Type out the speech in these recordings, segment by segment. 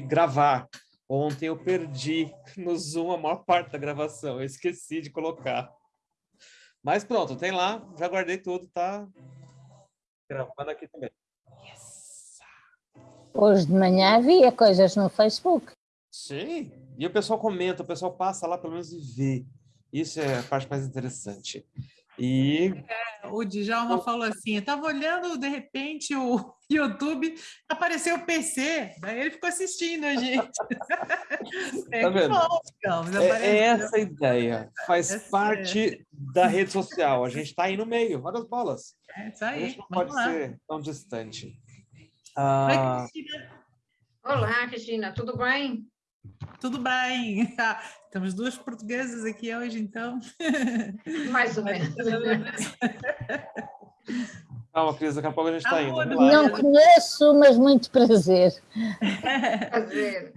gravar. Ontem eu perdi no Zoom a maior parte da gravação, eu esqueci de colocar. Mas pronto, tem lá, já guardei tudo, tá gravando aqui também. Yes. Hoje de manhã havia coisas no Facebook. Sim, e o pessoal comenta, o pessoal passa lá pelo menos e vê. Isso é a parte mais interessante. E... É, o Djalma falou assim, eu estava olhando, de repente, o YouTube, apareceu o PC, daí ele ficou assistindo a gente. é, tá vendo? Bom, é, é, essa a ideia, faz é parte da rede social, a gente está aí no meio, olha as bolas. É isso aí, a gente não pode lá. ser tão distante. Ah... Oi, Cristina. Olá, Cristina, tudo bem? Tudo bem. Temos duas portuguesas aqui hoje, então. Mais ou menos. Calma, Cris, daqui a pouco a gente está indo. Não conheço, mas muito prazer. Prazer.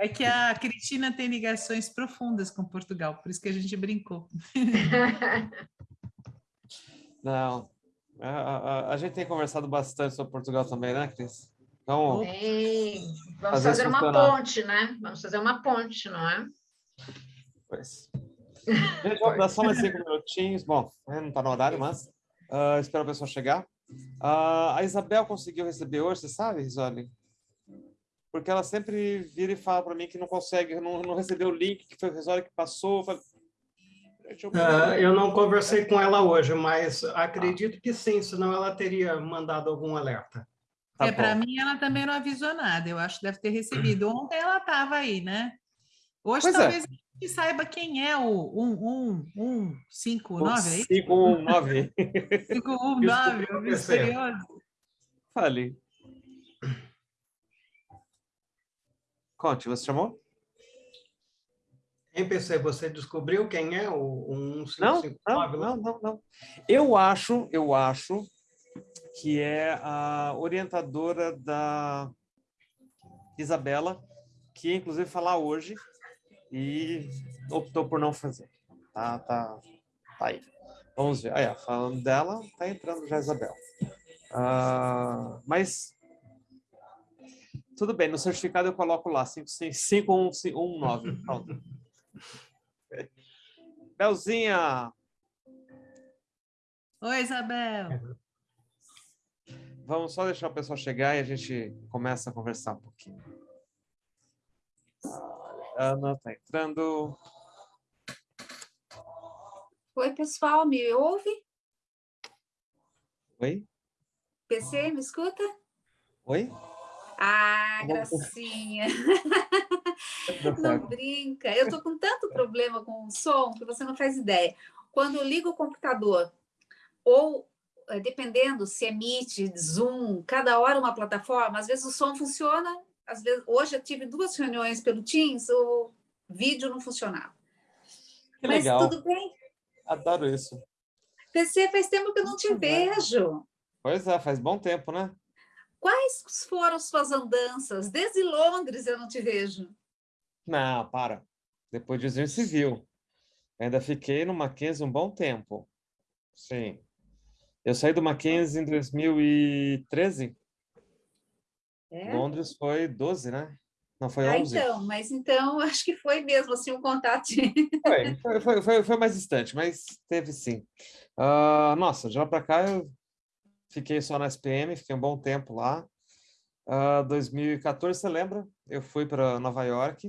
É que a Cristina tem ligações profundas com Portugal, por isso que a gente brincou. Não, a, a, a gente tem conversado bastante sobre Portugal também, né, Cris? Então, Sim. Vamos fazer uma ponte, né? Vamos fazer uma ponte, não é? Pois. Gente, dar só mais cinco minutinhos. Bom, né, não está no horário, mas uh, espero a pessoa chegar. Uh, a Isabel conseguiu receber hoje, você sabe, Risoli? Porque ela sempre vira e fala para mim que não consegue, não, não recebeu o link, que foi o Risoli que passou. Eu, uh, eu não conversei com ela hoje, mas acredito que sim, senão ela teria mandado algum alerta. Tá é, para mim ela também não avisou nada, eu acho que deve ter recebido. Ontem ela estava aí, né? Hoje pois é. talvez é. a gente saiba quem é o 1159, é isso? 519. 519, o misterioso. Fale. Conte, você chamou? MPC, você descobriu quem é o 1559? Não, não, não, não. Eu acho, eu acho que é a orientadora da Isabela, que inclusive falar hoje e optou por não fazer. Tá, tá, tá aí. Vamos ver. Aí, falando dela, tá entrando já a Isabel. Uh, mas tudo bem, no certificado eu coloco lá 5119. Pronto. Belzinha! Oi, Isabel! Vamos só deixar o pessoal chegar e a gente começa a conversar um pouquinho. Ana está entrando. Oi, pessoal, me ouve? Oi? PC, me escuta? Oi? Ah, gracinha. Não brinca. Eu estou com tanto problema com o som que você não faz ideia. Quando eu ligo o computador ou dependendo se é Meet, Zoom, cada hora uma plataforma, às vezes o som funciona, às vezes, hoje eu tive duas reuniões pelo Teams, o vídeo não funcionava. Que Mas legal. tudo bem? Adoro isso. PC, faz tempo que eu não te vejo. Pois é, faz bom tempo, né? Quais foram suas andanças? Desde Londres eu não te vejo. Não, para. Depois de Engenho Civil. Ainda fiquei no Mackenzie um bom tempo. Sim. Eu saí do Mackenzie em 2013. É? Londres foi 12, né? Não, foi ah, 11. então, mas então acho que foi mesmo assim um contato. Foi, foi, foi, foi, mais distante, mas teve sim. Uh, nossa, de lá para cá eu fiquei só na SPM, fiquei um bom tempo lá. Uh, 2014, você lembra? Eu fui para Nova York,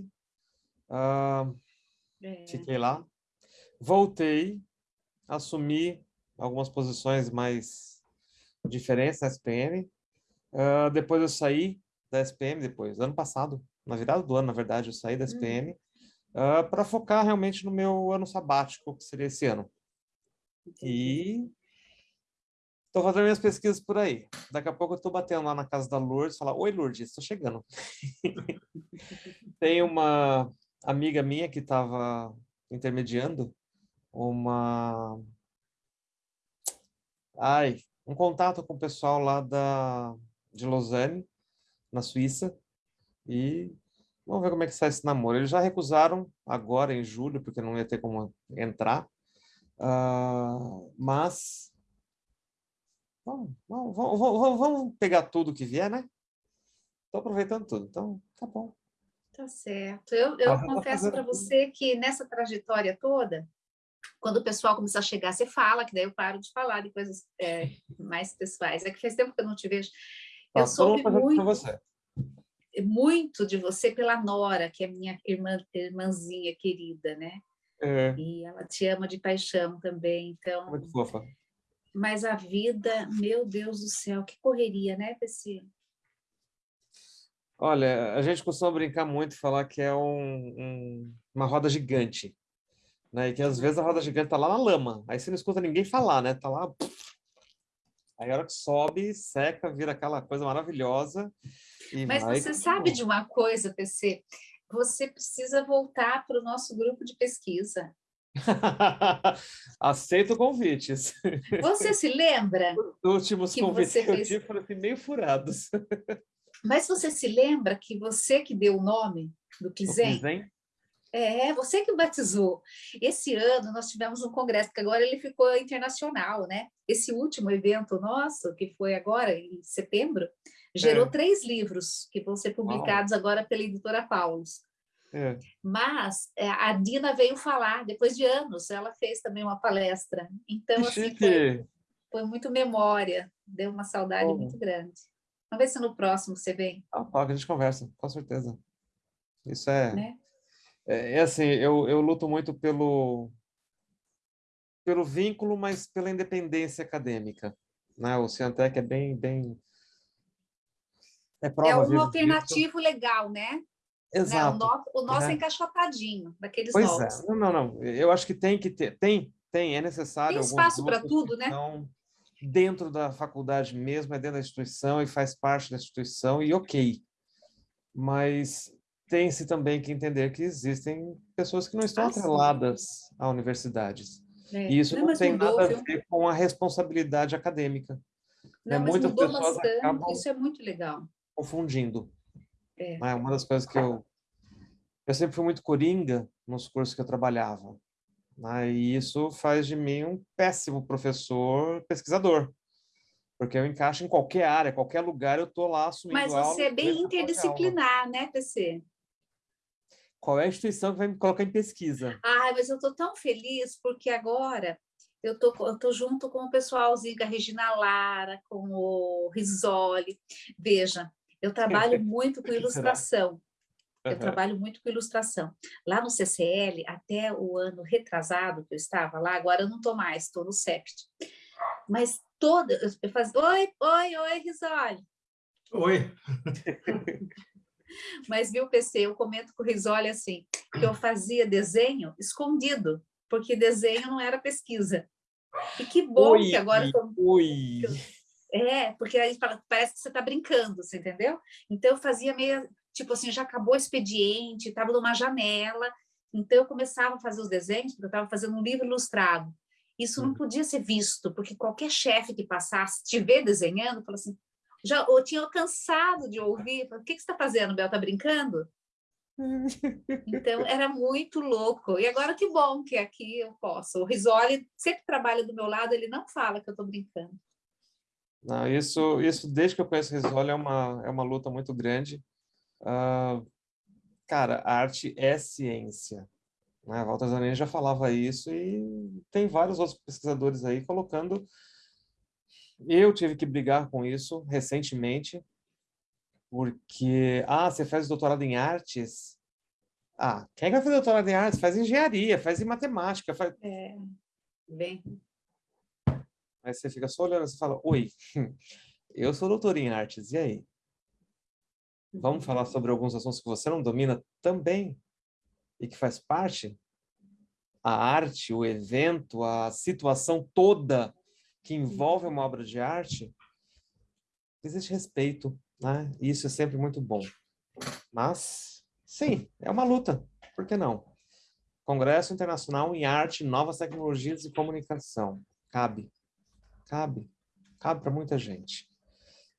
uh, é. fiquei lá, voltei, assumi algumas posições mais diferentes na SPM. Uh, ah, depois eu saí da SPM, depois, ano passado, na virada do ano, na verdade, eu saí da SPM, uhum. uh, para focar realmente no meu ano sabático, que seria esse ano. E estou fazendo minhas pesquisas por aí. Daqui a pouco eu estou batendo lá na casa da Lourdes falar, oi Lourdes, estou chegando. Tem uma amiga minha que estava intermediando uma ai, um contato com o pessoal lá da, de Lausanne, na Suíça, e vamos ver como é que sai esse namoro. Eles já recusaram agora, em julho, porque não ia ter como entrar, uh, mas vamos, vamos, vamos, vamos, pegar tudo que vier, né? Estou aproveitando tudo, então tá bom. Tá certo. Eu, eu confesso para você que nessa trajetória toda, quando o pessoal começar a chegar, você fala, que daí eu paro de falar de coisas é, mais pessoais. É que faz tempo que eu não te vejo. Eu ah, soube muito, muito de você pela Nora, que é minha irmã, irmãzinha querida, né? É. E ela te ama de paixão também, então... Muito fofa. Mas a vida, meu Deus do céu, que correria, né, PC? Olha, a gente costuma brincar muito e falar que é um, um, uma roda gigante, né? E que às vezes a roda gigante tá lá na lama, aí você não escuta ninguém falar, né? Tá lá... Aí a hora que sobe, seca, vira aquela coisa maravilhosa. Mas vai... você sabe de uma coisa, PC? Você precisa voltar para o nosso grupo de pesquisa. Aceito convites. Você se lembra? Os últimos convites que eu fez... tive foram assim, meio furados. Mas você se lembra que você que deu o nome do Kizem? É, você que batizou. Esse ano nós tivemos um congresso, que agora ele ficou internacional, né? Esse último evento nosso, que foi agora em setembro, gerou é. três livros que vão ser publicados Uau. agora pela editora Paulus. É. Mas é, a Dina veio falar, depois de anos, ela fez também uma palestra. Então, assim, foi, foi, muito memória, deu uma saudade muito grande. Vamos ver se no próximo você vem. Ah, tá, a gente conversa, com certeza. Isso é... Né? É, é assim, eu, eu luto muito pelo, pelo vínculo, mas pela independência acadêmica. Né? O Ciantec é bem, bem é, prova, é um alternativo disso. legal, né? Exato. Né? O nosso, o nosso é. é encaixotadinho, daqueles pois novos. É. Não, não, não. Eu acho que tem que ter, tem, tem, é necessário. Tem espaço para tudo, né? Dentro da faculdade mesmo, é dentro da instituição e faz parte da instituição, e ok. Mas tem-se também que entender que existem pessoas que não estão ah, atreladas a universidades. É. E isso não, não tem mudou, nada viu? a ver com a responsabilidade acadêmica. Não, né? Muitas pessoas bastante, acabam... isso é muito legal confundindo. É. é uma das coisas que eu... Eu sempre fui muito coringa nos cursos que eu trabalhava. Né? E isso faz de mim um péssimo professor pesquisador. Porque eu encaixo em qualquer área, qualquer lugar, eu estou lá assumindo Mas você é bem interdisciplinar, né, PC? Qual é a instituição que vai me colocar em pesquisa? Ah, mas eu estou tão feliz porque agora eu tô, eu tô junto com o pessoalzinho, com a Regina Lara, com o Risoli. Veja, eu trabalho muito com ilustração. Eu uhum. trabalho muito com ilustração. Lá no CCL, até o ano retrasado que eu estava lá, agora eu não estou mais, estou no CEPT. Mas toda, eu fazia, oi, oi, oi, Risoli. Oi. Mas, viu, PC, eu comento com o Risoli assim, que eu fazia desenho escondido, porque desenho não era pesquisa. E que bom oi, que agora... Oi. Eu, é, porque aí parece que você está brincando, você entendeu? Então eu fazia meio, tipo assim, já acabou o expediente, estava numa janela, então eu começava a fazer os desenhos, porque eu estava fazendo um livro ilustrado. Isso não uhum. podia ser visto, porque qualquer chefe que passasse, te ver desenhando, fala assim, já eu tinha cansado de ouvir, o que, que você está fazendo, Bel? Está brincando? Então, era muito louco. E agora que bom que aqui eu posso. O Risoli sempre trabalha do meu lado, ele não fala que eu estou brincando. Não, isso, isso, desde que eu conheço o Risoli, é uma, é uma luta muito grande. Uh, cara, a arte é ciência. Né? Walter Zanini já falava isso e tem vários outros pesquisadores aí colocando... Eu tive que brigar com isso recentemente, porque, ah, você faz doutorado em artes? Ah, quem vai fazer doutorado em artes? Faz engenharia, faz em matemática. Faz... É, bem... Aí você fica só olhando e fala, oi, eu sou doutor em artes, e aí? Vamos falar sobre alguns assuntos que você não domina também e que faz parte? A arte, o evento, a situação toda que envolve uma obra de arte, existe respeito, né? E isso é sempre muito bom. Mas, sim, é uma luta, por que não? Congresso Internacional em Arte, Novas Tecnologias e Comunicação. Cabe. Cabe. Cabe para muita gente.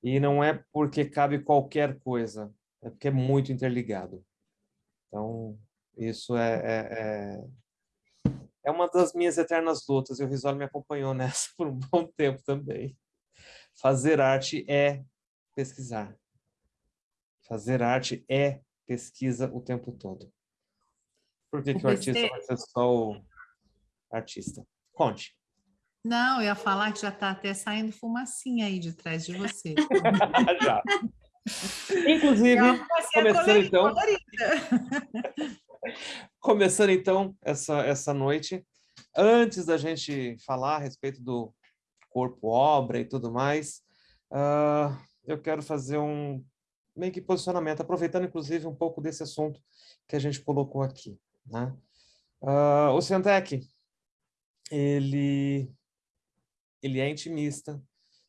E não é porque cabe qualquer coisa, é porque é muito interligado. Então, isso é, é, é, é uma das minhas eternas lutas, e o Risoli me acompanhou nessa por um bom tempo também. Fazer arte é pesquisar. Fazer arte é pesquisa o tempo todo. Por que, o, que o artista vai ser só o artista? Conte. Não, eu ia falar que já está até saindo fumacinha aí de trás de você. já. Inclusive, começando então, começando então essa, essa noite, antes da gente falar a respeito do corpo-obra e tudo mais, uh, eu quero fazer um meio que posicionamento, aproveitando inclusive um pouco desse assunto que a gente colocou aqui. Né? Uh, o Cientec, ele, ele é intimista,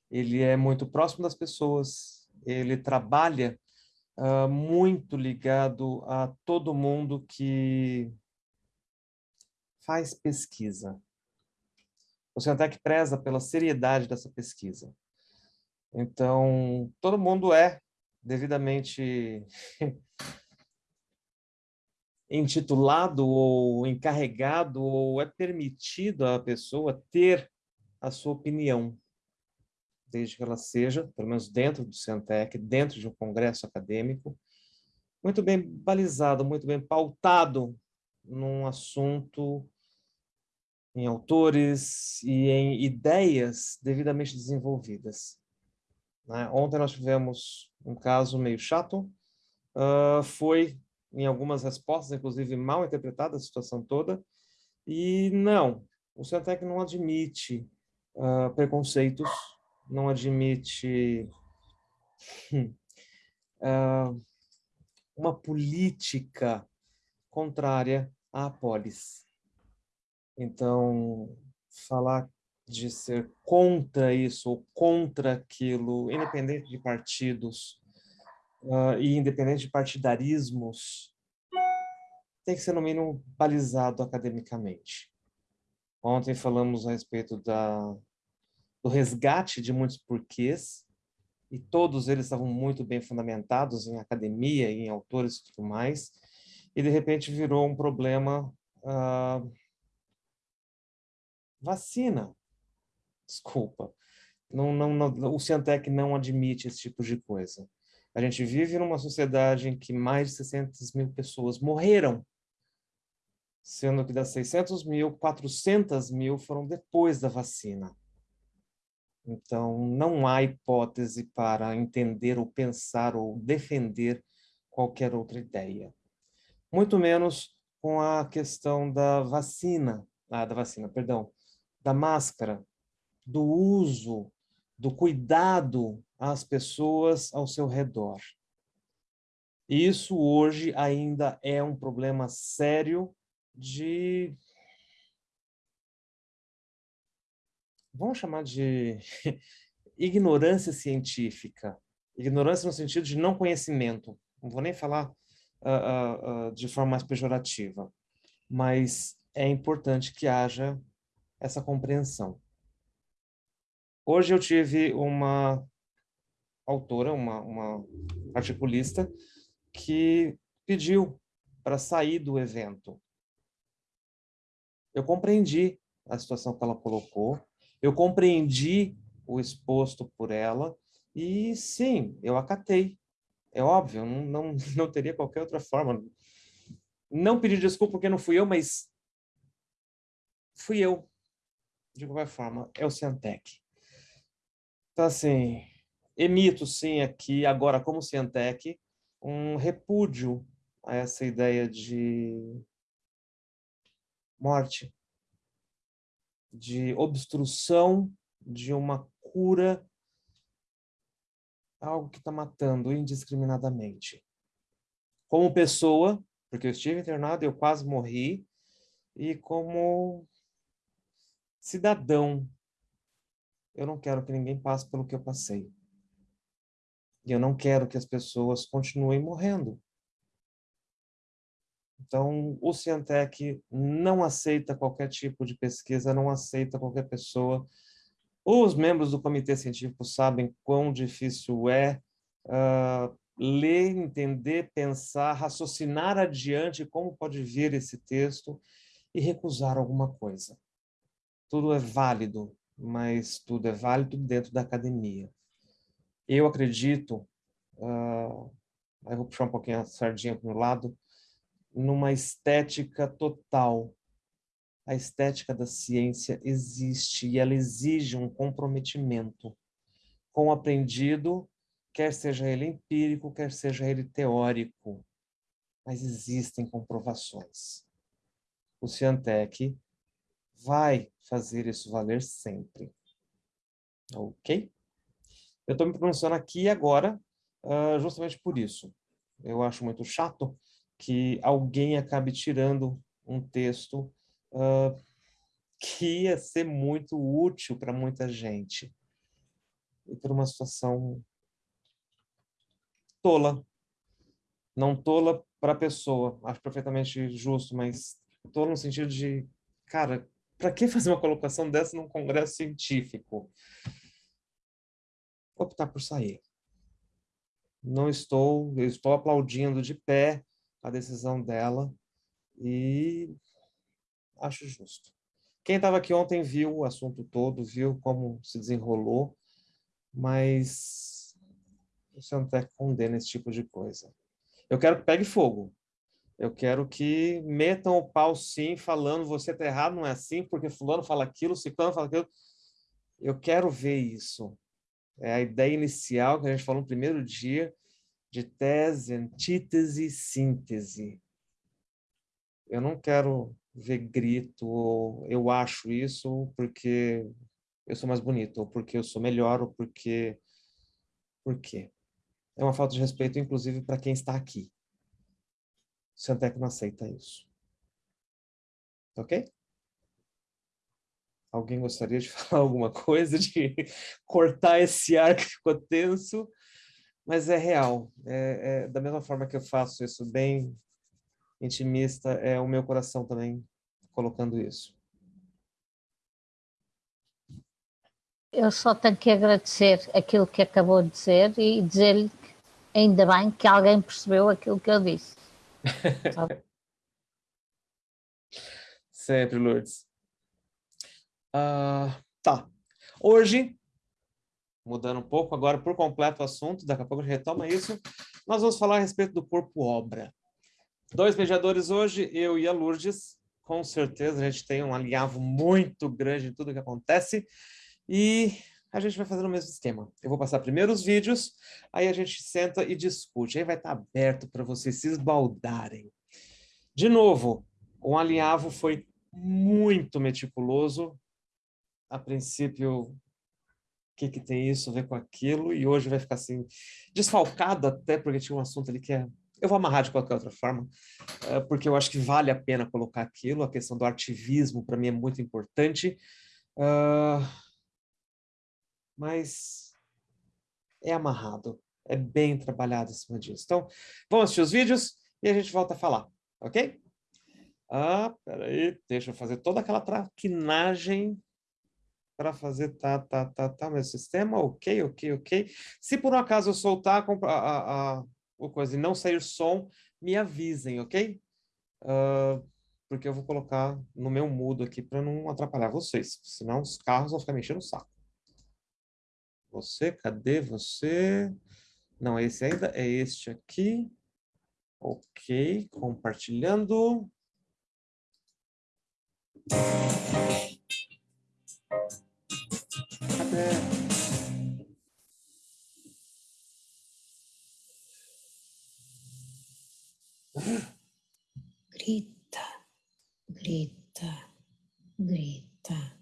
ele é muito próximo das pessoas, ele trabalha uh, muito ligado a todo mundo que faz pesquisa. O Cientec preza pela seriedade dessa pesquisa. Então, todo mundo é devidamente intitulado ou encarregado ou é permitido à pessoa ter a sua opinião, desde que ela seja, pelo menos dentro do Centec, dentro de um congresso acadêmico, muito bem balizado, muito bem pautado num assunto, em autores e em ideias devidamente desenvolvidas. Né? Ontem nós tivemos um caso meio chato, uh, foi em algumas respostas, inclusive mal interpretada a situação toda, e não, o Centec não admite uh, preconceitos, não admite uh, uma política contrária à polis. Então, falar de ser contra isso ou contra aquilo, independente de partidos uh, e independente de partidarismos, tem que ser, no mínimo, balizado academicamente. Ontem falamos a respeito da, do resgate de muitos porquês, e todos eles estavam muito bem fundamentados em academia, em autores e tudo mais, e de repente virou um problema uh, vacina. Desculpa. Não, não, não, o Ciantec não admite esse tipo de coisa. A gente vive numa sociedade em que mais de 600 mil pessoas morreram, sendo que das 600 mil, 400 mil foram depois da vacina. Então, não há hipótese para entender ou pensar ou defender qualquer outra ideia. Muito menos com a questão da vacina, ah, da vacina, perdão, da máscara, do uso, do cuidado às pessoas ao seu redor. Isso hoje ainda é um problema sério de... Vamos chamar de ignorância científica. Ignorância no sentido de não conhecimento. Não vou nem falar uh, uh, de forma mais pejorativa. Mas é importante que haja essa compreensão. Hoje eu tive uma autora, uma, uma articulista, que pediu para sair do evento. Eu compreendi a situação que ela colocou, eu compreendi o exposto por ela, e sim, eu acatei. É óbvio, não, não, não teria qualquer outra forma. Não pedi desculpa porque não fui eu, mas fui eu de qualquer forma, é o Cientec. Então, assim, emito, sim, aqui, agora, como Cientec, um repúdio a essa ideia de morte, de obstrução de uma cura, algo que está matando indiscriminadamente. Como pessoa, porque eu estive internado, eu quase morri, e como cidadão, eu não quero que ninguém passe pelo que eu passei. E eu não quero que as pessoas continuem morrendo. Então, o Cientec não aceita qualquer tipo de pesquisa, não aceita qualquer pessoa. Os membros do comitê científico sabem quão difícil é uh, ler, entender, pensar, raciocinar adiante como pode vir esse texto e recusar alguma coisa tudo é válido, mas tudo é válido dentro da academia. Eu acredito uh, aí vou puxar um pouquinho a sardinha para o lado, numa estética total. A estética da ciência existe e ela exige um comprometimento com o aprendido, quer seja ele empírico, quer seja ele teórico. Mas existem comprovações. O Ciantec vai fazer isso valer sempre. Ok? Eu estou me pronunciando aqui agora uh, justamente por isso. Eu acho muito chato que alguém acabe tirando um texto uh, que ia ser muito útil para muita gente. E por uma situação tola. Não tola para a pessoa, acho perfeitamente justo, mas tola no sentido de, cara, para que fazer uma colocação dessa num congresso científico? Optar por sair. Não estou, eu estou aplaudindo de pé a decisão dela e acho justo. Quem estava aqui ontem viu o assunto todo, viu como se desenrolou, mas o Santec condena esse tipo de coisa. Eu quero que pegue fogo. Eu quero que metam o pau sim, falando você está errado, não é assim, porque fulano fala aquilo, ciclano fala aquilo. Eu quero ver isso. É a ideia inicial que a gente falou no primeiro dia, de tese, antítese, síntese. Eu não quero ver grito, ou eu acho isso porque eu sou mais bonito, ou porque eu sou melhor, ou porque... Por quê? É uma falta de respeito, inclusive, para quem está aqui. O Centec não aceita isso. Ok? Alguém gostaria de falar alguma coisa, de cortar esse ar que ficou tenso? Mas é real. É, é, da mesma forma que eu faço isso bem intimista, é o meu coração também colocando isso. Eu só tenho que agradecer aquilo que acabou de dizer e dizer-lhe ainda bem que alguém percebeu aquilo que eu disse. Sempre, Lourdes. Uh, tá. Hoje, mudando um pouco agora por completo o assunto, daqui a pouco a gente retoma isso, nós vamos falar a respeito do corpo-obra. Dois mediadores hoje, eu e a Lourdes, com certeza a gente tem um alinhavo muito grande em tudo que acontece, e a gente vai fazer o mesmo esquema. Eu vou passar primeiro os vídeos, aí a gente senta e discute. Aí vai estar aberto para vocês se esbaldarem. De novo, o alinhavo foi muito meticuloso. A princípio, que, que tem isso a ver com aquilo? E hoje vai ficar assim, desfalcado até, porque tinha um assunto ali que é... Eu vou amarrar de qualquer outra forma, eh, porque eu acho que vale a pena colocar aquilo. A questão do ativismo, para mim, é muito importante. Uh mas é amarrado, é bem trabalhado em cima disso. Então, vamos assistir os vídeos e a gente volta a falar, ok? Ah, peraí, deixa eu fazer toda aquela traquinagem para fazer tá, tá, tá, tá, meu sistema, ok, ok, ok. Se por um acaso eu soltar a, a, a, a coisa e não sair som, me avisem, ok? Uh, porque eu vou colocar no meu mudo aqui para não atrapalhar vocês, senão os carros vão ficar mexendo o saco. Você, cadê você? Não, esse ainda é este aqui. Ok, compartilhando. ね。グリッター、グリッター、グリッター。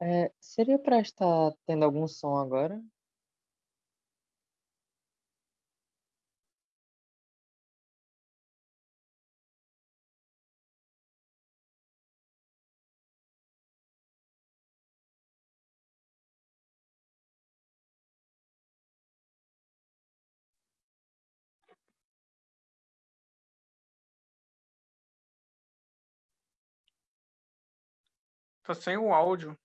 É, seria para estar tendo algum som agora? Tá sem o áudio.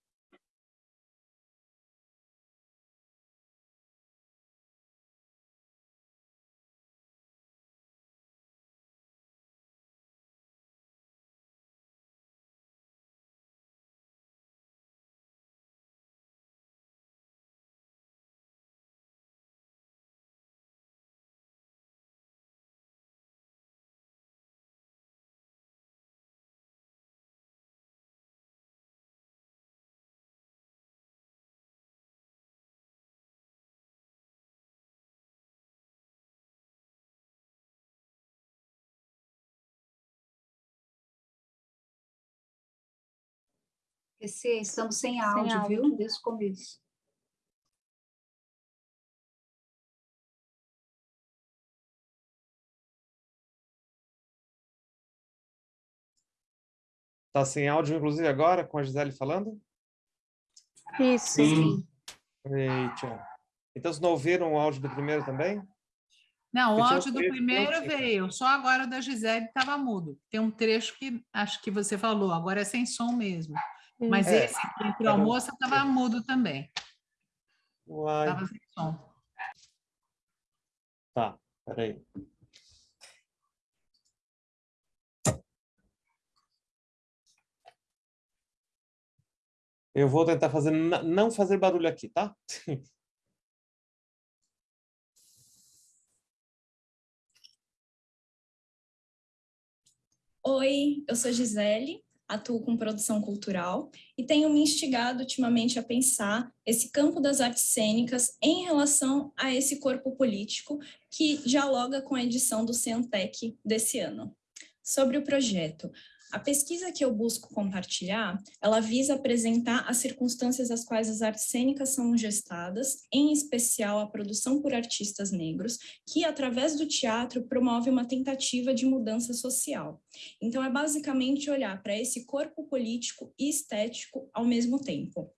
PC, estamos sem áudio, sem áudio. viu? Desde o começo. Está sem áudio, inclusive, agora, com a Gisele falando? Isso. Sim. Eita. Então, vocês não ouviram o áudio do primeiro também? Não, o áudio do primeiro veio, só agora o da Gisele estava mudo. Tem um trecho que acho que você falou, agora é sem som mesmo. Mas é. esse entre o almoço estava mudo também. Estava sem som. Tá, peraí. Eu vou tentar fazer não fazer barulho aqui, tá? Oi, eu sou Gisele, atuo com produção cultural e tenho me instigado ultimamente a pensar esse campo das artes cênicas em relação a esse corpo político que dialoga com a edição do Centec desse ano. Sobre o projeto, a pesquisa que eu busco compartilhar, ela visa apresentar as circunstâncias às quais as artes cênicas são gestadas, em especial a produção por artistas negros, que através do teatro promove uma tentativa de mudança social. Então é basicamente olhar para esse corpo político e estético ao mesmo tempo.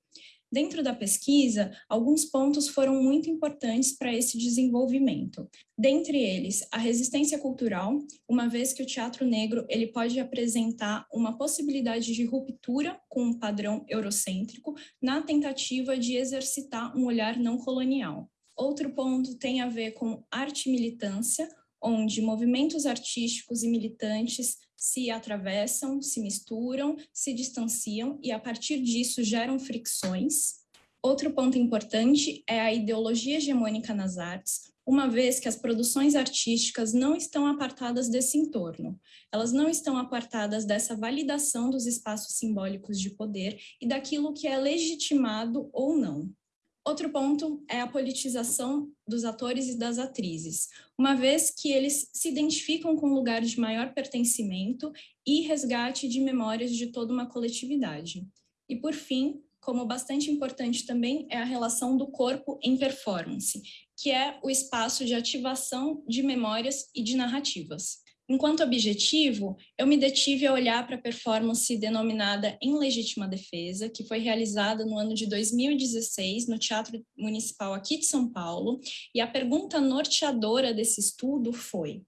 Dentro da pesquisa, alguns pontos foram muito importantes para esse desenvolvimento. Dentre eles, a resistência cultural, uma vez que o teatro negro ele pode apresentar uma possibilidade de ruptura com um padrão eurocêntrico na tentativa de exercitar um olhar não colonial. Outro ponto tem a ver com arte militância, onde movimentos artísticos e militantes se atravessam, se misturam, se distanciam e, a partir disso, geram fricções. Outro ponto importante é a ideologia hegemônica nas artes, uma vez que as produções artísticas não estão apartadas desse entorno. Elas não estão apartadas dessa validação dos espaços simbólicos de poder e daquilo que é legitimado ou não. Outro ponto é a politização dos atores e das atrizes, uma vez que eles se identificam com lugares de maior pertencimento e resgate de memórias de toda uma coletividade. E, por fim, como bastante importante também, é a relação do corpo em performance, que é o espaço de ativação de memórias e de narrativas. Enquanto objetivo, eu me detive a olhar para a performance denominada Em Legítima Defesa, que foi realizada no ano de 2016 no Teatro Municipal aqui de São Paulo, e a pergunta norteadora desse estudo foi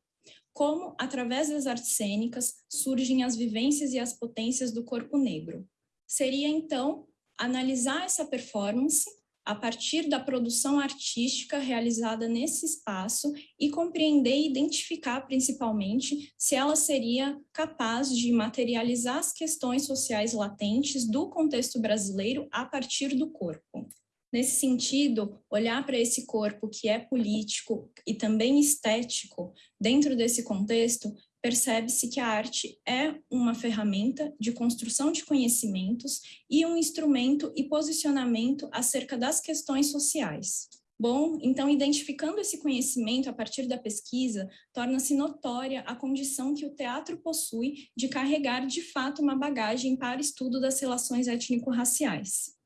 como, através das artes cênicas, surgem as vivências e as potências do corpo negro. Seria, então, analisar essa performance a partir da produção artística realizada nesse espaço e compreender e identificar principalmente se ela seria capaz de materializar as questões sociais latentes do contexto brasileiro a partir do corpo. Nesse sentido, olhar para esse corpo que é político e também estético dentro desse contexto percebe-se que a arte é uma ferramenta de construção de conhecimentos e um instrumento e posicionamento acerca das questões sociais. Bom, então, identificando esse conhecimento a partir da pesquisa, torna-se notória a condição que o teatro possui de carregar, de fato, uma bagagem para estudo das relações étnico-raciais.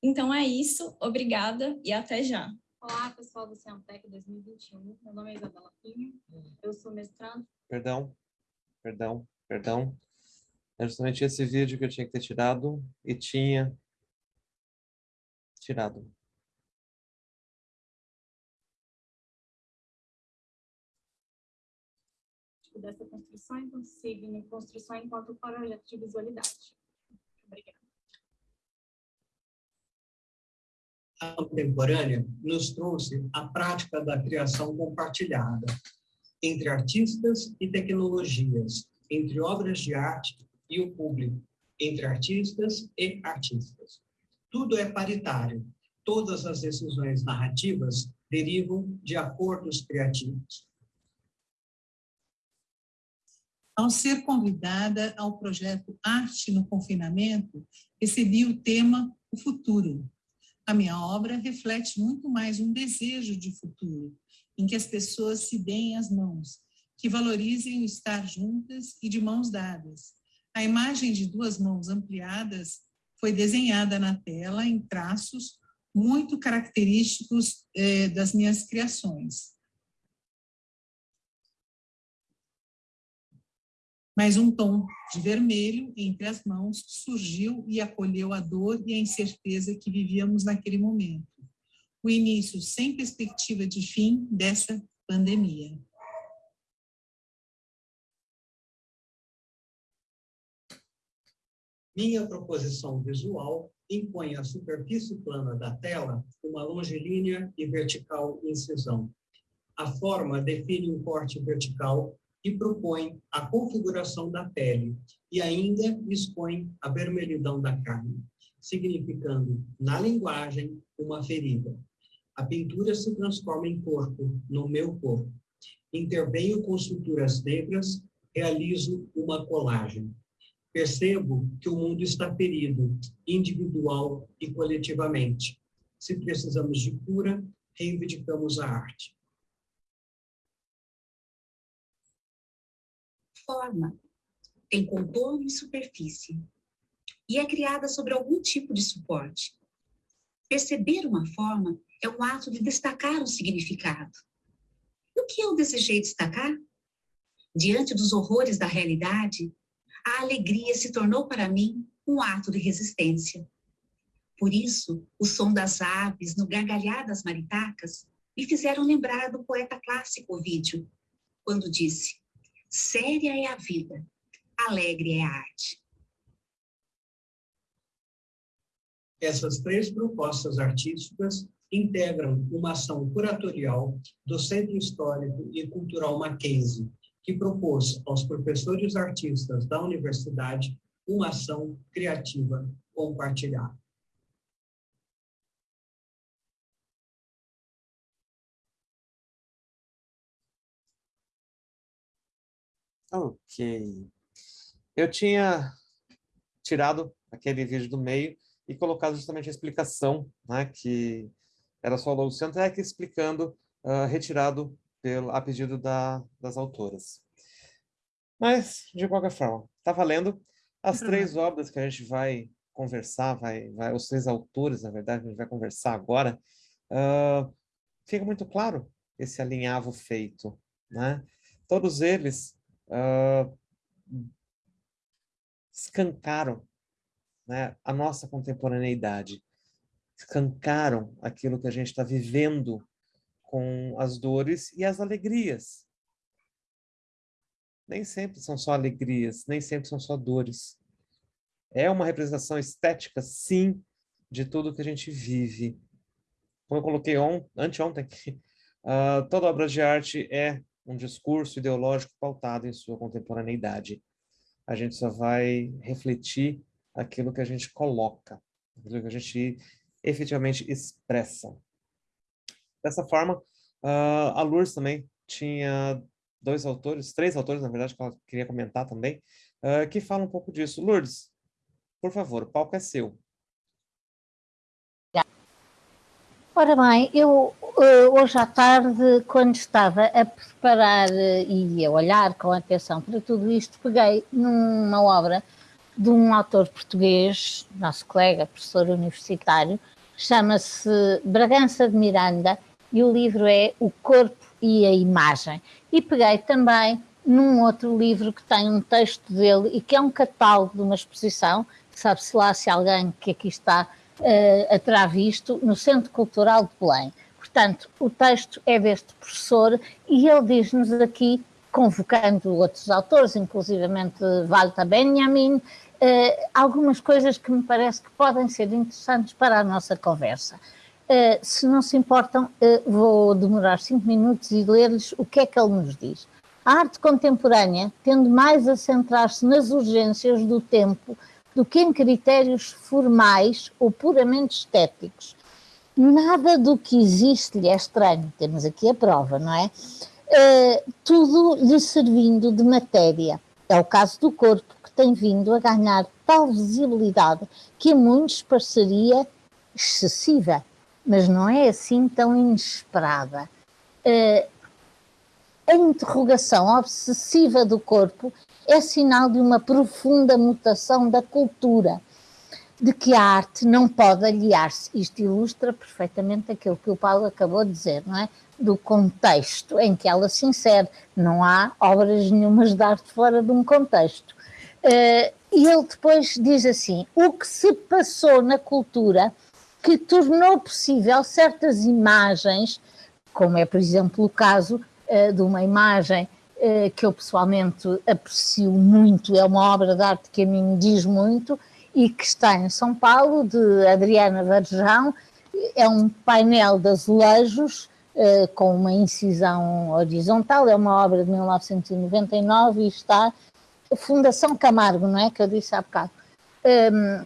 Então é isso, obrigada e até já. Olá, pessoal do Ciantec 2021. Meu nome é Isabela Pinho, eu sou mestrando. Perdão, perdão, perdão. É justamente esse vídeo que eu tinha que ter tirado e tinha tirado. Dessa construção em consigo, construção enquanto projeto de visualidade. Obrigada. Contemporânea nos trouxe a prática da criação compartilhada entre artistas e tecnologias, entre obras de arte e o público, entre artistas e artistas. Tudo é paritário. Todas as decisões narrativas derivam de acordos criativos. Ao ser convidada ao projeto Arte no Confinamento, recebi o tema O Futuro. A minha obra reflete muito mais um desejo de futuro, em que as pessoas se deem as mãos, que valorizem o estar juntas e de mãos dadas. A imagem de duas mãos ampliadas foi desenhada na tela em traços muito característicos eh, das minhas criações. Mas um tom de vermelho entre as mãos surgiu e acolheu a dor e a incerteza que vivíamos naquele momento. O início sem perspectiva de fim dessa pandemia. Minha proposição visual impõe à superfície plana da tela uma longilínea e vertical incisão. A forma define um corte vertical e propõe a configuração da pele e ainda expõe a vermelhidão da carne, significando, na linguagem, uma ferida. A pintura se transforma em corpo, no meu corpo. Intervenho com suturas negras, realizo uma colagem percebo que o mundo está ferido, individual e coletivamente. Se precisamos de cura, reivindicamos a arte. Forma tem contorno e superfície e é criada sobre algum tipo de suporte. Perceber uma forma é um ato de destacar um significado. E o que eu desejei destacar? Diante dos horrores da realidade, a alegria se tornou para mim um ato de resistência. Por isso, o som das aves no gargalhar das maritacas me fizeram lembrar do poeta clássico Ovídio, quando disse: Séria é a vida, alegre é a arte. Essas três propostas artísticas integram uma ação curatorial do Centro Histórico e Cultural Mackenzie, que propôs aos professores artistas da universidade uma ação criativa compartilhada. Ok. Eu tinha tirado aquele vídeo do meio e colocado justamente a explicação, né, que era só o logo que explicando, uh, retirado pelo, a pedido da, das autoras. Mas, de qualquer forma, está valendo. As uhum. três obras que a gente vai conversar, vai, vai, os três autores, na verdade, a gente vai conversar agora, uh, fica muito claro esse alinhavo feito. Né? Todos eles uh, escancaram né, a nossa contemporaneidade, escancaram aquilo que a gente está vivendo com as dores e as alegrias. Nem sempre são só alegrias, nem sempre são só dores. É uma representação estética, sim, de tudo que a gente vive. Como eu coloquei on, anteontem, uh, toda obra de arte é um discurso ideológico pautado em sua contemporaneidade. A gente só vai refletir aquilo que a gente coloca, aquilo que a gente efetivamente expressa. Dessa forma, uh, a Lourdes também tinha dois autores, três autores, na verdade, que ela queria comentar também, uh, que falam um pouco disso. Lourdes, por favor, o palco é seu. Ora bem, eu eh, hoje à tarde, quando estava a preparar eh, e a olhar com atenção para tudo isto, peguei numa obra de um autor português, nosso colega, professor universitário, chama-se Bragança de Miranda, e o livro é O Corpo e a Imagem. E peguei também num outro livro que tem um texto dele e que é um catálogo de uma exposição, sabe-se lá se alguém que aqui está uh, terá visto, no Centro Cultural de Belém. Portanto, o texto é deste professor e ele diz-nos aqui, convocando outros autores, inclusivamente Walter Benjamin, uh, algumas coisas que me parece que podem ser interessantes para a nossa conversa. Uh, se não se importam, uh, vou demorar cinco minutos e ler-lhes o que é que ele nos diz. A arte contemporânea tende mais a centrar-se nas urgências do tempo do que em critérios formais ou puramente estéticos. Nada do que existe lhe é estranho, temos aqui a prova, não é? Uh, tudo lhe servindo de matéria. É o caso do corpo, que tem vindo a ganhar tal visibilidade que a muitos pareceria excessiva mas não é assim tão inesperada. Uh, a interrogação obsessiva do corpo é sinal de uma profunda mutação da cultura, de que a arte não pode aliar-se. Isto ilustra perfeitamente aquilo que o Paulo acabou de dizer, não é? Do contexto em que ela se insere. Não há obras nenhumas de arte fora de um contexto. Uh, e ele depois diz assim: o que se passou na cultura que tornou possível certas imagens, como é, por exemplo, o caso uh, de uma imagem que eu pessoalmente aprecio muito, é uma obra de arte que a mim diz muito e que está em São Paulo, de Adriana Varjão, é um painel de azulejos uh, com uma incisão horizontal, é uma obra de 1999 e está Fundação Camargo, não é? Que eu disse há bocado. Um,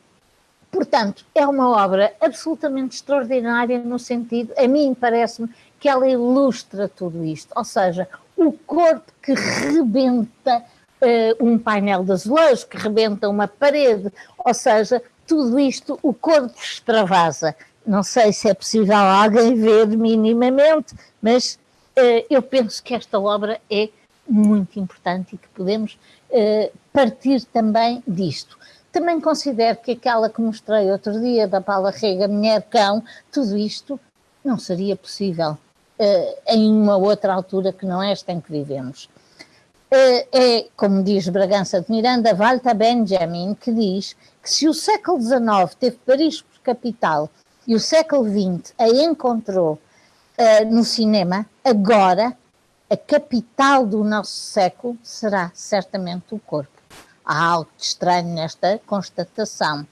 Portanto, é uma obra absolutamente extraordinária no sentido, a mim parece-me, que ela ilustra tudo isto, ou seja, o corpo que rebenta uh, um painel de azulejo, que rebenta uma parede, ou seja, tudo isto, o corpo extravasa. Não sei se é possível alguém ver minimamente, mas uh, eu penso que esta obra é muito importante e que podemos uh, partir também disto. Também considero que aquela que mostrei outro dia, da Paula Rega, Mulher Cão, tudo isto não seria possível em uma outra altura que não esta em que vivemos. Uh, é, como diz Bragança de Miranda, Walter Benjamin, que diz que se o século XIX teve Paris por capital e o século XX a encontrou uh, no cinema, agora a capital do nosso século será certamente o corpo. Há algo de estranho nesta constatação.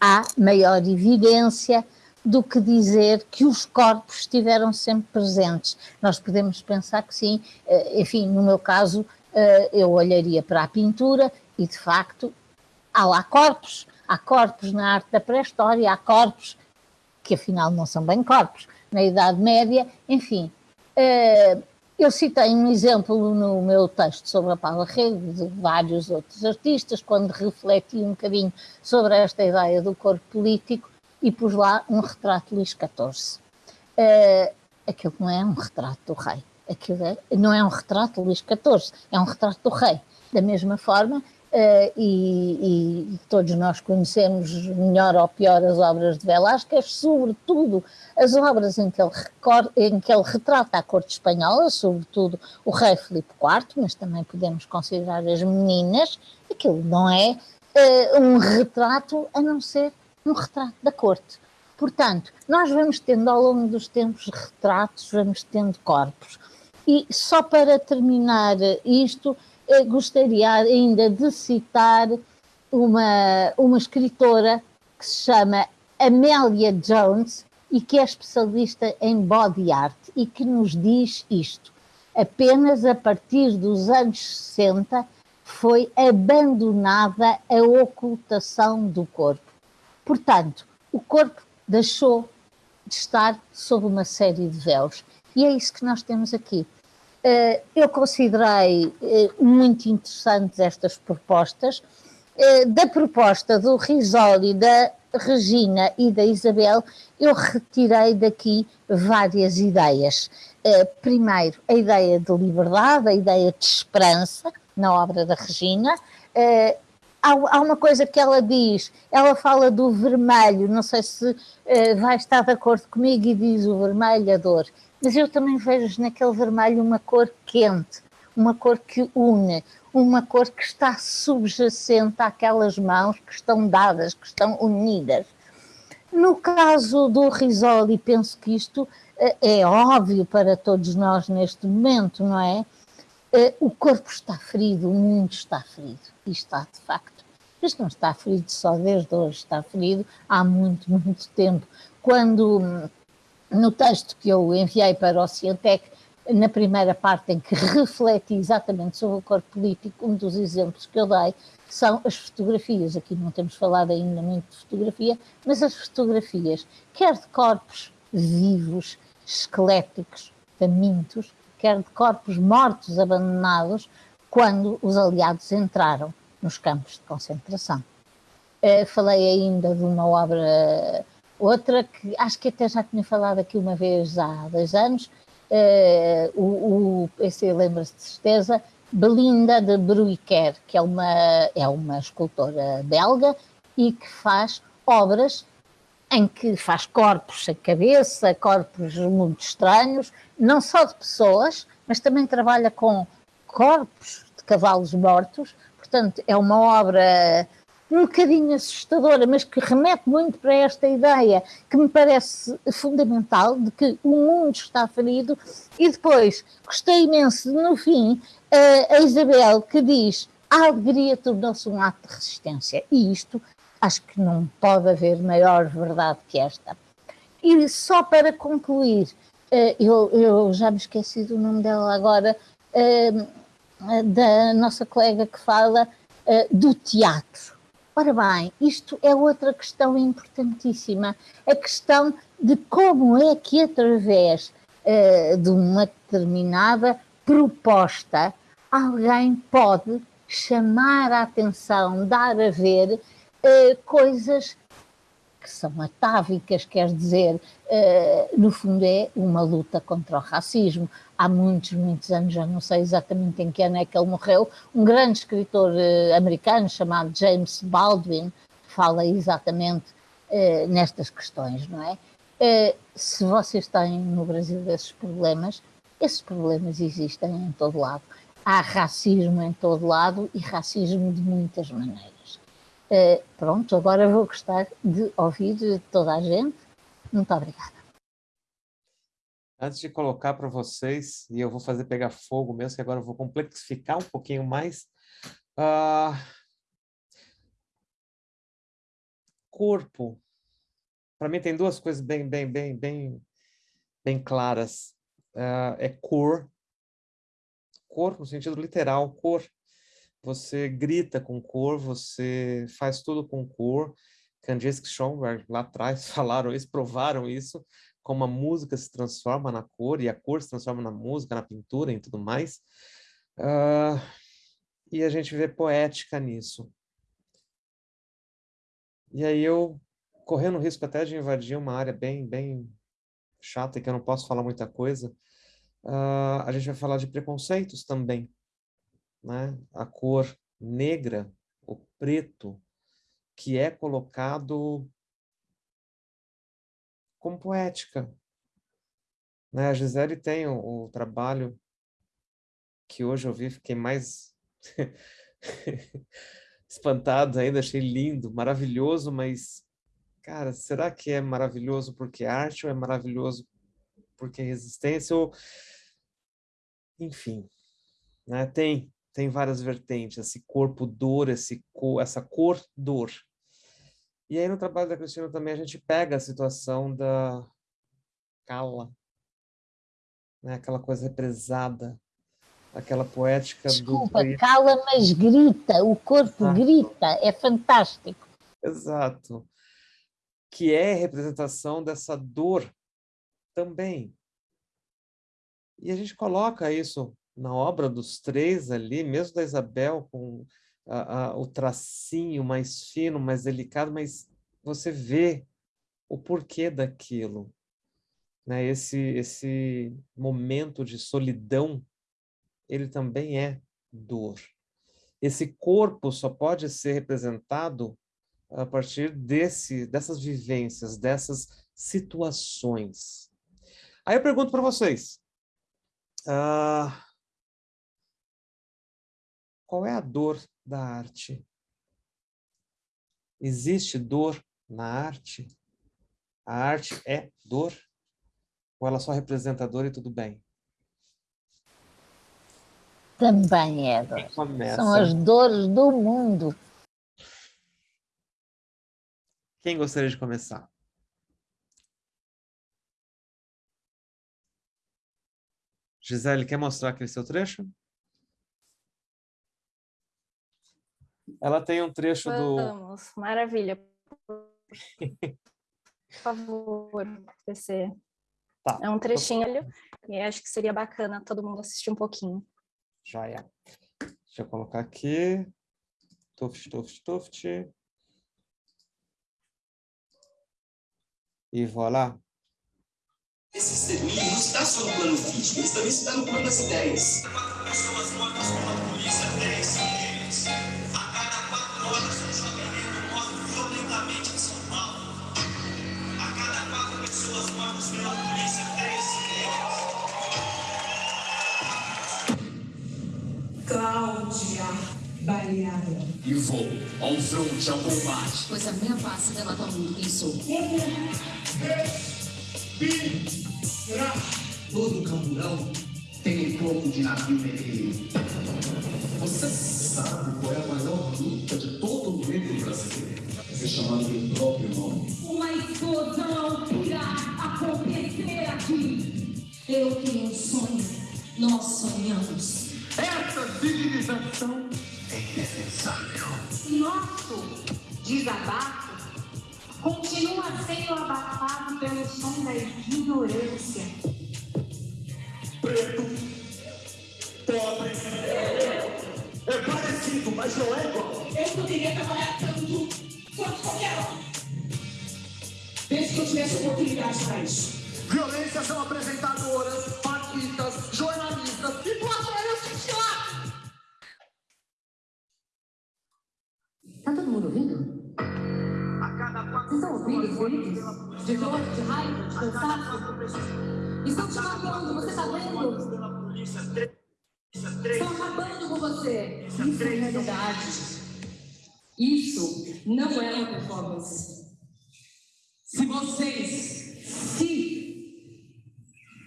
Há maior evidência do que dizer que os corpos estiveram sempre presentes. Nós podemos pensar que sim, eh, enfim, no meu caso, eh, eu olharia para a pintura e, de facto, há lá corpos. Há corpos na arte da pré-história, há corpos que afinal não são bem corpos. Na Idade Média, enfim, eh, eu citei um exemplo no meu texto sobre a Paula Rego, de vários outros artistas, quando refleti um bocadinho sobre esta ideia do corpo político e pus lá um retrato de Luís XIV. Uh, aquilo não é um retrato do rei, aquilo é, não é um retrato de Luís XIV, é um retrato do rei. Da mesma forma, Uh, e, e, todos nós conhecemos melhor ou pior as obras de Velázquez, sobretudo as obras em que ele, em que ele retrata a corte espanhola, sobretudo o rei Filipe IV, mas também podemos considerar as meninas, aquilo não é uh, um retrato a não ser um retrato da corte. Portanto, nós vamos tendo ao longo dos tempos retratos, vamos tendo corpos. E só para terminar isto, eu gostaria ainda de citar uma, uma escritora que se chama Amélia Jones e que é especialista em body art e que nos diz isto. Apenas a partir dos anos 60 foi abandonada a ocultação do corpo. Portanto, o corpo deixou de estar sob uma série de véus. E é isso que nós temos aqui. Eh, eu considerei eh, muito interessantes estas propostas. Eh, da proposta do Risoli, da Regina e da Isabel, eu retirei daqui várias ideias. Primeiro, a ideia de liberdade, a ideia de esperança na obra da Regina. Há uma coisa que ela diz, ela fala do vermelho, não sei se vai estar de acordo comigo, e diz o vermelho, a dor mas eu também vejo naquele vermelho uma cor quente, uma cor que une, uma cor que está subjacente àquelas mãos que estão dadas, que estão unidas. No caso do Risoli, penso que isto eh, é óbvio para todos nós neste momento, não é? Eh, o corpo está ferido, o mundo está ferido, e está de facto. Mas não está ferido só desde hoje, está ferido há muito, muito tempo quando no texto que eu enviei para o Cientec, na primeira parte em que refleti exatamente sobre o corpo político, um dos exemplos que eu dei são as fotografias. Aqui não temos falado ainda muito de fotografia, mas as fotografias, quer de corpos vivos, esqueléticos, famintos, quer de corpos mortos, abandonados, quando os aliados entraram nos campos de concentração. Uh, falei ainda de uma obra, outra que acho que até já tinha falado aqui uma vez há dois anos, uh, o, o, esse lembra-se de certeza, Belinda de Bruyker, que é uma, é uma escultora belga e que faz obras em que faz corpos sem cabeça, corpos muito estranhos, não só de pessoas, mas também trabalha com corpos de cavalos mortos. Portanto, é uma obra um bocadinho assustadora, mas que remete muito para esta ideia que me parece fundamental de que o mundo está ferido. E depois, gostei imenso no fim, a Isabel que diz a alegria tornou-se um ato de resistência. E isto acho que não pode haver maior verdade que esta. E só para concluir, eh, eu, eu já me esqueci do nome dela agora, eh, da nossa colega que fala eh, do teatro. Ora bem, isto é outra questão importantíssima, a questão de como é que através de uma determinada proposta alguém pode chamar a atenção, dar a ver uh, coisas que são atávicas, quer dizer, uh, no fundo é uma luta contra o racismo. Há muitos, muitos anos, já não sei exatamente em que ano é que ele morreu, um grande escritor uh, americano chamado James Baldwin fala exatamente uh, nestas questões, não é? se vocês têm no Brasil esses problemas, esses problemas existem em todo lado. Há racismo em todo lado e racismo de muitas maneiras. Uh, pronto, agora vou gostar de ouvir toda a gente. Muito obrigada. Antes de colocar para vocês, e eu vou fazer pegar fogo mesmo, que agora eu vou complexificar um pouquinho mais. Uh, corpo. Para mim tem duas coisas bem, bem, bem, bem, bem claras. Uh, é cor. Cor no sentido literal, cor você grita com cor, você faz tudo com cor. Kandinsky e Schoenberg lá atrás falaram isso, provaram isso, como a música se transforma na cor e a cor se transforma na música, na pintura e tudo mais. Uh, e a gente vê poética nisso. E aí eu, correndo o risco até de invadir uma área bem, bem chata e que eu não posso falar muita coisa, uh, a gente vai falar de preconceitos também né, a cor negra, o preto, que é colocado como poética. Né? A Gisele tem o, o trabalho que hoje eu vi, fiquei mais espantado ainda, achei lindo, maravilhoso, mas, cara, será que é maravilhoso porque é arte ou é maravilhoso porque é resistência? Ou... Enfim, né? tem tem várias vertentes, esse corpo dor, esse cor, essa cor dor. E aí no trabalho da Cristina também a gente pega a situação da cala, né? aquela coisa represada, aquela poética Desculpa, do... cala, mas grita, o corpo Exato. grita, é fantástico. Exato. Que é representação dessa dor também. E a gente coloca isso na obra dos três ali, mesmo da Isabel, com a, a, o tracinho mais fino, mais delicado, mas você vê o porquê daquilo. Né? Esse, esse momento de solidão, ele também é dor. Esse corpo só pode ser representado a partir desse, dessas vivências, dessas situações. Aí eu pergunto para vocês, uh, qual é a dor da arte? Existe dor na arte? A arte é dor? Ou ela só representa dor e tudo bem? Também é dor. São as dores do mundo. Quem gostaria de começar? Gisele, quer mostrar aquele seu trecho? Ela tem um trecho do... Vamos, maravilha. Por favor, PC. Tá. É um trechinho e acho que seria bacana todo mundo assistir um pouquinho. Já é. Deixa eu colocar aqui. Tuft, tuft, tuft. E voilà. Esse extermínio não está só no plano físico, ele também está no plano das ideias. E vou ao fronte, ao combate. Pois a minha face denota ao mundo quem sou. Todo camburão tem um corpo de navio negreiro. Você sabe qual é a maior luta de todo o negro brasileiro? É ser chamado pelo próprio nome. Uma explosão irá acontecer aqui. Eu tenho um sonho. Nós sonhamos. Essa civilização é indefensável. Nosso desabafo continua sendo abafado pelo som da ignorância. Preto, pobre, é parecido, mas não é igual. Eu poderia trabalhar tanto quanto qualquer um. Desde que eu tivesse oportunidade para isso. Violência são apresentadoras, artistas, jornalistas e plateia lá. Tá todo mundo ouvindo? Vocês estão ouvindo os gritos de dor, de raiva, de cansaço? Estão te matando, você está vendo? Estão acabando com você. Isso é realidade. Isso não é uma performance. Se vocês, se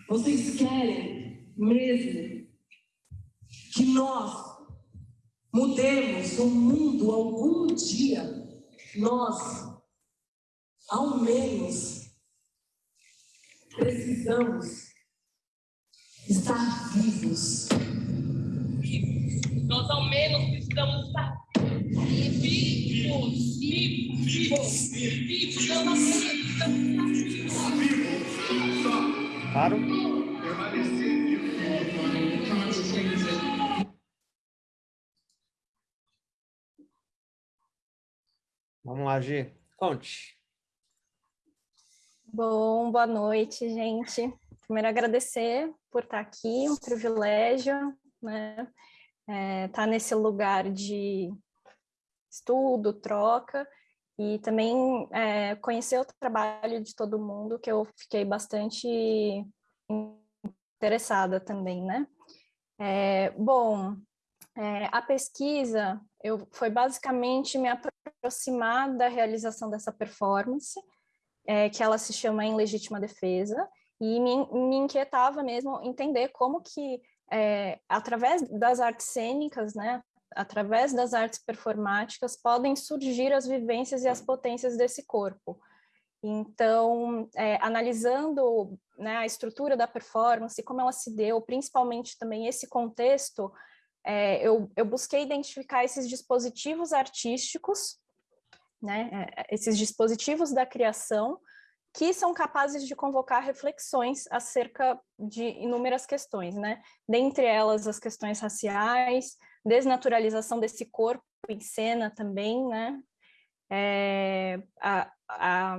vocês querem mesmo que nós mudemos o mundo algum dia, nós, ao menos, precisamos estar vivos. Nós, ao menos, precisamos estar vivos, vivos, vivos, vivos. Nós, ao menos, precisamos estar vivos. Claro. Vamos lá, Gi. Conte. Bom, boa noite, gente. Primeiro, agradecer por estar aqui, um privilégio, né? É, estar nesse lugar de estudo, troca, e também é, conhecer o trabalho de todo mundo, que eu fiquei bastante interessada também, né? É, bom, é, a pesquisa eu, foi basicamente me aproximar da realização dessa performance, é, que ela se chama Em Legítima Defesa, e me, me inquietava mesmo entender como que, é, através das artes cênicas, né, através das artes performáticas, podem surgir as vivências e as potências desse corpo. Então, é, analisando né, a estrutura da performance, como ela se deu, principalmente também esse contexto, é, eu, eu busquei identificar esses dispositivos artísticos, né, é, esses dispositivos da criação, que são capazes de convocar reflexões acerca de inúmeras questões, né? Dentre elas, as questões raciais, desnaturalização desse corpo em cena também, né? É, a, a,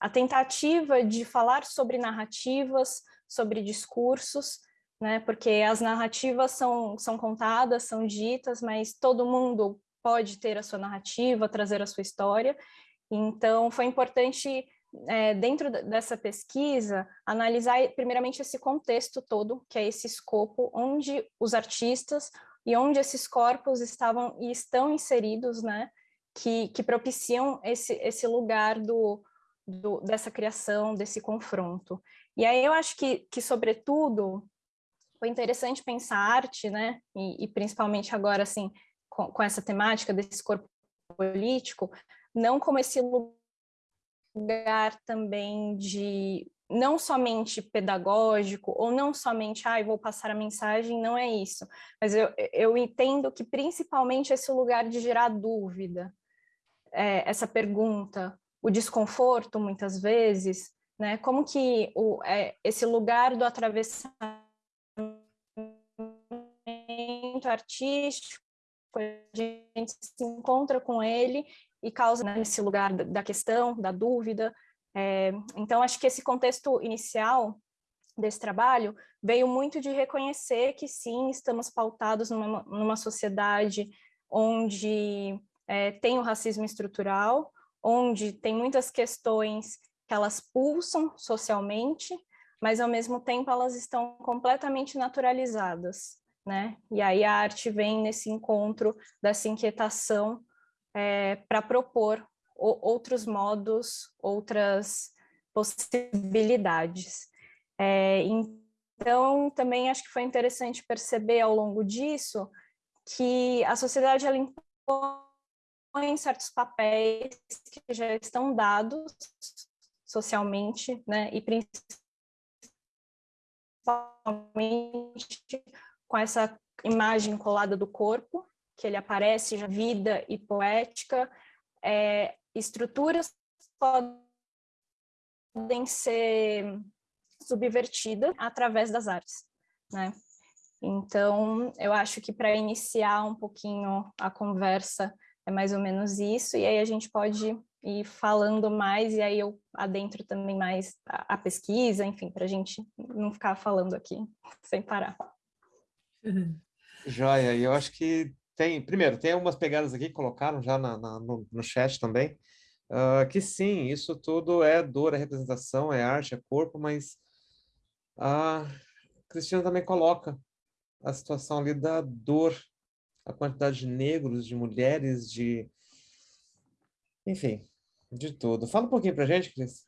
a tentativa de falar sobre narrativas, sobre discursos, né? Porque as narrativas são, são contadas, são ditas, mas todo mundo pode ter a sua narrativa, trazer a sua história. Então, foi importante, é, dentro dessa pesquisa, analisar primeiramente esse contexto todo, que é esse escopo, onde os artistas e onde esses corpos estavam e estão inseridos, né? Que, que propiciam esse, esse lugar do, do, dessa criação, desse confronto. E aí eu acho que, que sobretudo, foi interessante pensar arte, né, e, e principalmente agora, assim, com, com, essa temática desse corpo político, não como esse lugar também de não somente pedagógico, ou não somente, ah, vou passar a mensagem, não é isso. Mas eu, eu entendo que principalmente esse lugar de gerar dúvida, é, essa pergunta, o desconforto, muitas vezes, né? Como que o, é, esse lugar do atravessamento artístico, a gente se encontra com ele e causa né, lugar da questão, da dúvida. É, então, acho que esse contexto inicial desse trabalho veio muito de reconhecer que sim, estamos pautados numa, numa sociedade onde é, tem o racismo estrutural, onde tem muitas questões que elas pulsam socialmente, mas ao mesmo tempo elas estão completamente naturalizadas, né? E aí a arte vem nesse encontro dessa inquietação é, para propor o, outros modos, outras possibilidades. É, então, também acho que foi interessante perceber ao longo disso que a sociedade ela impõe certos papéis que já estão dados socialmente, né, e principalmente com essa imagem colada do corpo, que ele aparece vida e poética, é, estruturas podem ser subvertidas através das artes, né? Então, eu acho que para iniciar um pouquinho a conversa é mais ou menos isso, e aí a gente pode ir falando mais, e aí eu adentro também mais a, a pesquisa, enfim, para a gente não ficar falando aqui sem parar. Joia, e eu acho que tem, primeiro, tem algumas pegadas aqui que colocaram já na, na no, no, chat também, uh, que sim, isso tudo é dor, é representação, é arte, é corpo, mas a Cristina também coloca a situação ali da dor, a quantidade de negros, de mulheres, de... Enfim, de tudo. Fala um pouquinho pra gente, Cris.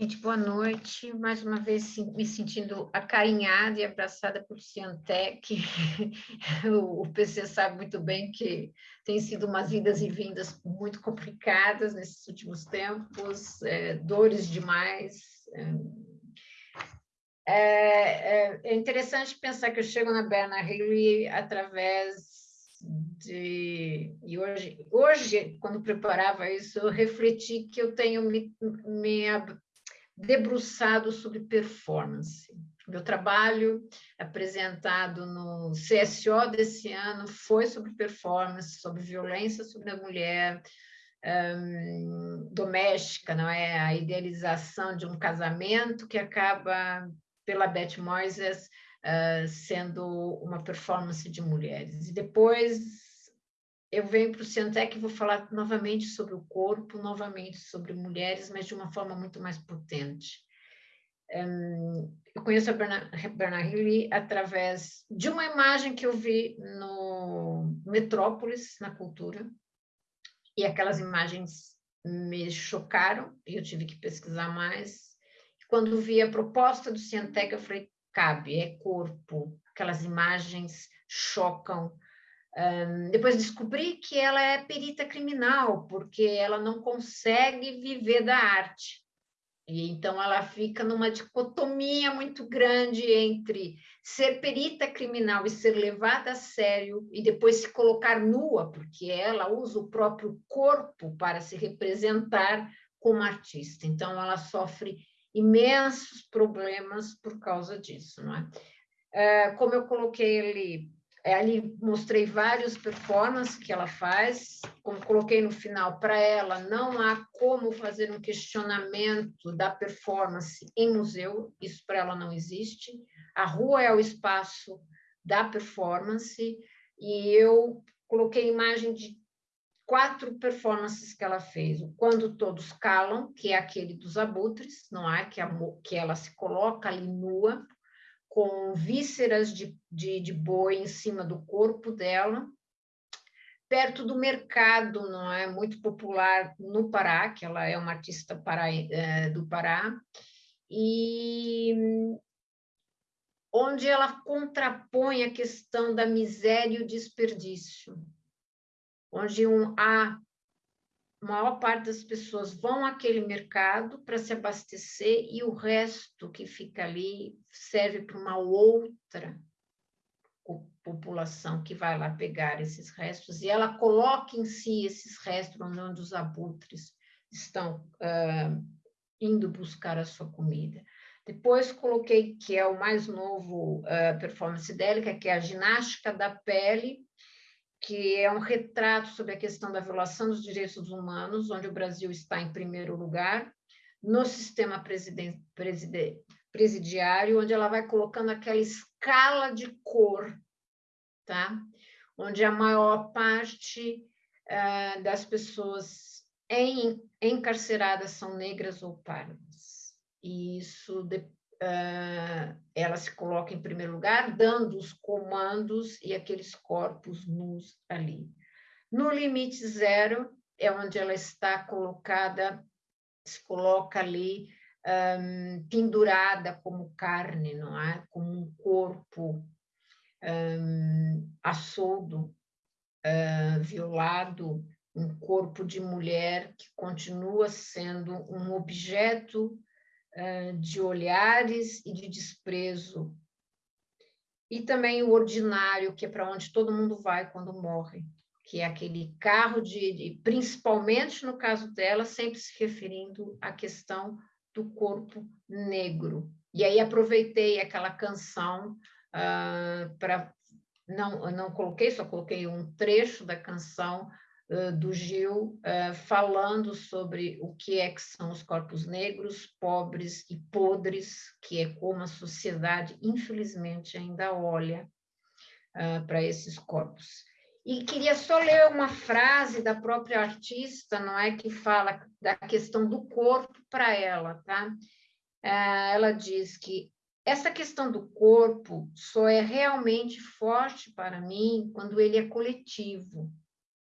Gente, boa noite. Mais uma vez me sentindo acarinhada e abraçada por Ciantec. o PC sabe muito bem que tem sido umas idas e vindas muito complicadas nesses últimos tempos, é, dores demais. É, é, é, interessante pensar que eu chego na Berna Hilly através de... E hoje, hoje, quando preparava isso, eu refleti que eu tenho me, me debruçado sobre performance. Meu trabalho apresentado no CSO desse ano foi sobre performance, sobre violência sobre a mulher um, doméstica, não é? A idealização de um casamento que acaba, pela Beth Moises, sendo uma performance de mulheres. E depois eu venho para o Ciantec e vou falar novamente sobre o corpo, novamente sobre mulheres, mas de uma forma muito mais potente. eu conheço a Bernard através de uma imagem que eu vi no Metrópolis, na cultura, e aquelas imagens me chocaram, e eu tive que pesquisar mais. Quando vi a proposta do Ciantec, eu falei, cabe, é corpo, aquelas imagens chocam, um, depois descobri que ela é perita criminal, porque ela não consegue viver da arte. E então ela fica numa dicotomia muito grande entre ser perita criminal e ser levada a sério e depois se colocar nua, porque ela usa o próprio corpo para se representar como artista. Então ela sofre imensos problemas por causa disso, não é? Uh, como eu coloquei ali, é, ali mostrei vários performances que ela faz, como coloquei no final, para ela não há como fazer um questionamento da performance em museu, isso para ela não existe. A rua é o espaço da performance, e eu coloquei imagem de quatro performances que ela fez. O Quando Todos Calam, que é aquele dos abutres, não é? Que, a, que ela se coloca ali nua, com vísceras de, de, de boi em cima do corpo dela, perto do mercado, não é muito popular no Pará, que ela é uma artista para, é, do Pará, e onde ela contrapõe a questão da miséria e o desperdício, onde um a maior parte das pessoas vão àquele mercado para se abastecer e o resto que fica ali serve para uma outra população que vai lá pegar esses restos e ela coloca em si esses restos onde os abutres estão uh, indo buscar a sua comida. Depois coloquei que é o mais novo uh, performance dela, que é a ginástica da pele, que é um retrato sobre a questão da violação dos direitos humanos, onde o Brasil está em primeiro lugar, no sistema presidiário, onde ela vai colocando aquela escala de cor, tá? onde a maior parte uh, das pessoas em, encarceradas são negras ou pardas. E isso de, uh, ela se coloca em primeiro lugar, dando os comandos e aqueles corpos nus ali. No limite zero é onde ela está colocada, se coloca ali um, pendurada como carne, não é? Como um corpo um, a soldo, uh, violado, um corpo de mulher que continua sendo um objeto de olhares e de desprezo. E também o ordinário, que é para onde todo mundo vai quando morre, que é aquele carro de, de, principalmente no caso dela, sempre se referindo à questão do corpo negro. E aí aproveitei aquela canção uh, para não não coloquei, só coloquei um trecho da canção do Gil, falando sobre o que é que são os corpos negros, pobres e podres, que é como a sociedade, infelizmente, ainda olha para esses corpos. E queria só ler uma frase da própria artista, não é, que fala da questão do corpo para ela, tá? Ela diz que essa questão do corpo só é realmente forte para mim quando ele é coletivo,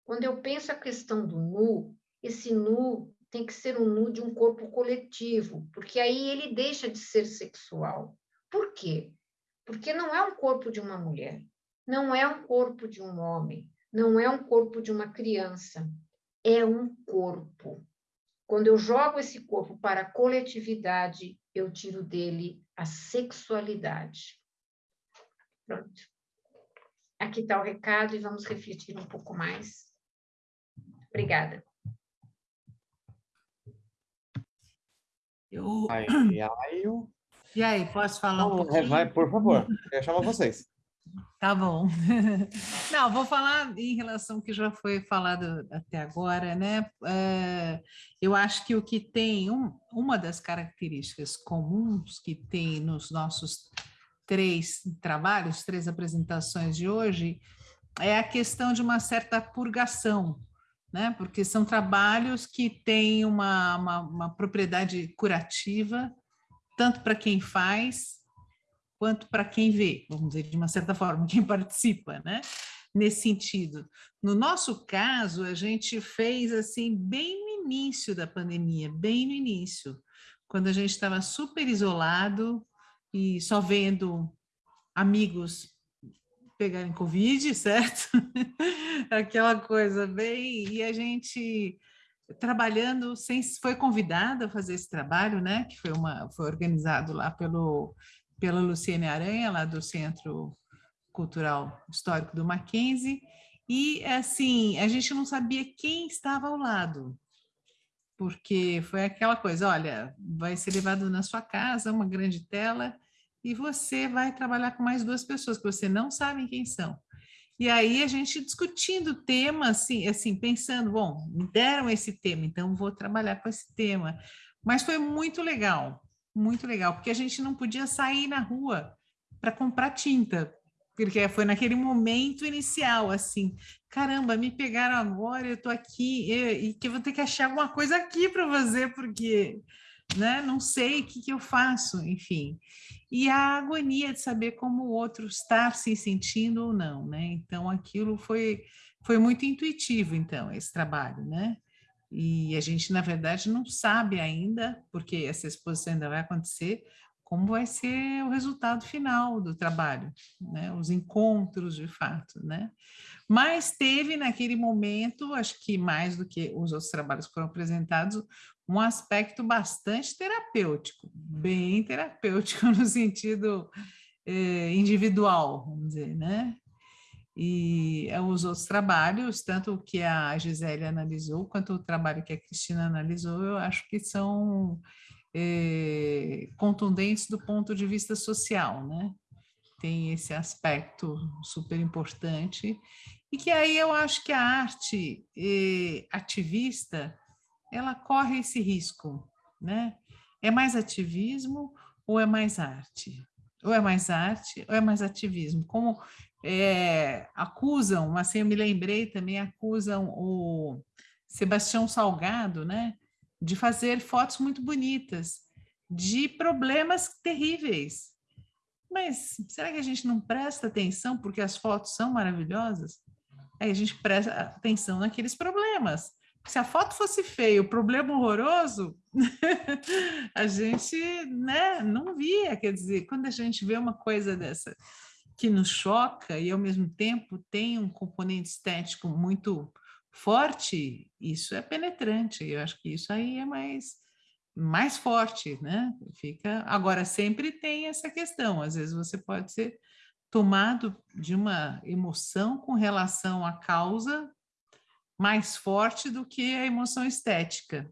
quando eu penso a questão do nu, esse nu tem que ser um nu de um corpo coletivo, porque aí ele deixa de ser sexual. Por quê? Porque não é um corpo de uma mulher, não é um corpo de um homem, não é um corpo de uma criança, é um corpo. Quando eu jogo esse corpo para a coletividade, eu tiro dele a sexualidade. Pronto. Aqui está o recado e vamos refletir um pouco mais. Obrigada. Eu... Ai, ai, eu... E aí, posso falar um pouquinho? Vai, por favor, eu chamo vocês. Tá bom. Não, vou falar em relação ao que já foi falado até agora, né? É, eu acho que o que tem, um, uma das características comuns que tem nos nossos três trabalhos, três apresentações de hoje, é a questão de uma certa purgação, né? porque são trabalhos que têm uma, uma, uma propriedade curativa, tanto para quem faz, quanto para quem vê, vamos dizer, de uma certa forma, quem participa, né? nesse sentido. No nosso caso, a gente fez assim, bem no início da pandemia, bem no início, quando a gente estava super isolado e só vendo amigos pegarem Covid, certo? Aquela coisa bem... E a gente trabalhando, sem, foi convidada a fazer esse trabalho, né? Que foi, uma, foi organizado lá pelo, pela Luciene Aranha, lá do Centro Cultural Histórico do Mackenzie, e assim, a gente não sabia quem estava ao lado, porque foi aquela coisa, olha, vai ser levado na sua casa, uma grande tela, e você vai trabalhar com mais duas pessoas que você não sabe quem são. E aí a gente discutindo o tema, assim, assim, pensando, bom, me deram esse tema, então vou trabalhar com esse tema. Mas foi muito legal, muito legal, porque a gente não podia sair na rua para comprar tinta, porque foi naquele momento inicial, assim, caramba, me pegaram agora, eu estou aqui, e, que vou ter que achar alguma coisa aqui para fazer, porque né? não sei o que, que eu faço, enfim. E a agonia de saber como o outro está se sentindo ou não, né? Então, aquilo foi, foi muito intuitivo, então, esse trabalho, né? E a gente, na verdade, não sabe ainda, porque essa exposição ainda vai acontecer, como vai ser o resultado final do trabalho, né? os encontros de fato. Né? Mas teve naquele momento, acho que mais do que os outros trabalhos que foram apresentados, um aspecto bastante terapêutico, bem terapêutico no sentido eh, individual, vamos dizer, né? E é, os outros trabalhos, tanto o que a Gisele analisou, quanto o trabalho que a Cristina analisou, eu acho que são eh, contundentes do ponto de vista social, né? Tem esse aspecto super importante e que aí eu acho que a arte eh, ativista ela corre esse risco, né? É mais ativismo ou é mais arte? Ou é mais arte ou é mais ativismo? Como é, acusam, assim eu me lembrei também, acusam o Sebastião Salgado, né? De fazer fotos muito bonitas, de problemas terríveis. Mas será que a gente não presta atenção porque as fotos são maravilhosas? Aí a gente presta atenção naqueles problemas. Se a foto fosse feia, o problema horroroso, a gente né, não via. Quer dizer, quando a gente vê uma coisa dessa que nos choca e, ao mesmo tempo, tem um componente estético muito forte, isso é penetrante. Eu acho que isso aí é mais mais forte, né? Fica agora sempre tem essa questão. Às vezes você pode ser tomado de uma emoção com relação à causa mais forte do que a emoção estética.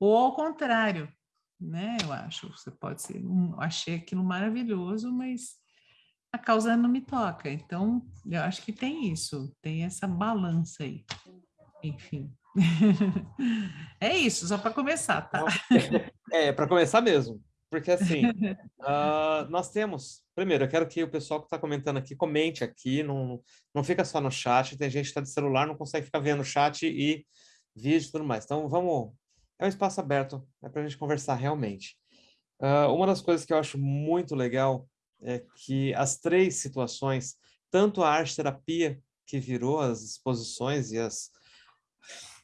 Ou ao contrário, né? Eu acho, você pode ser, um, achei aquilo maravilhoso, mas a causa não me toca. Então, eu acho que tem isso, tem essa balança aí enfim. é isso, só para começar, tá? É, para começar mesmo. Porque assim, uh, nós temos. Primeiro, eu quero que o pessoal que está comentando aqui comente aqui, não, não fica só no chat. Tem gente que está de celular, não consegue ficar vendo chat e vídeo e tudo mais. Então, vamos. É um espaço aberto, é para a gente conversar realmente. Uh, uma das coisas que eu acho muito legal é que as três situações, tanto a arte terapia, que virou as exposições e as,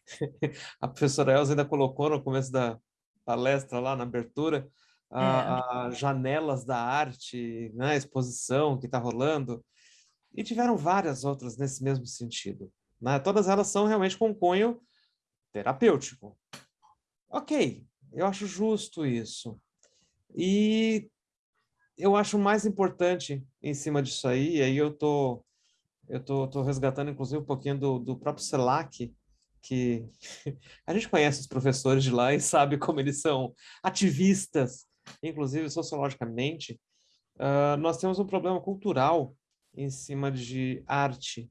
a professora Elza ainda colocou no começo da palestra lá na abertura, a, é. a janelas da arte, né, a exposição que está rolando, e tiveram várias outras nesse mesmo sentido. Né? Todas elas são realmente com cunho terapêutico. Ok, eu acho justo isso. E eu acho mais importante em cima disso aí, e aí eu tô, eu tô, tô resgatando inclusive um pouquinho do, do próprio CELAC, que a gente conhece os professores de lá e sabe como eles são ativistas, inclusive sociologicamente, uh, nós temos um problema cultural em cima de arte.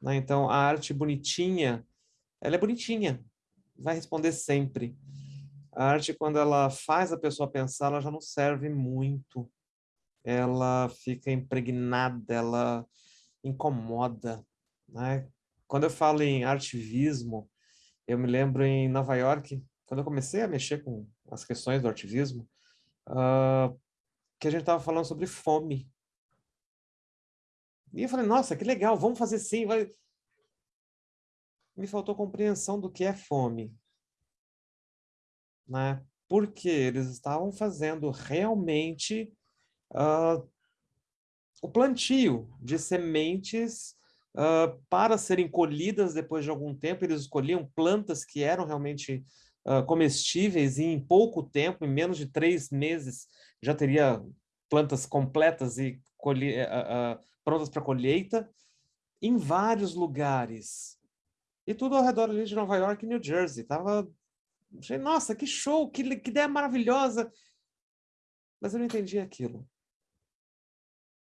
Né? Então, a arte bonitinha, ela é bonitinha, vai responder sempre. A arte, quando ela faz a pessoa pensar, ela já não serve muito. Ela fica impregnada, ela incomoda. Né? Quando eu falo em artivismo, eu me lembro em Nova York, quando eu comecei a mexer com as questões do artivismo, uh, que a gente estava falando sobre fome. E eu falei, nossa, que legal, vamos fazer sim. Vai... Me faltou compreensão do que é fome. Né? Porque eles estavam fazendo realmente uh, o plantio de sementes uh, para serem colhidas depois de algum tempo, eles escolhiam plantas que eram realmente uh, comestíveis e em pouco tempo, em menos de três meses, já teria plantas completas e uh, prontas para colheita, em vários lugares. E tudo ao redor ali de Nova York e New Jersey. Tava... Nossa, que show, que, que ideia maravilhosa! Mas eu não entendi aquilo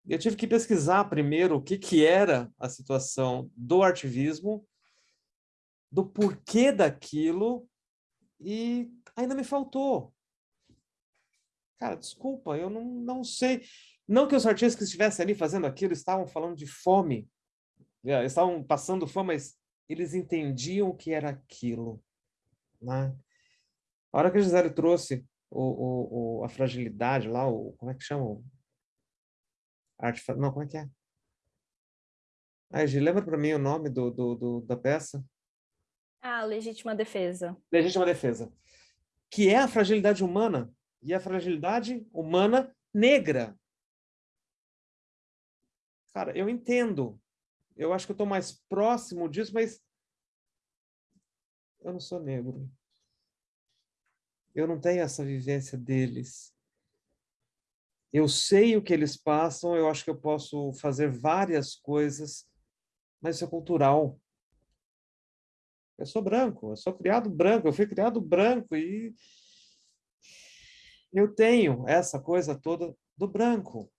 eu tive que pesquisar primeiro o que, que era a situação do artivismo, do porquê daquilo, e ainda me faltou. Cara, desculpa, eu não, não sei. Não que os artistas que estivessem ali fazendo aquilo estavam falando de fome, é, estavam passando fome, mas eles entendiam o que era aquilo. Né? A hora que a Gisele trouxe o, o, o, a fragilidade lá, o, como é que chama? Arte, não, como é que é? Ah, Gi, lembra para mim o nome do, do, do, da peça? Ah, Legítima Defesa. Legítima Defesa. Que é a fragilidade humana. E a fragilidade humana negra. Cara, eu entendo. Eu acho que eu estou mais próximo disso, mas eu não sou negro. Eu não tenho essa vivência deles. Eu sei o que eles passam, eu acho que eu posso fazer várias coisas, mas isso é cultural. Eu sou branco, eu sou criado branco, eu fui criado branco e eu tenho essa coisa toda do branco.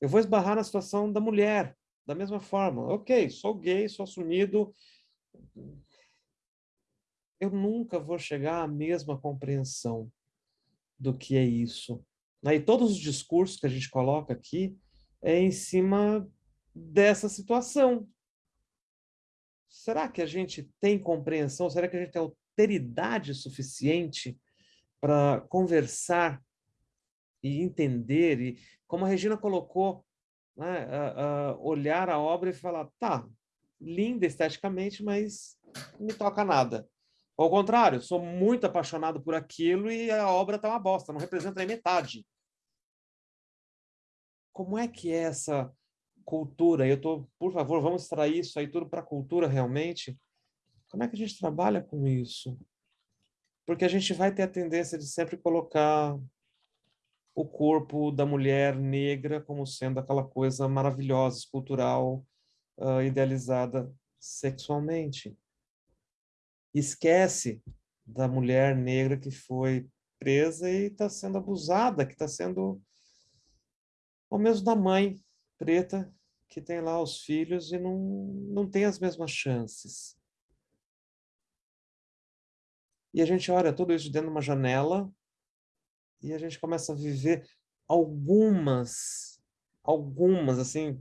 Eu vou esbarrar na situação da mulher, da mesma forma. Ok, sou gay, sou assumido. Eu nunca vou chegar à mesma compreensão do que é isso. E todos os discursos que a gente coloca aqui é em cima dessa situação. Será que a gente tem compreensão? Será que a gente tem alteridade suficiente para conversar e entender? E, como a Regina colocou, né, olhar a obra e falar, tá, linda esteticamente, mas não me toca nada. Ao contrário, sou muito apaixonado por aquilo e a obra está uma bosta, não representa nem metade como é que é essa cultura? Eu tô, por favor, vamos extrair isso aí tudo para a cultura realmente. Como é que a gente trabalha com isso? Porque a gente vai ter a tendência de sempre colocar o corpo da mulher negra como sendo aquela coisa maravilhosa, escultural, uh, idealizada sexualmente. Esquece da mulher negra que foi presa e está sendo abusada, que está sendo ou mesmo da mãe preta que tem lá os filhos e não, não tem as mesmas chances. E a gente olha tudo isso dentro de uma janela e a gente começa a viver algumas, algumas, assim,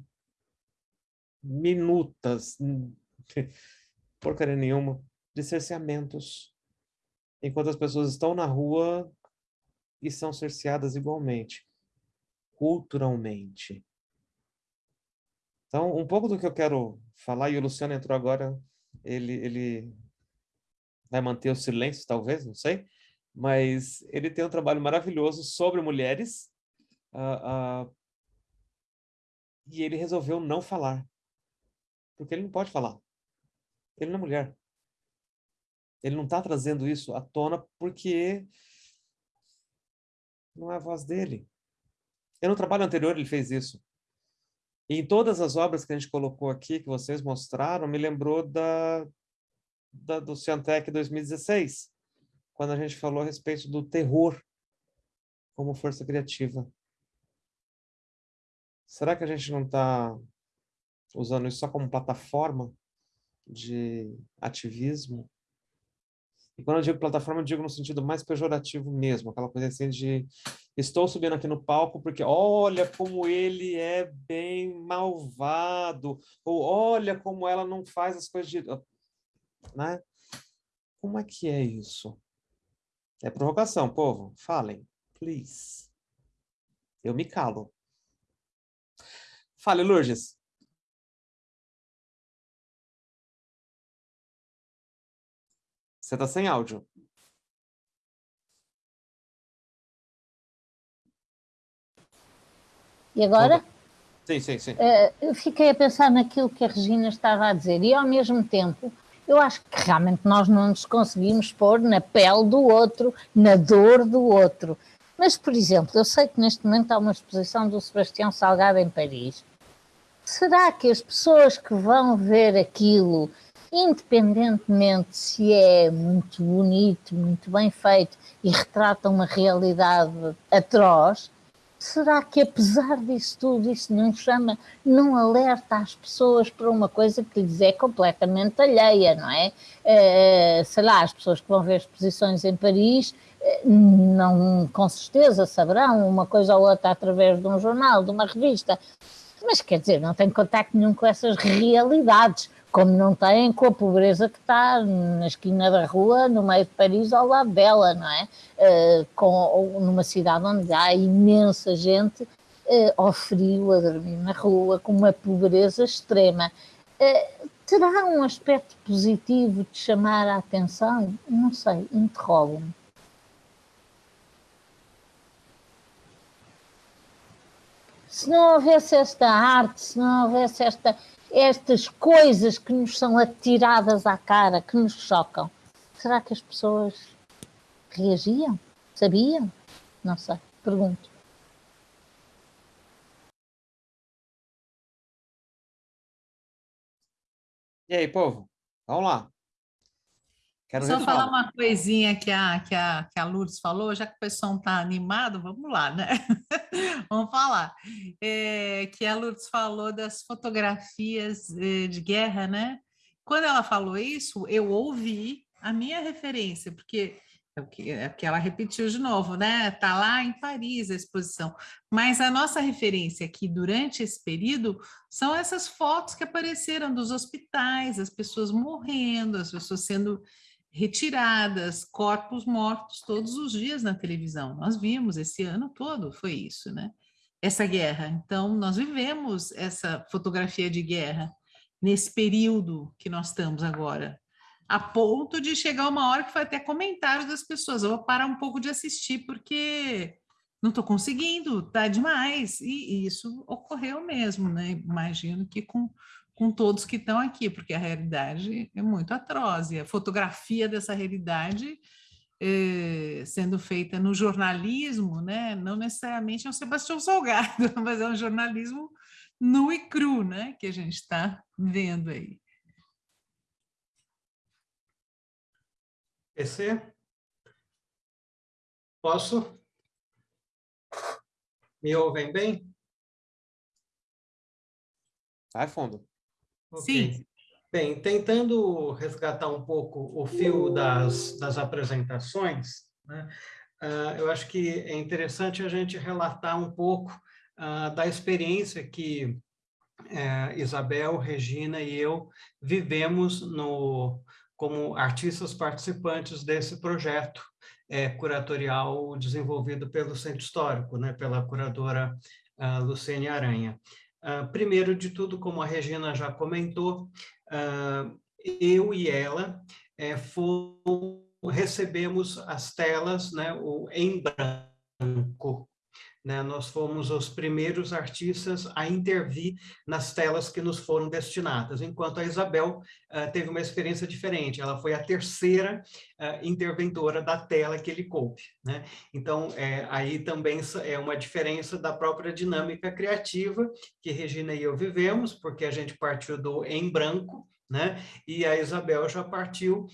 minutas, porcaria nenhuma, de cerceamentos. Enquanto as pessoas estão na rua e são cerceadas igualmente culturalmente. Então, um pouco do que eu quero falar, e o Luciano entrou agora, ele, ele vai manter o silêncio, talvez, não sei, mas ele tem um trabalho maravilhoso sobre mulheres, uh, uh, e ele resolveu não falar, porque ele não pode falar. Ele não é mulher. Ele não está trazendo isso à tona porque não é a voz dele. E no trabalho anterior ele fez isso. E em todas as obras que a gente colocou aqui, que vocês mostraram, me lembrou da, da do Ciantec 2016, quando a gente falou a respeito do terror como força criativa. Será que a gente não está usando isso só como plataforma de ativismo? E quando eu digo plataforma, eu digo no sentido mais pejorativo mesmo, aquela coisa assim de estou subindo aqui no palco porque olha como ele é bem malvado, ou olha como ela não faz as coisas de... Né? Como é que é isso? É provocação, povo. Falem, please. Eu me calo. Fale, Lourdes. Você está sem áudio. E agora? Sim, sim, sim. Uh, eu fiquei a pensar naquilo que a Regina estava a dizer e ao mesmo tempo eu acho que realmente nós não nos conseguimos pôr na pele do outro, na dor do outro. Mas, por exemplo, eu sei que neste momento há uma exposição do Sebastião Salgado em Paris. Será que as pessoas que vão ver aquilo independentemente se é muito bonito, muito bem feito e retrata uma realidade atroz, será que apesar disso tudo, isso não chama, não alerta as pessoas para uma coisa que lhes é completamente alheia, não é? Uh, sei lá, as pessoas que vão ver exposições em Paris, eh, não, com certeza saberão uma coisa ou outra através de um jornal, de uma revista, mas quer dizer, não tem contacto nenhum com essas realidades como não têm com a pobreza que está na esquina da rua, no meio de Paris, ao lado dela, não é? Uh, com, numa cidade onde há imensa gente uh, ao frio, a dormir na rua, com uma pobreza extrema. Uh, terá um aspecto positivo de chamar a atenção? Não sei, interrogo-me. Se não houvesse esta arte, se não houvesse esta, estas coisas que nos são atiradas à cara, que nos chocam, será que as pessoas reagiam? Sabiam? Não sei, pergunto. E aí, povo? Vamos lá. Quero Só falar uma coisinha que a, que, a, que a Lourdes falou, já que o pessoal está animado, vamos lá, né? vamos falar. É, que a Lourdes falou das fotografias eh, de guerra, né? Quando ela falou isso, eu ouvi a minha referência, porque é o que, é que ela repetiu de novo, né? Está lá em Paris a exposição. Mas a nossa referência aqui durante esse período são essas fotos que apareceram dos hospitais, as pessoas morrendo, as pessoas sendo retiradas, corpos mortos todos os dias na televisão. Nós vimos esse ano todo, foi isso, né? Essa guerra. Então, nós vivemos essa fotografia de guerra nesse período que nós estamos agora, a ponto de chegar uma hora que foi até comentário das pessoas, eu vou parar um pouco de assistir porque não estou conseguindo, tá demais. E, e isso ocorreu mesmo, né? Imagino que com com todos que estão aqui, porque a realidade é muito atroz, e a fotografia dessa realidade eh, sendo feita no jornalismo, né, não necessariamente é um Sebastião Salgado, mas é um jornalismo nu e cru, né, que a gente está vendo aí. PC? Posso? Me ouvem bem? Vai fundo. Okay. Sim. Bem, tentando resgatar um pouco o fio das, das apresentações, né, uh, eu acho que é interessante a gente relatar um pouco uh, da experiência que uh, Isabel, Regina e eu vivemos no, como artistas participantes desse projeto é, curatorial desenvolvido pelo Centro Histórico, né, pela curadora uh, Luciene Aranha. Uh, primeiro de tudo, como a Regina já comentou, uh, eu e ela é, recebemos as telas né, o, em branco né? Nós fomos os primeiros artistas a intervir nas telas que nos foram destinadas, enquanto a Isabel uh, teve uma experiência diferente, ela foi a terceira uh, interventora da tela que ele coube. Né? Então, é, aí também é uma diferença da própria dinâmica criativa que Regina e eu vivemos, porque a gente partiu do em branco, né? E a Isabel já partiu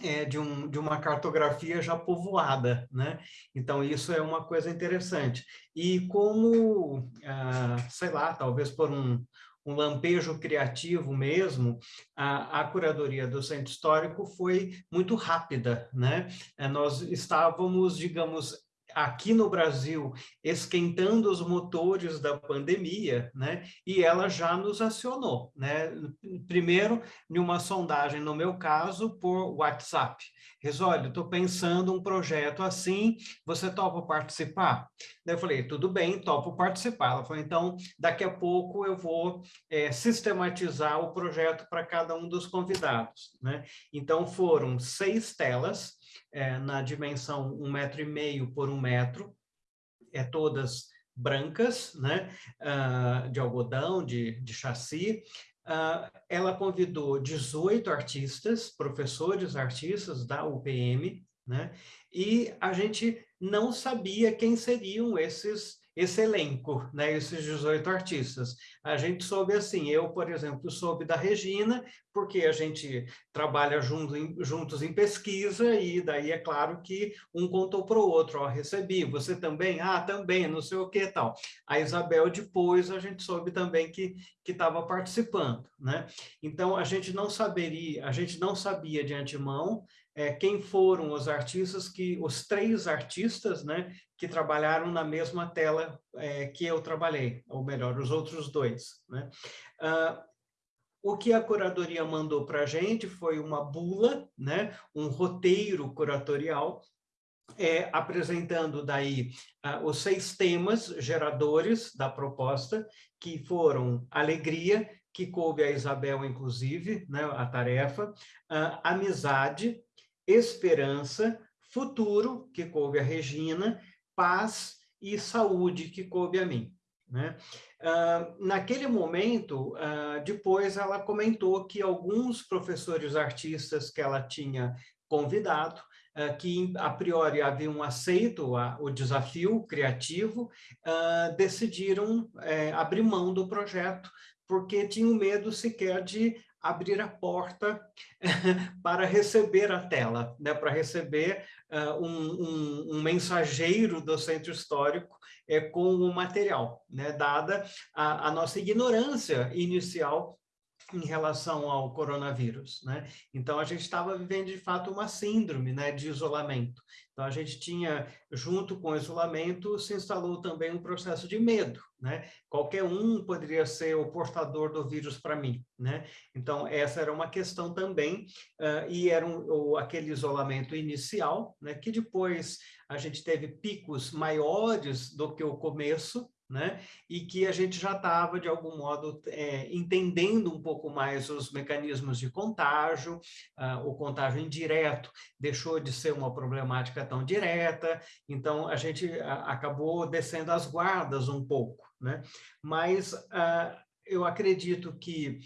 é, de, um, de uma cartografia já povoada, né? Então, isso é uma coisa interessante. E como, ah, sei lá, talvez por um, um lampejo criativo mesmo, a, a, curadoria do Centro Histórico foi muito rápida, né? É, nós estávamos, digamos, aqui no Brasil esquentando os motores da pandemia, né? E ela já nos acionou, né? Primeiro, em uma sondagem, no meu caso, por WhatsApp. Resólio, estou pensando um projeto assim, você topa participar? Daí eu falei, tudo bem, topo participar. Ela falou, então, daqui a pouco eu vou é, sistematizar o projeto para cada um dos convidados, né? Então, foram seis telas, é, na dimensão um metro e meio por um metro, é todas brancas, né, uh, de algodão, de, de chassi. Uh, ela convidou 18 artistas, professores artistas da UPM, né, e a gente não sabia quem seriam esses esse elenco, né, esses 18 artistas. A gente soube assim, eu, por exemplo, soube da Regina, porque a gente trabalha junto em, juntos em pesquisa, e daí é claro que um contou para o outro, ó, recebi, você também? Ah, também, não sei o que tal. A Isabel, depois, a gente soube também que estava participando, né? Então, a gente não saberia, a gente não sabia de antemão é, quem foram os artistas que, os três artistas, né, que trabalharam na mesma tela é, que eu trabalhei, ou melhor, os outros dois, né. Ah, o que a curadoria mandou para a gente foi uma bula, né, um roteiro curatorial, é, apresentando daí uh, os seis temas geradores da proposta, que foram alegria, que coube a Isabel, inclusive, né, a tarefa, uh, amizade, esperança, futuro, que coube a Regina, paz e saúde, que coube a mim. Né? Naquele momento, uh, depois ela comentou que alguns professores artistas que ela tinha convidado, uh, que a priori haviam aceito a, o desafio criativo, decidiram eh, abrir mão do projeto, porque tinham medo sequer de abrir a porta para receber a tela, né, para receber uh, um, um, um, mensageiro do centro histórico é, com o material, né, dada a, a nossa ignorância inicial em relação ao coronavírus, né? Então a gente estava vivendo de fato uma síndrome, né, de isolamento. Então a gente tinha, junto com o isolamento, se instalou também um processo de medo, né? Qualquer um poderia ser o portador do vírus para mim, né? Então essa era uma questão também uh, e era um, aquele isolamento inicial, né? Que depois a gente teve picos maiores do que o começo, né? e que a gente já estava, de algum modo, é, entendendo um pouco mais os mecanismos de contágio, uh, o contágio indireto deixou de ser uma problemática tão direta, então a gente uh, acabou descendo as guardas um pouco. Né? Mas uh, eu acredito que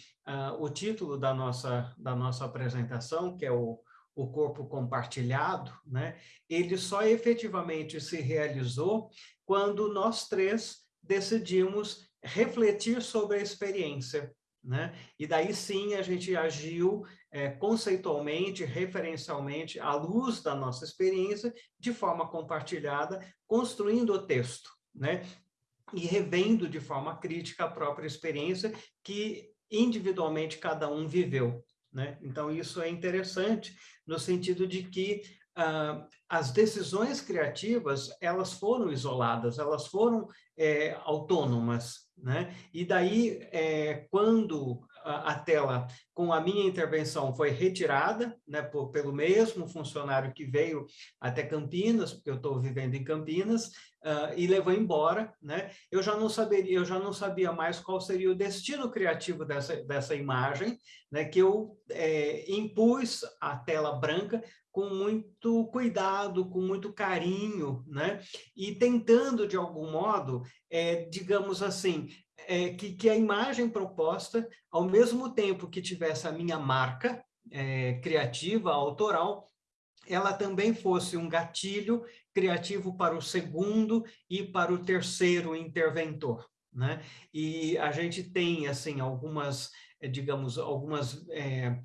o título da nossa, da nossa apresentação, que é o o corpo compartilhado, né? ele só efetivamente se realizou quando nós três decidimos refletir sobre a experiência. Né? E daí sim a gente agiu é, conceitualmente, referencialmente, à luz da nossa experiência, de forma compartilhada, construindo o texto, né? E revendo de forma crítica a própria experiência que individualmente cada um viveu, né? Então isso é interessante no sentido de que ah, as decisões criativas, elas foram isoladas, elas foram é, autônomas, né? E daí, é, quando a, tela, com a minha intervenção, foi retirada, né, por, pelo mesmo funcionário que veio até Campinas, porque eu estou vivendo em Campinas, uh, e levou embora, né? Eu já não saberia, eu já não sabia mais qual seria o destino criativo dessa, dessa imagem, né? Que eu é, impus a tela branca com muito cuidado, com muito carinho, né? E tentando, de algum modo, é, digamos assim, é, que, que a imagem proposta, ao mesmo tempo que tivesse a minha marca é, criativa, autoral, ela também fosse um gatilho criativo para o segundo e para o terceiro interventor. Né? E a gente tem, assim, algumas, digamos, algumas é,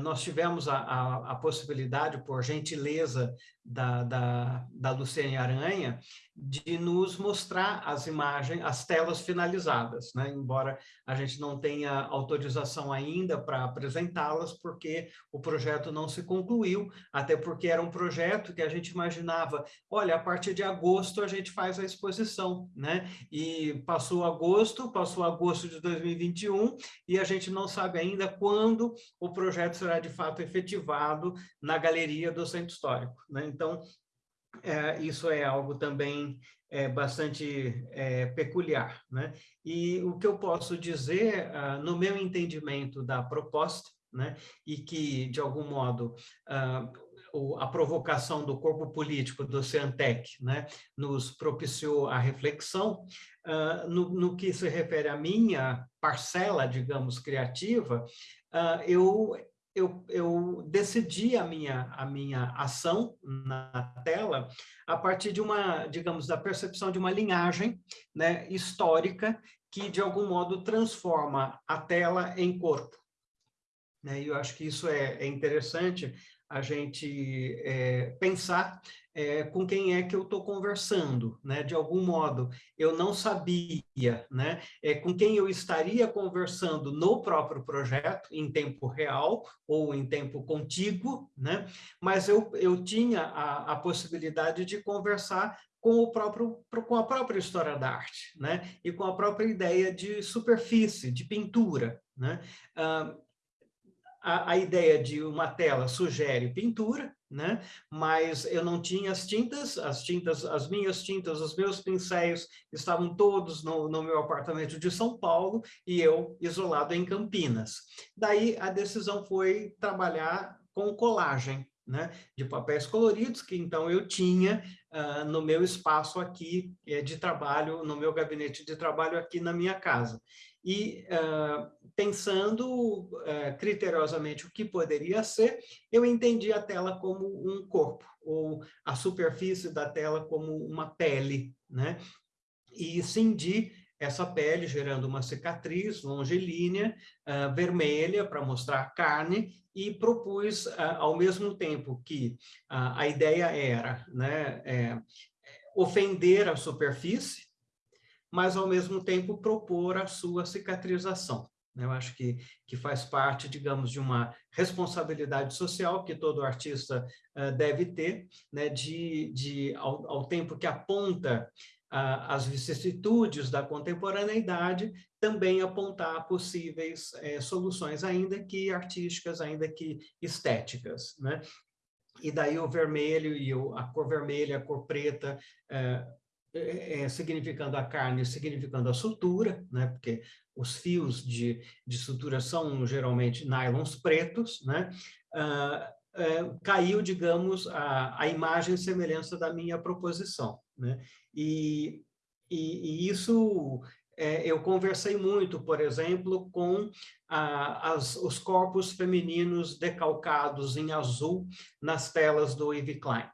nós tivemos a, a, a, possibilidade, por gentileza da, da, da Luciane Aranha, de nos mostrar as imagens, as telas finalizadas, né? embora a gente não tenha autorização ainda para apresentá-las, porque o projeto não se concluiu, até porque era um projeto que a gente imaginava, olha, a partir de agosto a gente faz a exposição, né? E passou agosto, passou agosto de 2021, e a gente não sabe ainda quando o projeto será de fato efetivado na galeria do Centro Histórico, né? Então, é, isso é algo também é, bastante é, peculiar. Né? E o que eu posso dizer, ah, no meu entendimento da proposta, né, e que, de algum modo, ah, a provocação do corpo político do Ciantec né, nos propiciou a reflexão, uh, no, no, que se refere à minha parcela, digamos, criativa, uh, eu eu, eu decidi a minha, a minha ação na tela a partir de uma, digamos, da percepção de uma linhagem né, histórica que, de algum modo, transforma a tela em corpo. Né? E eu acho que isso é, é interessante a gente é, pensar é, com quem é que eu estou conversando, né? De algum modo, eu não sabia, né? É, com quem eu estaria conversando no próprio projeto, em tempo real ou em tempo contíguo, né? Mas eu, eu tinha a, a possibilidade de conversar com, o próprio, com a própria história da arte, né? E com a própria ideia de superfície, de pintura, né? Ah, a, a ideia de uma tela sugere pintura, né? Mas eu não tinha as tintas, as tintas, as minhas tintas, os meus pincéis estavam todos no, no meu apartamento de São Paulo e eu isolado em Campinas. Daí a decisão foi trabalhar com colagem, né, de papéis coloridos, que então eu tinha uh, no meu espaço aqui é, de trabalho, no meu gabinete de trabalho aqui na minha casa. E uh, pensando uh, criteriosamente o que poderia ser, eu entendi a tela como um corpo, ou a superfície da tela como uma pele, né? E cindi essa pele, gerando uma cicatriz longilínea, uh, vermelha, para mostrar carne, e propus, ao mesmo tempo que a ideia era né, é, ofender a superfície, mas, ao mesmo tempo, propor a sua cicatrização. Eu acho que, que faz parte, digamos, de uma responsabilidade social que todo artista uh, deve ter, né, de, de ao, ao tempo que aponta as vicissitudes da contemporaneidade, também apontar possíveis é, soluções, ainda que artísticas, ainda que estéticas. Né? E daí o vermelho e o, a cor vermelha, a cor preta, é, é, significando a carne, significando a sutura, né? porque os fios de, de sutura são geralmente nylons pretos, né? Ah, é, caiu, digamos, a, a imagem e semelhança da minha proposição. Né? E, e, e isso é, eu conversei muito, por exemplo, com as, os corpos femininos decalcados em azul nas telas do Yves Klein.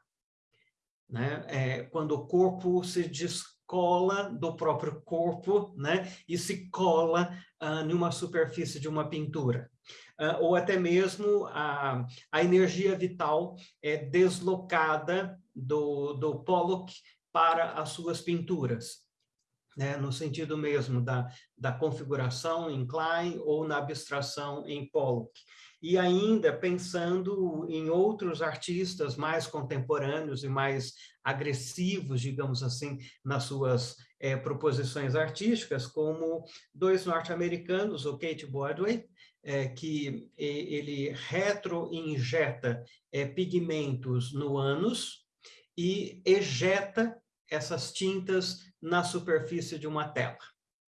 Né? É, quando o corpo se descola do próprio corpo né? e se cola ah, numa superfície de uma pintura. Ah, ou até mesmo a, a energia vital é deslocada do, do Pollock para as suas pinturas, né, no sentido mesmo da, da configuração em Klein ou na abstração em Pollock. E ainda pensando em outros artistas mais contemporâneos e mais agressivos, digamos assim, nas suas é, proposições artísticas, como dois norte-americanos, o Kate Bodway, é, que ele retroinjeta é, pigmentos no ânus e ejeta essas tintas na superfície de uma tela.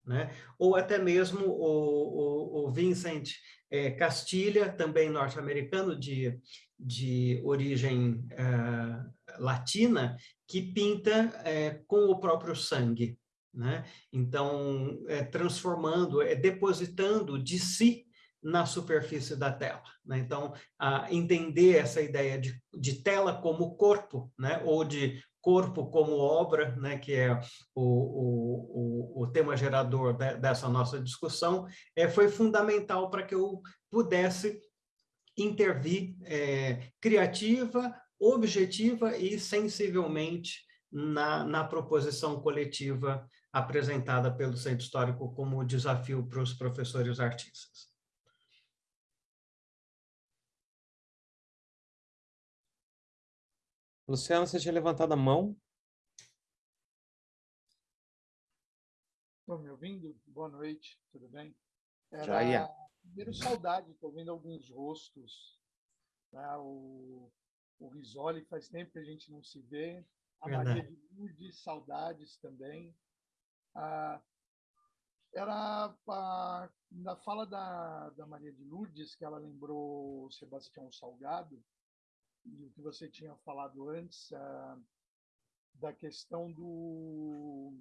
Né? Ou até mesmo o, o, o Vincent é, Castilha, também norte-americano de, de origem é, latina, que pinta é, com o próprio sangue. Né? Então, é, transformando, é, depositando de si na superfície da tela. Né? Então, entender essa ideia de, de tela como corpo, né? ou de corpo como obra, né, que é o, o, o, tema gerador de, dessa nossa discussão, é, foi fundamental para que eu pudesse intervir é, criativa, objetiva e sensivelmente na, na proposição coletiva apresentada pelo Centro Histórico como desafio para os professores artistas. Luciano, você tinha levantado a mão? Estão me ouvindo? Boa noite, tudo bem? Era, Já ia. Primeiro, saudade, estou vendo alguns rostos. Né? O, o Risoli, faz tempo que a gente não se vê. A Verdade. Maria de Lourdes, saudades também. Ah, era a, na fala da, da Maria de Lourdes, que ela lembrou Sebastião Salgado, e o que você tinha falado antes uh, da questão do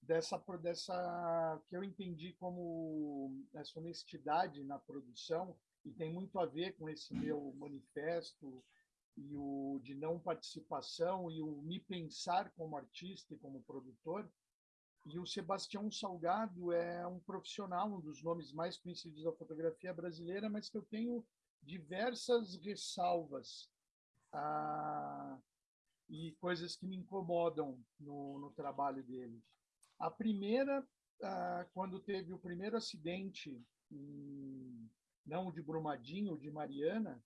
dessa dessa que eu entendi como essa honestidade na produção e tem muito a ver com esse meu manifesto e o de não participação e o me pensar como artista e como produtor. E o Sebastião Salgado é um profissional um dos nomes mais conhecidos da fotografia brasileira mas que eu tenho diversas ressalvas ah, e coisas que me incomodam no, no trabalho dele. A primeira, ah, quando teve o primeiro acidente, em, não de Brumadinho, de Mariana,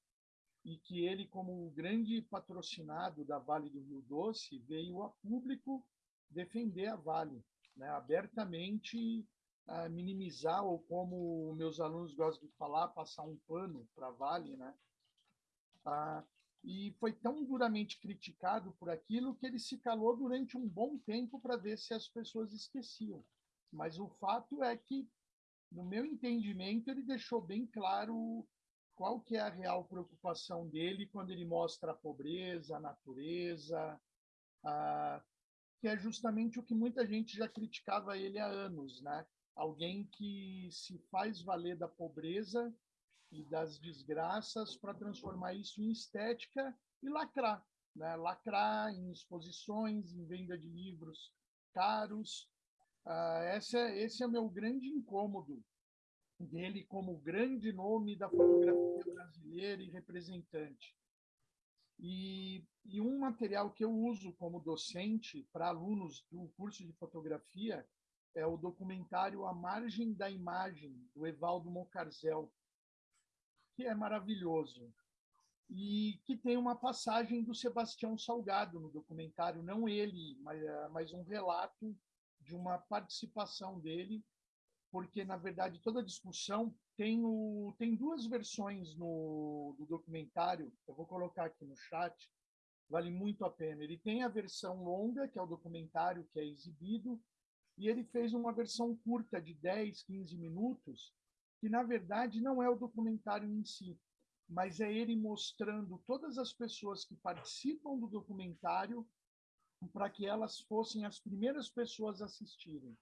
e que ele, como grande patrocinado da Vale do Rio Doce, veio a público defender a Vale, né, abertamente uh, minimizar, ou como meus alunos gostam de falar, passar um pano para a Vale, né? Uh, e foi tão duramente criticado por aquilo que ele se calou durante um bom tempo para ver se as pessoas esqueciam. Mas o fato é que, no meu entendimento, ele deixou bem claro qual que é a real preocupação dele quando ele mostra a pobreza, a natureza, a, que é justamente o que muita gente já criticava ele há anos, né? Alguém que se faz valer da pobreza e das desgraças para transformar isso em estética e lacrar, né? Lacrar em exposições, em venda de livros caros. Uh, esse, é, esse é meu grande incômodo dele como grande nome da fotografia brasileira e representante. E, e um material que eu uso como docente para alunos do curso de fotografia é o documentário A Margem da Imagem, do Evaldo Mocarzel, que é maravilhoso. E que tem uma passagem do Sebastião Salgado no documentário, não ele, mas, mas um relato de uma participação dele porque na verdade toda a discussão tem o tem duas versões no do documentário. Eu vou colocar aqui no chat. Vale muito a pena. Ele tem a versão longa, que é o documentário que é exibido, e ele fez uma versão curta de 10, 15 minutos, que na verdade não é o documentário em si, mas é ele mostrando todas as pessoas que participam do documentário para que elas fossem as primeiras pessoas a assistirem.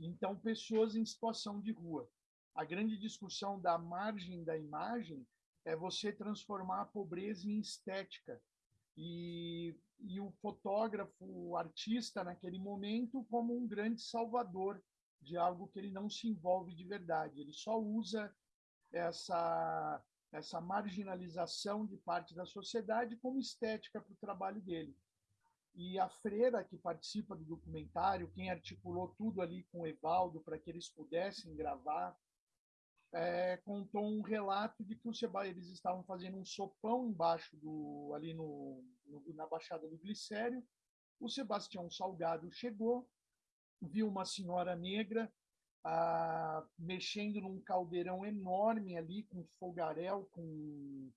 Então, pessoas em situação de rua. A grande discussão da margem da imagem é você transformar a pobreza em estética. E, e o fotógrafo, o artista, naquele momento, como um grande salvador de algo que ele não se envolve de verdade. Ele só usa essa, essa marginalização de parte da sociedade como estética para o trabalho dele. E a freira que participa do documentário, quem articulou tudo ali com o Evaldo para que eles pudessem gravar, é, contou um relato de que o Seba, eles estavam fazendo um sopão embaixo do ali no, no, na baixada do Glicério. O Sebastião Salgado chegou, viu uma senhora negra ah, mexendo num caldeirão enorme ali com fogaréu, com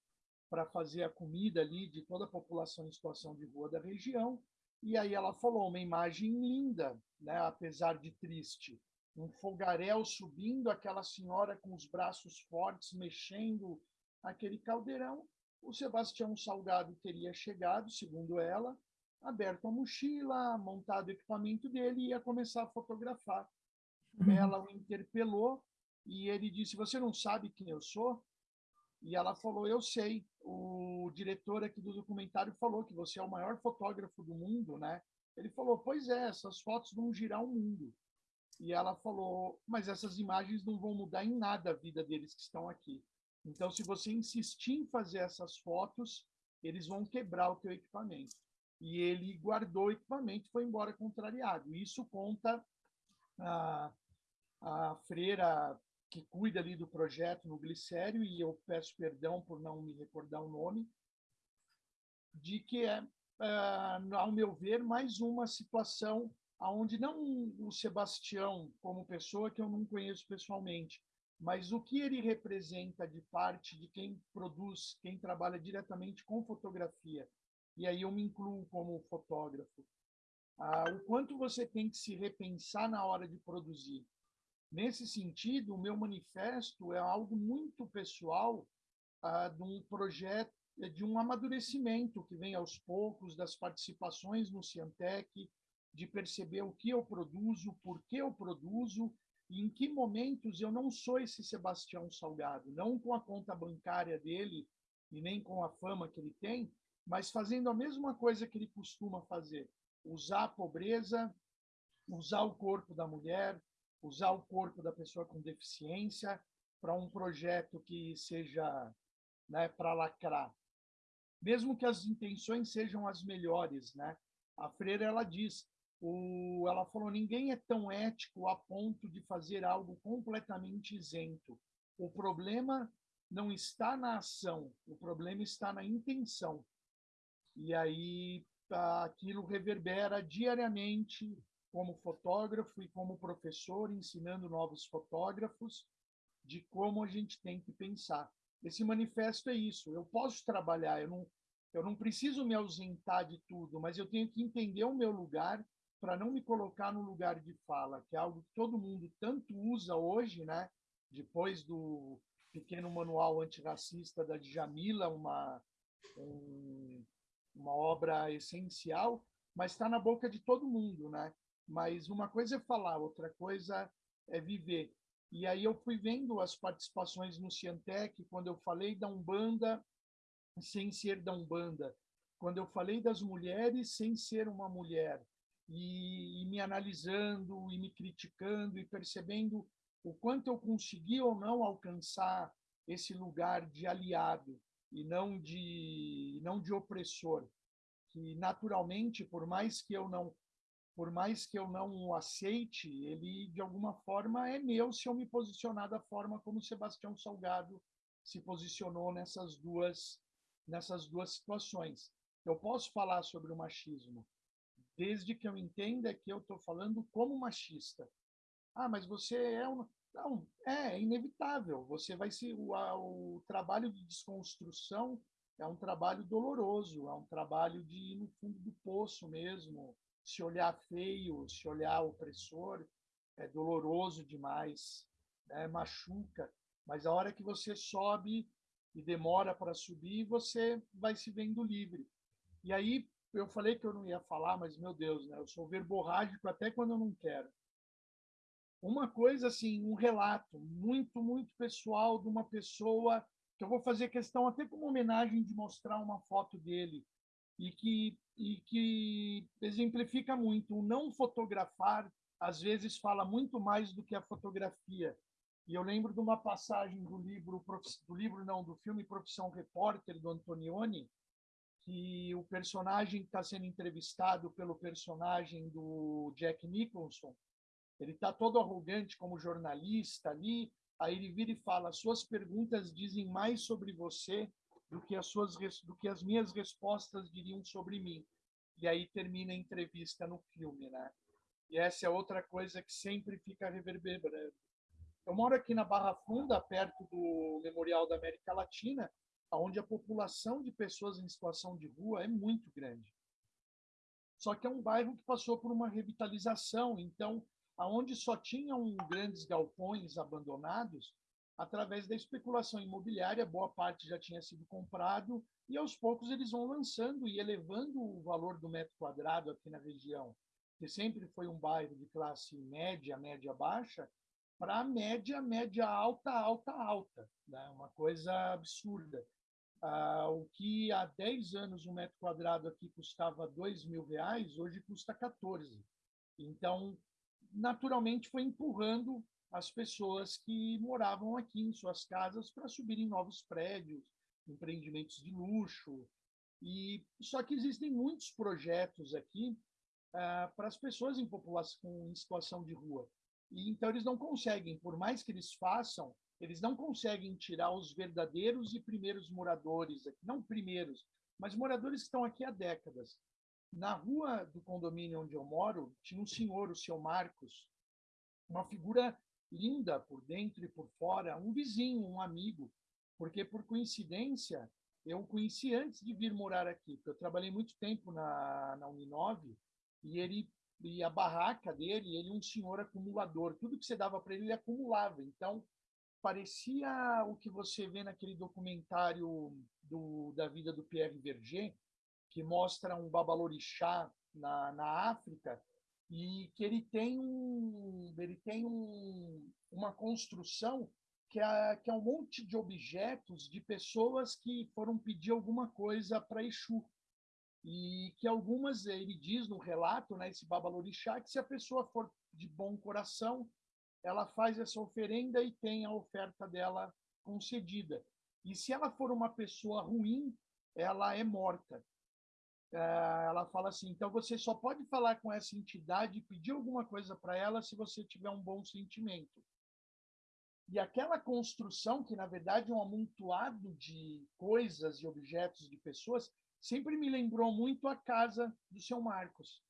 para fazer a comida ali de toda a população em situação de rua da região. E aí ela falou uma imagem linda, né, apesar de triste. Um fogaréu subindo, aquela senhora com os braços fortes mexendo aquele caldeirão. O Sebastião Salgado teria chegado, segundo ela, aberto a mochila, montado o equipamento dele e ia começar a fotografar. Uhum. Ela o interpelou e ele disse: Você não sabe quem eu sou? E ela falou: Eu sei. O diretor aqui do documentário falou que você é o maior fotógrafo do mundo, né? Ele falou: Pois é, essas fotos vão girar o mundo. E ela falou: Mas essas imagens não vão mudar em nada a vida deles que estão aqui. Então, se você insistir em fazer essas fotos, eles vão quebrar o teu equipamento. E ele guardou o equipamento e foi embora contrariado. Isso conta a, a freira que cuida ali do projeto no Glicério, e eu peço perdão por não me recordar o nome, de que é, uh, ao meu ver, mais uma situação onde não o Sebastião, como pessoa que eu não conheço pessoalmente, mas o que ele representa de parte de quem produz, quem trabalha diretamente com fotografia, e aí eu me incluo como fotógrafo, uh, o quanto você tem que se repensar na hora de produzir. Nesse sentido, o meu manifesto é algo muito pessoal ah, de um projeto, de um amadurecimento que vem aos poucos das participações no Ciantec, de perceber o que eu produzo, por que eu produzo e em que momentos eu não sou esse Sebastião Salgado, não com a conta bancária dele e nem com a fama que ele tem, mas fazendo a mesma coisa que ele costuma fazer, usar a pobreza, usar o corpo da mulher, usar o corpo da pessoa com deficiência para um projeto que seja né, para lacrar. Mesmo que as intenções sejam as melhores, né? A freira ela diz, o, ela falou, ninguém é tão ético a ponto de fazer algo completamente isento. O problema não está na ação, o problema está na intenção. E aí aquilo reverbera diariamente como fotógrafo e como professor, ensinando novos fotógrafos de como a gente tem que pensar. Esse manifesto é isso. Eu posso trabalhar, eu não, eu não preciso me ausentar de tudo, mas eu tenho que entender o meu lugar para não me colocar no lugar de fala, que é algo que todo mundo tanto usa hoje, né? Depois do, pequeno manual antirracista da Djamila, uma, um, uma obra essencial, mas está na boca de todo mundo, né? Mas uma coisa é falar, outra coisa é viver. E aí eu fui vendo as participações no Ciantec, quando eu falei da Umbanda sem ser da Umbanda, quando eu falei das mulheres sem ser uma mulher, e, e me analisando, e me criticando, e percebendo o quanto eu consegui ou não alcançar esse lugar de aliado e não de não de opressor que naturalmente por mais que eu não por mais que eu não o aceite ele de alguma forma é meu se eu me posicionar da forma como Sebastião Salgado se posicionou nessas duas nessas duas situações eu posso falar sobre o machismo desde que eu entenda que eu estou falando como machista ah, mas você é um. Não, é, inevitável. Você vai se. O, o trabalho de desconstrução é um trabalho doloroso, é um trabalho de ir no fundo do poço mesmo. Se olhar feio, se olhar opressor, é doloroso demais, né? machuca. Mas a hora que você sobe e demora para subir, você vai se vendo livre. E aí, eu falei que eu não ia falar, mas, meu Deus, né? eu sou verborrágico até quando eu não quero uma coisa assim, um relato muito, muito pessoal de uma pessoa que eu vou fazer questão até como homenagem de mostrar uma foto dele e que e que exemplifica muito. O não fotografar às vezes fala muito mais do que a fotografia. E eu lembro de uma passagem do livro do livro não do filme Profissão Repórter do Antonioni que o personagem está sendo entrevistado pelo personagem do Jack Nicholson ele está todo arrogante como jornalista ali, aí ele vira e fala: suas perguntas dizem mais sobre você do que as suas do que as minhas respostas diriam sobre mim. E aí termina a entrevista no filme, né? E essa é outra coisa que sempre fica reverberando. Eu moro aqui na Barra Funda, perto do Memorial da América Latina, onde a população de pessoas em situação de rua é muito grande. Só que é um bairro que passou por uma revitalização, então aonde só tinham grandes galpões abandonados, através da especulação imobiliária, boa parte já tinha sido comprado e aos poucos eles vão lançando e elevando o valor do metro quadrado aqui na região, que sempre foi um bairro de classe média, média baixa, para média, média alta, alta, alta, né? uma coisa absurda. Ah, o que há 10 anos um metro quadrado aqui custava 2 mil reais, hoje custa 14. Então, naturalmente foi empurrando as pessoas que moravam aqui em suas casas para subirem novos prédios, empreendimentos de luxo. E só que existem muitos projetos aqui ah, para as pessoas em população em situação de rua. E então eles não conseguem, por mais que eles façam, eles não conseguem tirar os verdadeiros e primeiros moradores, não primeiros, mas moradores que estão aqui há décadas. Na rua do condomínio onde eu moro, tinha um senhor, o seu Marcos, uma figura linda por dentro e por fora, um vizinho, um amigo, porque por coincidência eu o conheci antes de vir morar aqui, porque eu trabalhei muito tempo na, na Uninove e ele e a barraca dele, ele um senhor acumulador, tudo que você dava para ele ele acumulava. Então parecia o que você vê naquele documentário do, da vida do Pierre Verger, que mostra um babalorixá na, na África e que ele tem um ele tem um, uma construção que é, que é um monte de objetos de pessoas que foram pedir alguma coisa para Exu. E que algumas ele diz no relato né esse babalorixá que se a pessoa for de bom coração ela faz essa oferenda e tem a oferta dela concedida. E se ela for uma pessoa ruim ela é morta ela fala assim: então você só pode falar com essa entidade e pedir alguma coisa para ela se você tiver um bom sentimento. E aquela construção, que na verdade é um amontoado de coisas e objetos de pessoas, sempre me lembrou muito a casa do seu Marcos.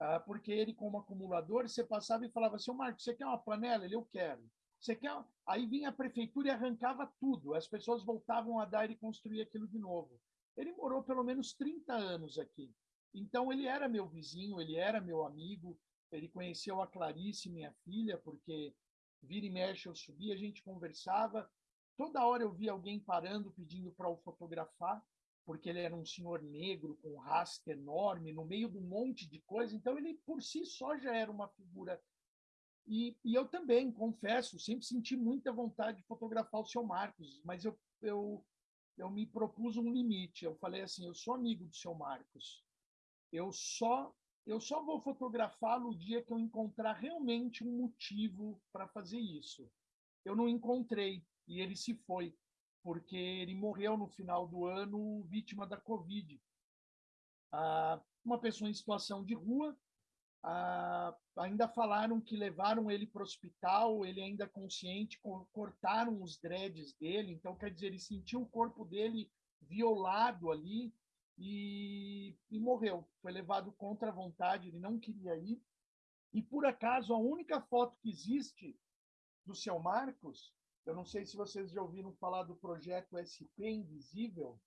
Ah, porque ele, como acumulador, você passava e falava: seu Marcos, você quer uma panela? Ele, eu quero. Você quer? Aí vinha a prefeitura e arrancava tudo. As pessoas voltavam a dar e construir aquilo de novo. Ele morou pelo menos 30 anos aqui. Então, ele era meu vizinho, ele era meu amigo. Ele conheceu a Clarice, minha filha, porque vira e mexe eu subia, a gente conversava. toda hora eu via alguém parando, pedindo para o fotografar, porque ele era um senhor negro com um rastro enorme, no meio de um monte de coisa. Então, ele por si só já era uma figura. E, e eu também, confesso, sempre senti muita vontade de fotografar o seu Marcos, mas eu, eu, eu me propus um limite. Eu falei assim: eu sou amigo do seu Marcos. Eu só eu só vou fotografá-lo o dia que eu encontrar realmente um motivo para fazer isso. Eu não encontrei e ele se foi porque ele morreu no final do ano vítima da Covid. Ah, uma pessoa em situação de rua, ah, ainda falaram que levaram ele para o hospital, ele ainda consciente, cortaram os dreads dele, então quer dizer, ele sentiu o corpo dele violado ali e, e morreu. Foi levado contra a vontade, ele não queria ir. E por acaso, a única foto que existe do seu Marcos eu não sei se vocês já ouviram falar do projeto SP Invisível,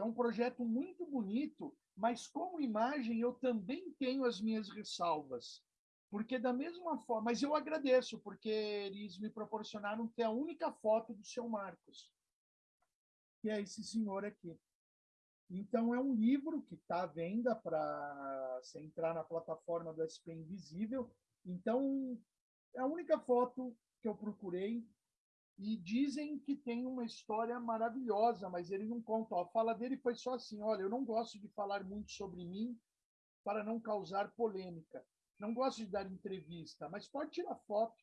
é um projeto muito bonito, mas como imagem eu também tenho as minhas ressalvas. Porque da mesma forma, mas eu agradeço, porque eles me proporcionaram ter a única foto do seu Marcos, que é esse senhor aqui. Então, é um livro que está à venda para você entrar na plataforma do SP Invisível. Então, é a única foto que eu procurei e dizem que tem uma história maravilhosa, mas ele não conta. A fala dele foi só assim: olha, eu não gosto de falar muito sobre mim para não causar polêmica. Não gosto de dar entrevista, mas pode tirar foto.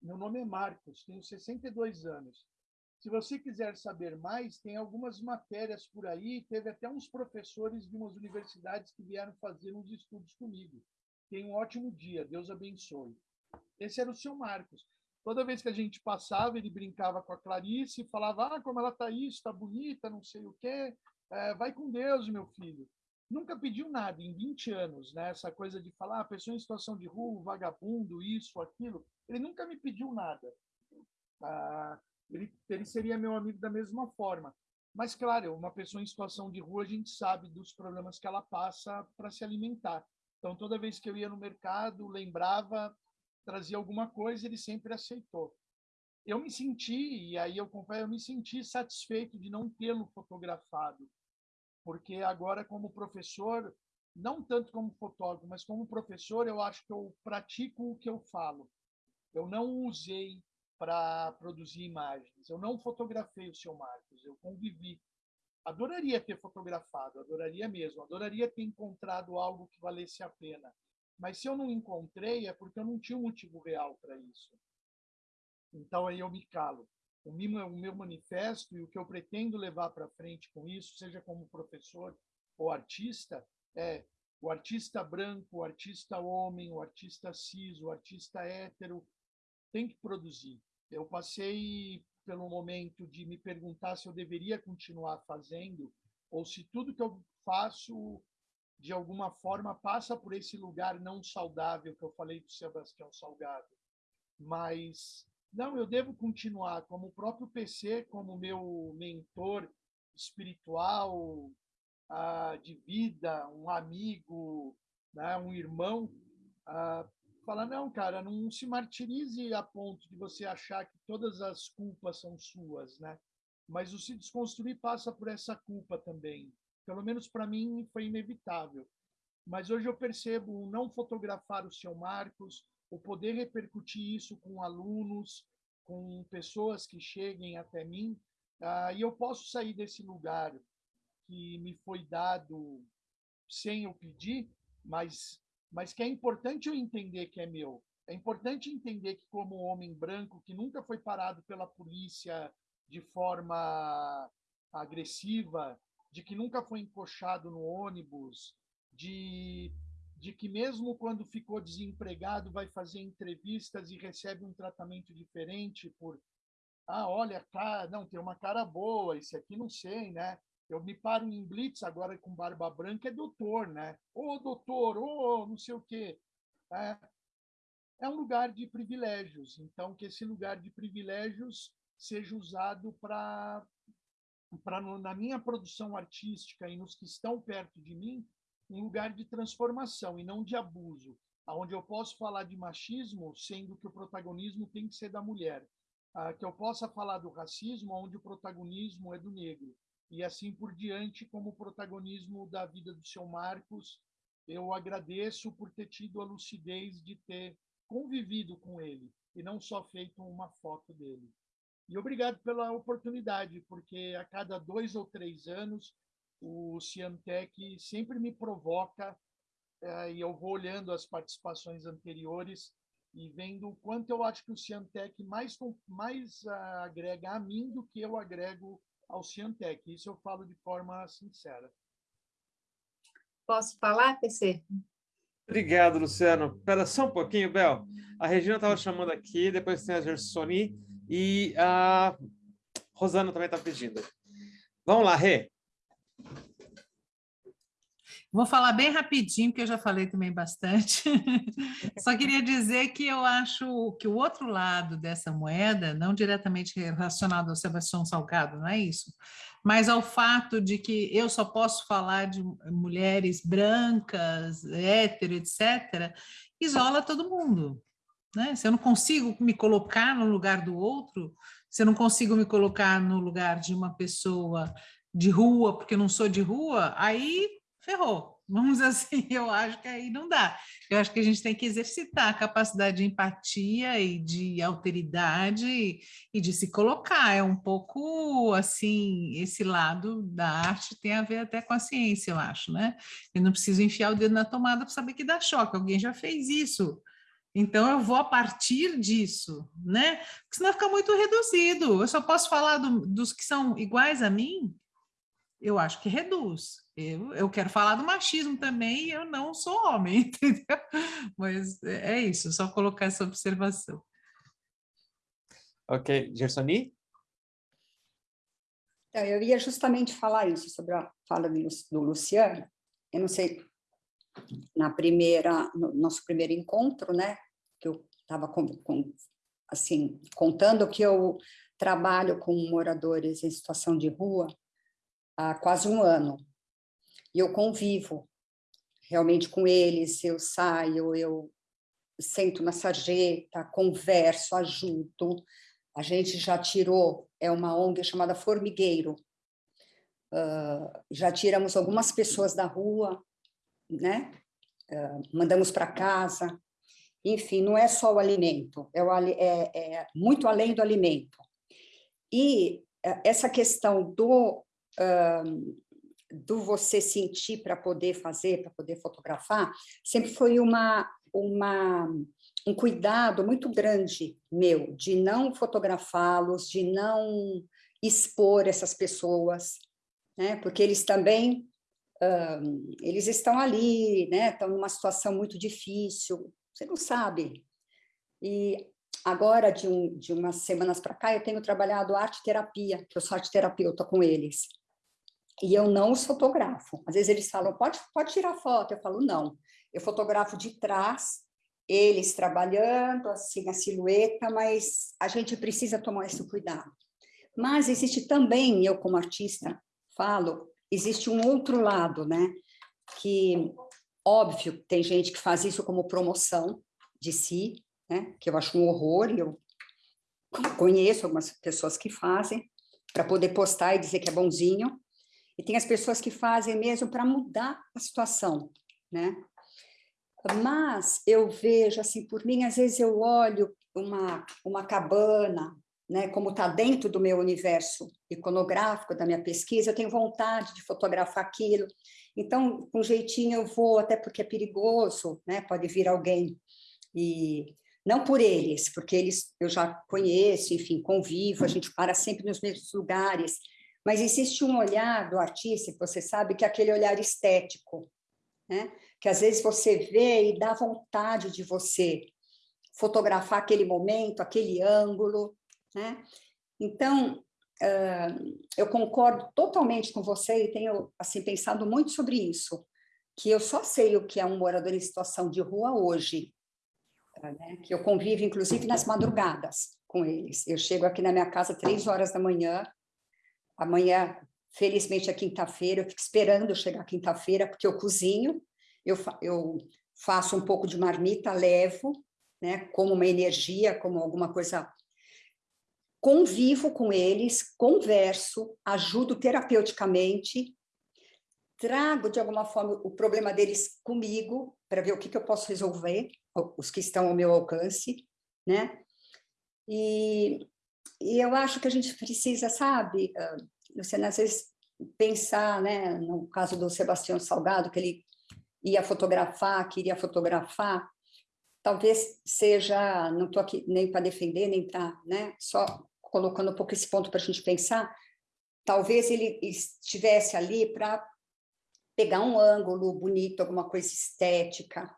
Meu nome é Marcos, tenho 62 anos. Se você quiser saber mais, tem algumas matérias por aí. Teve até uns professores de umas universidades que vieram fazer uns estudos comigo. Tenha um ótimo dia, Deus abençoe. Esse era o seu Marcos. Toda vez que a gente passava, ele brincava com a Clarice e falava: Ah, como ela está isso, está bonita, não sei o quê. É, vai com Deus, meu filho. Nunca pediu nada em 20 anos, né? Essa coisa de falar, ah, pessoa em situação de rua, vagabundo, isso, aquilo. Ele nunca me pediu nada. Ah, ele, ele seria meu amigo da mesma forma. Mas, claro, uma pessoa em situação de rua, a gente sabe dos problemas que ela passa para se alimentar. Então, toda vez que eu ia no mercado, lembrava trazia alguma coisa, ele sempre aceitou. Eu me senti, e aí eu confesso, eu me senti satisfeito de não tê-lo fotografado, porque agora, como professor, não tanto como fotógrafo, mas como professor, eu acho que eu pratico o que eu falo. Eu não usei para produzir imagens, eu não fotografei o seu Marcos, eu convivi. Adoraria ter fotografado, adoraria mesmo, adoraria ter encontrado algo que valesse a pena. Mas se eu não encontrei, é porque eu não tinha um motivo real para isso. Então aí eu me calo. O meu, o meu manifesto e o que eu pretendo levar para frente com isso, seja como professor ou artista, é o artista branco, o artista homem, o artista cis, o artista hétero, tem que produzir. Eu passei pelo momento de me perguntar se eu deveria continuar fazendo ou se tudo que eu faço de alguma forma, passa por esse lugar não saudável que eu falei do Sebastião Salgado. Mas, não, eu devo continuar, como o próprio PC, como meu mentor espiritual, ah, de vida, um amigo, né, um irmão, ah, fala, não, cara, não se martirize a ponto de você achar que todas as culpas são suas, né? Mas o se desconstruir passa por essa culpa também. Pelo menos para mim foi inevitável. Mas hoje eu percebo não fotografar o seu Marcos, o poder repercutir isso com alunos, com pessoas que cheguem até mim, uh, e eu posso sair desse lugar que me foi dado sem eu pedir, mas mas que é importante eu entender que é meu. É importante entender que como homem branco que nunca foi parado pela polícia de forma agressiva, de que nunca foi encoxado no ônibus, de, de que mesmo quando ficou desempregado vai fazer entrevistas e recebe um tratamento diferente por ah, olha, cara, não, tem uma cara boa, esse aqui não sei, né? Eu me paro em blitz agora com barba branca, é doutor, né? Ô, doutor, ô, não sei o quê. É, é um lugar de privilégios, então que esse lugar de privilégios seja usado para para na minha produção artística e nos que estão perto de mim um lugar de transformação e não de abuso, aonde eu posso falar de machismo sendo que o protagonismo tem que ser da mulher. ah, que eu possa falar do racismo onde o protagonismo é do negro. E assim por diante, como o protagonismo da vida do seu Marcos, eu agradeço por ter tido a lucidez de ter convivido com ele e não só feito uma foto dele. E obrigado pela oportunidade, porque a cada dois ou três anos o Ciantec sempre me provoca eh, e eu vou olhando as participações anteriores e vendo o quanto eu acho que o Ciantec mais, mais uh, agrega a mim do que eu agrego ao Ciantec. Isso eu falo de forma sincera. Posso falar, PC? Obrigado, Luciano. Espera só um pouquinho, Bel. A Regina estava chamando aqui, depois tem a Gersoni e a Rosana também está pedindo. Vamos lá, Rê. Vou falar bem rapidinho, porque eu já falei também bastante. Só queria dizer que eu acho que o outro lado dessa moeda, não diretamente relacionado ao Sebastião Salgado, não é isso, mas ao fato de que eu só posso falar de mulheres brancas, hétero, etc., isola todo mundo. Né? Se eu não consigo me colocar no lugar do outro, se eu não consigo me colocar no lugar de uma pessoa de rua, porque eu não sou de rua, aí ferrou. Vamos assim, eu acho que aí não dá. Eu acho que a gente tem que exercitar a capacidade de empatia e de alteridade e de se colocar. É um pouco assim, esse lado da arte tem a ver até com a ciência, eu acho, né? Eu não preciso enfiar o dedo na tomada para saber que dá choque. Alguém já fez isso. Então, eu vou a partir disso, né? Porque senão fica muito reduzido. Eu só posso falar do, dos que são iguais a mim? Eu acho que reduz. Eu, eu quero falar do machismo também e eu não sou homem, entendeu? Mas é isso, só colocar essa observação. Ok, Gersoni? Então, eu ia justamente falar isso, sobre a fala do Luciano. Eu não sei, na primeira, no nosso primeiro encontro, né, que eu estava com, com, assim, contando que eu trabalho com moradores em situação de rua há quase um ano e eu convivo realmente com eles, eu saio, eu sento na sarjeta, converso, ajudo. A gente já tirou, é uma ONG chamada Formigueiro, uh, já tiramos algumas pessoas da rua, né? Uh, mandamos para casa. Enfim, não é só o alimento, é, o, é, é muito além do alimento. E uh, essa questão do do você sentir para poder fazer, para poder fotografar, sempre foi uma, uma, um cuidado muito grande meu de não fotografá-los, de não expor essas pessoas, né? porque eles também um, eles estão ali, né? estão numa situação muito difícil, você não sabe. E agora, de, um, de umas semanas para cá, eu tenho trabalhado arte terapia, que eu sou arte terapeuta com eles e eu não os fotografo. Às vezes eles falam, pode, pode tirar foto. Eu falo, não. Eu fotografo de trás, eles trabalhando, assim, a silhueta, mas a gente precisa tomar esse cuidado. Mas existe também, eu como artista falo, existe um outro lado, né? Que, óbvio, tem gente que faz isso como promoção de si, né? Que eu acho um horror, e eu conheço algumas pessoas que fazem, para poder postar e dizer que é bonzinho, e tem as pessoas que fazem mesmo para mudar a situação, né? Mas eu vejo, assim, por mim, às vezes eu olho uma, uma cabana, né, como está dentro do meu universo iconográfico, da minha pesquisa, eu tenho vontade de fotografar aquilo. Então, com jeitinho eu vou, até porque é perigoso, né, pode vir alguém e não por eles, porque eles eu já conheço, enfim, convivo, a gente para sempre nos mesmos lugares, mas existe um olhar do artista, você sabe, que é aquele olhar estético, né? que às vezes você vê e dá vontade de você fotografar aquele momento, aquele ângulo. Né? Então, eu concordo totalmente com você e tenho assim, pensado muito sobre isso, que eu só sei o que é um morador em situação de rua hoje, né? que eu convivo, inclusive, nas madrugadas com eles. Eu chego aqui na minha casa três horas da manhã, Amanhã, felizmente, é quinta-feira, eu fico esperando chegar quinta-feira, porque eu cozinho, eu, eu faço um pouco de marmita, levo, né, como uma energia, como alguma coisa convivo com eles, converso, ajudo terapeuticamente, trago de alguma forma o problema deles comigo para ver o que, que eu posso resolver, os que estão ao meu alcance, né? E, e eu acho que a gente precisa, sabe, Luciana, às vezes pensar, né, no caso do Sebastião Salgado, que ele ia fotografar, queria fotografar, talvez seja, não estou aqui nem para defender, nem para, né, só colocando um pouco esse ponto para a gente pensar, talvez ele estivesse ali para pegar um ângulo bonito, alguma coisa estética,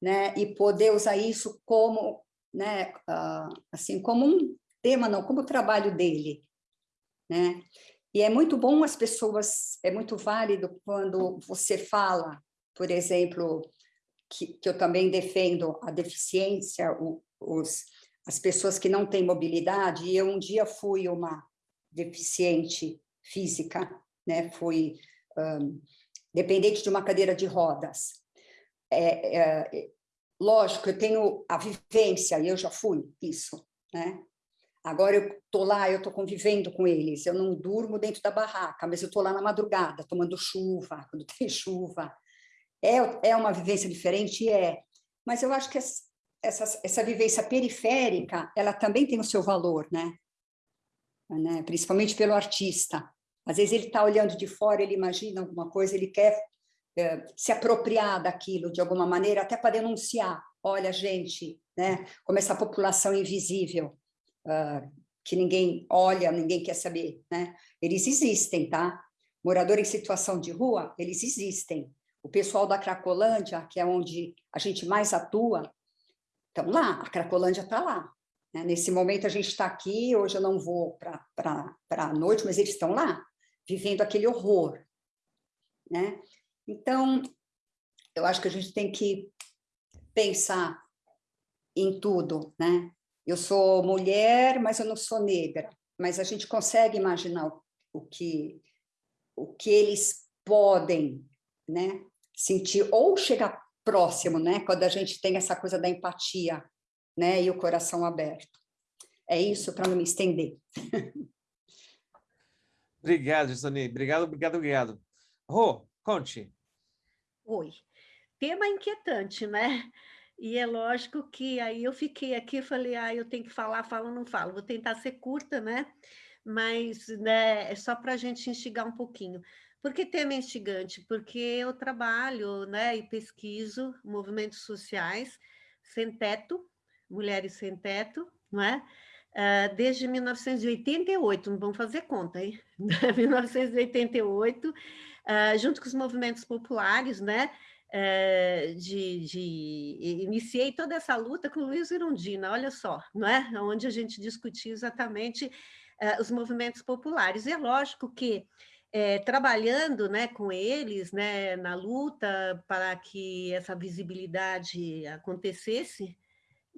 né, e poder usar isso como, né, uh, assim, como um tema, não, como trabalho dele, né, e é muito bom as pessoas, é muito válido quando você fala, por exemplo, que, que eu também defendo a deficiência, o, os, as pessoas que não têm mobilidade, e eu um dia fui uma deficiente física, né, fui um, dependente de uma cadeira de rodas. É, é, lógico, eu tenho a vivência, e eu já fui isso, né? Agora eu estou lá, eu estou convivendo com eles, eu não durmo dentro da barraca, mas eu estou lá na madrugada, tomando chuva, quando tem chuva, é, é uma vivência diferente? É. Mas eu acho que essa, essa vivência periférica, ela também tem o seu valor, né? né? Principalmente pelo artista. Às vezes ele está olhando de fora, ele imagina alguma coisa, ele quer é, se apropriar daquilo de alguma maneira, até para denunciar. Olha, gente, né? Como essa população invisível, uh, que ninguém olha, ninguém quer saber, né? Eles existem, tá? Morador em situação de rua, eles existem. O pessoal da Cracolândia, que é onde a gente mais atua, estão lá, a Cracolândia está lá. Né? Nesse momento a gente está aqui, hoje eu não vou para a noite, mas eles estão lá, vivendo aquele horror. Né? Então, eu acho que a gente tem que pensar em tudo, né? Eu sou mulher, mas eu não sou negra. Mas a gente consegue imaginar o que, o que eles podem né, sentir ou chegar próximo, né, quando a gente tem essa coisa da empatia, né, e o coração aberto. É isso para não me estender. obrigado, Gisani. Obrigado, obrigado, obrigado. Rô, conte. Oi. Tema inquietante, né? E é lógico que aí eu fiquei aqui e falei, ah, eu tenho que falar, falo, não falo. Vou tentar ser curta, né? Mas né, é só para a gente instigar um pouquinho. Por que tema instigante? Porque eu trabalho né, e pesquiso movimentos sociais sem teto, mulheres sem teto, não é? Uh, desde 1988, não vamos fazer conta, hein? 1988, uh, junto com os movimentos populares, né? Uh, de, de, iniciei toda essa luta com Luiz Irundina, olha só, não é? Onde a gente discutia exatamente os movimentos populares. E é lógico que é, trabalhando né, com eles né, na luta para que essa visibilidade acontecesse,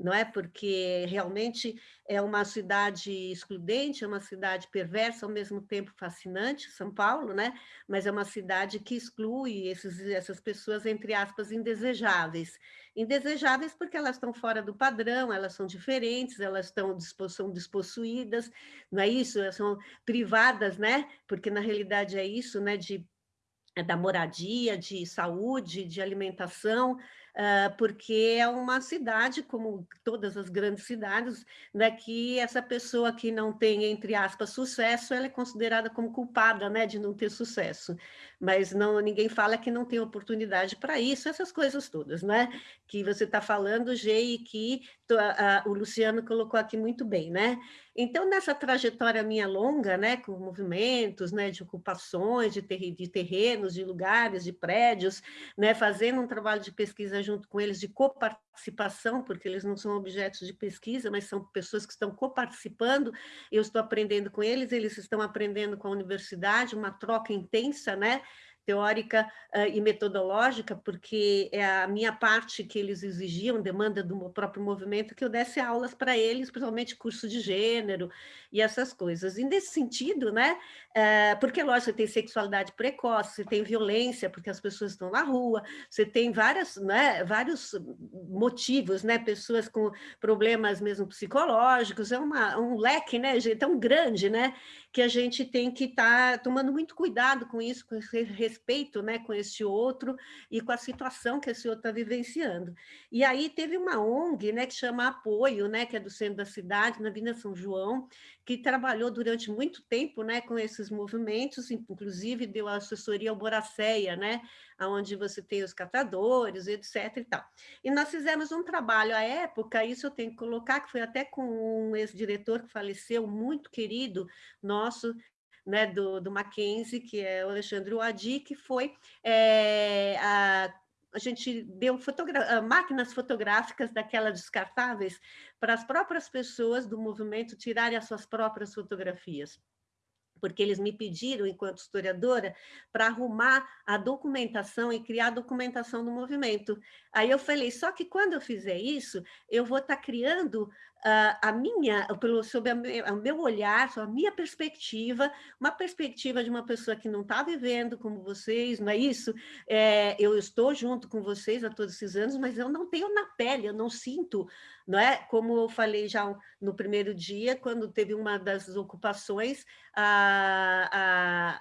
não é? Porque realmente é uma cidade excludente, é uma cidade perversa, ao mesmo tempo fascinante, São Paulo, né? Mas é uma cidade que exclui esses, essas pessoas, entre aspas, indesejáveis. Indesejáveis porque elas estão fora do padrão, elas são diferentes, elas estão, são despossuídas, não é isso? Elas são privadas, né? Porque na realidade é isso, né? De da moradia, de saúde, de alimentação, porque é uma cidade, como todas as grandes cidades, né, que essa pessoa que não tem, entre aspas, sucesso, ela é considerada como culpada né, de não ter sucesso. Mas não, ninguém fala que não tem oportunidade para isso, essas coisas todas, né? Que você está falando, G, e que uh, uh, o Luciano colocou aqui muito bem, né? Então, nessa trajetória minha longa, né, com movimentos, né, de ocupações, de, ter de terrenos, de lugares, de prédios, né, fazendo um trabalho de pesquisa junto com eles, de coparticipação, porque eles não são objetos de pesquisa, mas são pessoas que estão coparticipando, eu estou aprendendo com eles, eles estão aprendendo com a universidade, uma troca intensa, né, teórica uh, e metodológica, porque é a minha parte que eles exigiam, demanda do próprio movimento, que eu desse aulas para eles, principalmente curso de gênero e essas coisas. E nesse sentido, né, uh, porque, lógico, você tem sexualidade precoce, você tem violência, porque as pessoas estão na rua, você tem várias, né, vários motivos, né, pessoas com problemas mesmo psicológicos, é uma, um leque, né, tão grande, né, que a gente tem que estar tá tomando muito cuidado com isso, com esse respeito né, com esse outro e com a situação que esse outro está vivenciando. E aí teve uma ONG né, que chama Apoio, né, que é do centro da cidade, na Vila São João, que trabalhou durante muito tempo né, com esses movimentos, inclusive deu assessoria ao Boracéia, né, onde você tem os catadores, etc. E, tal. e nós fizemos um trabalho à época, isso eu tenho que colocar, que foi até com um ex-diretor que faleceu, muito querido nosso, né, do, do Mackenzie, que é o Alexandre Wadi, que foi é, a a gente deu fotogra ah, máquinas fotográficas daquelas descartáveis para as próprias pessoas do movimento tirarem as suas próprias fotografias porque eles me pediram, enquanto historiadora, para arrumar a documentação e criar a documentação do movimento. Aí eu falei, só que quando eu fizer isso, eu vou estar tá criando a minha, pelo, sob o meu olhar, a minha perspectiva, uma perspectiva de uma pessoa que não está vivendo como vocês, não é isso? É, eu estou junto com vocês há todos esses anos, mas eu não tenho na pele, eu não sinto, não é? Como eu falei já no primeiro dia, quando teve uma das ocupações, a,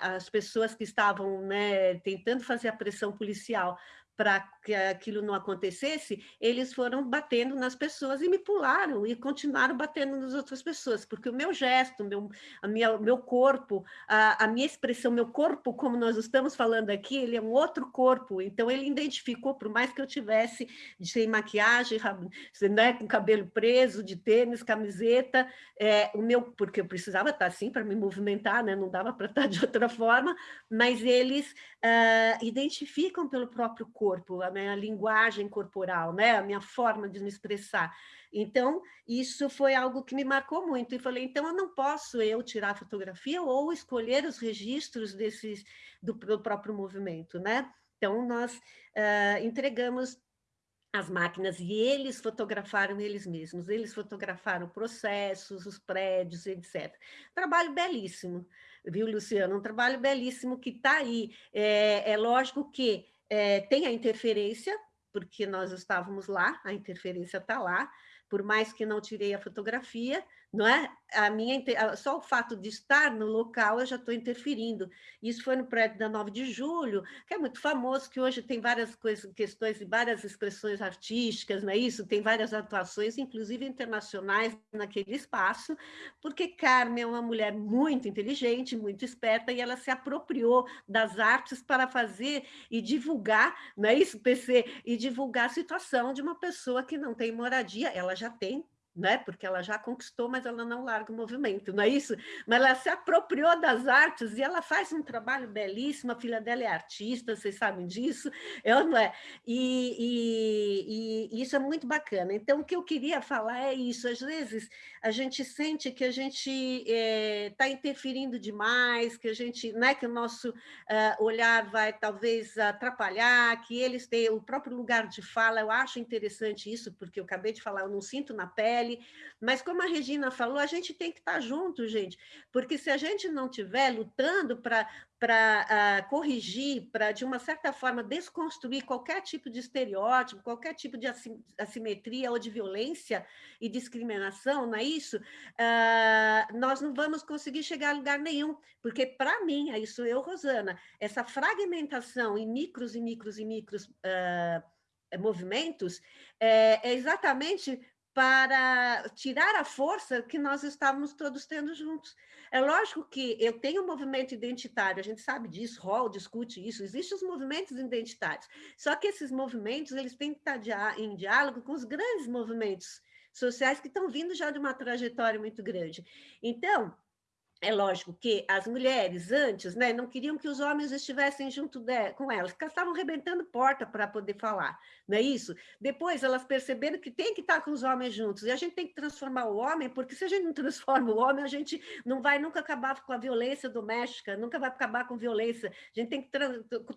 a, as pessoas que estavam né, tentando fazer a pressão policial para que aquilo não acontecesse, eles foram batendo nas pessoas e me pularam e continuaram batendo nas outras pessoas, porque o meu gesto, meu, a minha, meu corpo, a, a minha expressão, meu corpo, como nós estamos falando aqui, ele é um outro corpo, então ele identificou, por mais que eu tivesse sem maquiagem, né, com cabelo preso, de tênis, camiseta, é, o meu, porque eu precisava estar assim para me movimentar, né, não dava para estar de outra forma, mas eles uh, identificam pelo próprio corpo, corpo, a minha linguagem corporal, né? a minha forma de me expressar. Então, isso foi algo que me marcou muito. E falei, então eu não posso eu tirar fotografia ou escolher os registros desses, do, do próprio movimento. Né? Então, nós uh, entregamos as máquinas e eles fotografaram eles mesmos, eles fotografaram processos, os prédios, etc. Trabalho belíssimo, viu, Luciano? Um trabalho belíssimo que está aí. É, é lógico que é, tem a interferência, porque nós estávamos lá, a interferência está lá, por mais que não tirei a fotografia, não é? A minha, só o fato de estar no local eu já estou interferindo. Isso foi no prédio da 9 de julho, que é muito famoso, que hoje tem várias coisas, questões e várias expressões artísticas, não é isso? Tem várias atuações, inclusive internacionais, naquele espaço, porque Carmen é uma mulher muito inteligente, muito esperta, e ela se apropriou das artes para fazer e divulgar, não é isso, PC? E divulgar a situação de uma pessoa que não tem moradia, ela já tem né? porque ela já conquistou, mas ela não larga o movimento, não é isso? Mas ela se apropriou das artes e ela faz um trabalho belíssimo, a filha dela é artista, vocês sabem disso, eu não é? E, e, e, isso é muito bacana. Então, o que eu queria falar é isso, às vezes a gente sente que a gente está eh, é, interferindo demais, que a gente, né, que o nosso uh, olhar vai talvez atrapalhar, que eles têm o próprio lugar de fala, eu acho interessante isso, porque eu acabei de falar, eu não sinto na pele, Mas como a Regina falou, a gente tem que estar junto, gente, porque se a gente não estiver lutando para para uh, corrigir, para, de uma certa forma, desconstruir qualquer tipo de estereótipo, qualquer tipo de assimetria ou de violência e discriminação, não é isso? Uh, nós não vamos conseguir chegar a lugar nenhum, porque, para mim, é isso eu, Rosana, essa fragmentação em micros e micros e micros uh, movimentos é, é exatamente para tirar a força que nós estávamos todos tendo juntos. É lógico que eu tenho um movimento identitário, a gente sabe disso, Hall discute isso, existem os movimentos identitários, só que esses movimentos eles têm que estar em diálogo com os grandes movimentos sociais que estão vindo já de uma trajetória muito grande. Então, é lógico que as mulheres antes né, não queriam que os homens estivessem junto de, com elas, porque elas estavam rebentando porta para poder falar, não é isso? Depois elas perceberam que tem que estar com os homens juntos, e a gente tem que transformar o homem, porque se a gente não transforma o homem, a gente não vai nunca acabar com a violência doméstica, nunca vai acabar com violência, a gente tem que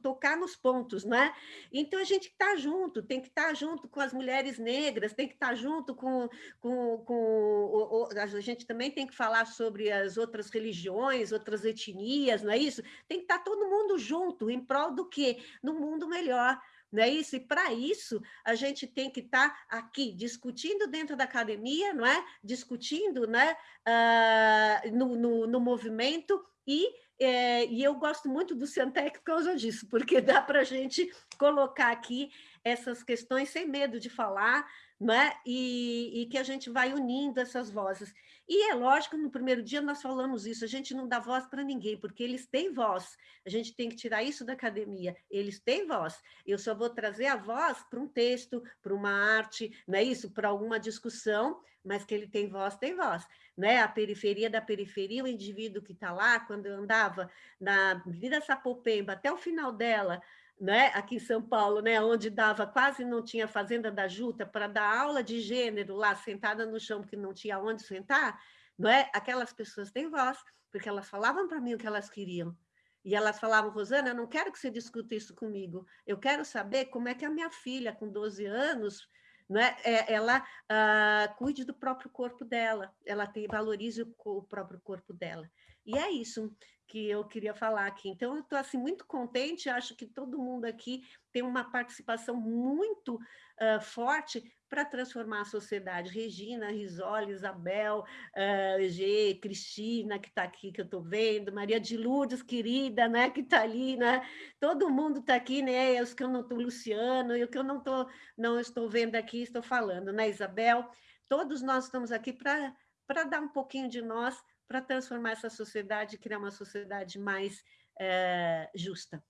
tocar nos pontos, não é? Então a gente está junto, tem que estar junto com as mulheres negras, tem que estar junto com, com, com a gente também tem que falar sobre as outras religiões, outras etnias, não é isso? Tem que estar todo mundo junto, em prol do quê? No mundo melhor. Não é isso? E para isso a gente tem que estar aqui discutindo dentro da academia, não é? Discutindo né? Uh, no, no, no movimento e é, e eu gosto muito do Ciantec por causa disso, porque dá para a gente colocar aqui essas questões sem medo de falar, né? e, e que a gente vai unindo essas vozes. E é lógico, no primeiro dia nós falamos isso, a gente não dá voz para ninguém, porque eles têm voz, a gente tem que tirar isso da academia, eles têm voz, eu só vou trazer a voz para um texto, para uma arte, não é isso? Para alguma discussão, mas que ele tem voz, tem voz. Né? A periferia da periferia, o indivíduo que está lá, quando eu andava na Avenida Sapopemba, até o final dela, né, aqui em São Paulo, né, onde dava quase não tinha fazenda da Juta para dar aula de gênero lá sentada no chão porque não tinha onde sentar, não é? Aquelas pessoas têm voz porque elas falavam para mim o que elas queriam. E elas falavam, Rosana, eu não quero que você discuta isso comigo. Eu quero saber como é que a minha filha, com 12 anos, né, ela uh, cuide do próprio corpo dela, ela tem, valorize o, o próprio corpo dela. E é isso que eu queria falar aqui. Então, eu estou assim, muito contente, acho que todo mundo aqui tem uma participação muito uh, forte para transformar a sociedade. Regina, Risoli, Isabel, uh, G, Cristina, que está aqui, que eu estou vendo, Maria de Lourdes, querida, né, que está ali, né? Todo mundo está aqui, né? Os que eu não estou, Luciano, e o que eu não, tô, não estou vendo aqui, estou falando, né, Isabel? Todos nós estamos aqui para dar um pouquinho de nós para transformar essa sociedade e criar uma sociedade mais é, justa.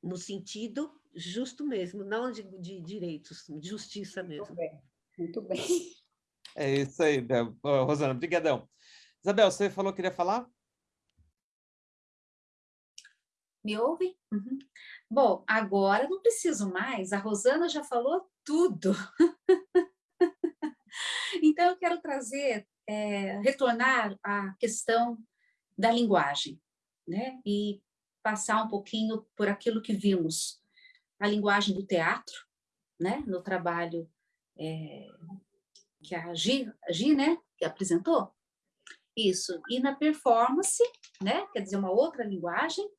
No sentido justo mesmo, não de, de direitos, de justiça mesmo. Muito bem. Muito bem. É isso aí, Rosana, brigadão. Isabel, você falou que queria falar? Me ouve? Uhum. Bom, agora não preciso mais, a Rosana já falou tudo. então, eu quero trazer é, retornar à questão da linguagem, né? E passar um pouquinho por aquilo que vimos, a linguagem do teatro, né? No trabalho é, que a Gi, a Gi, né? Que apresentou. Isso. E na performance, né? Quer dizer, uma outra linguagem,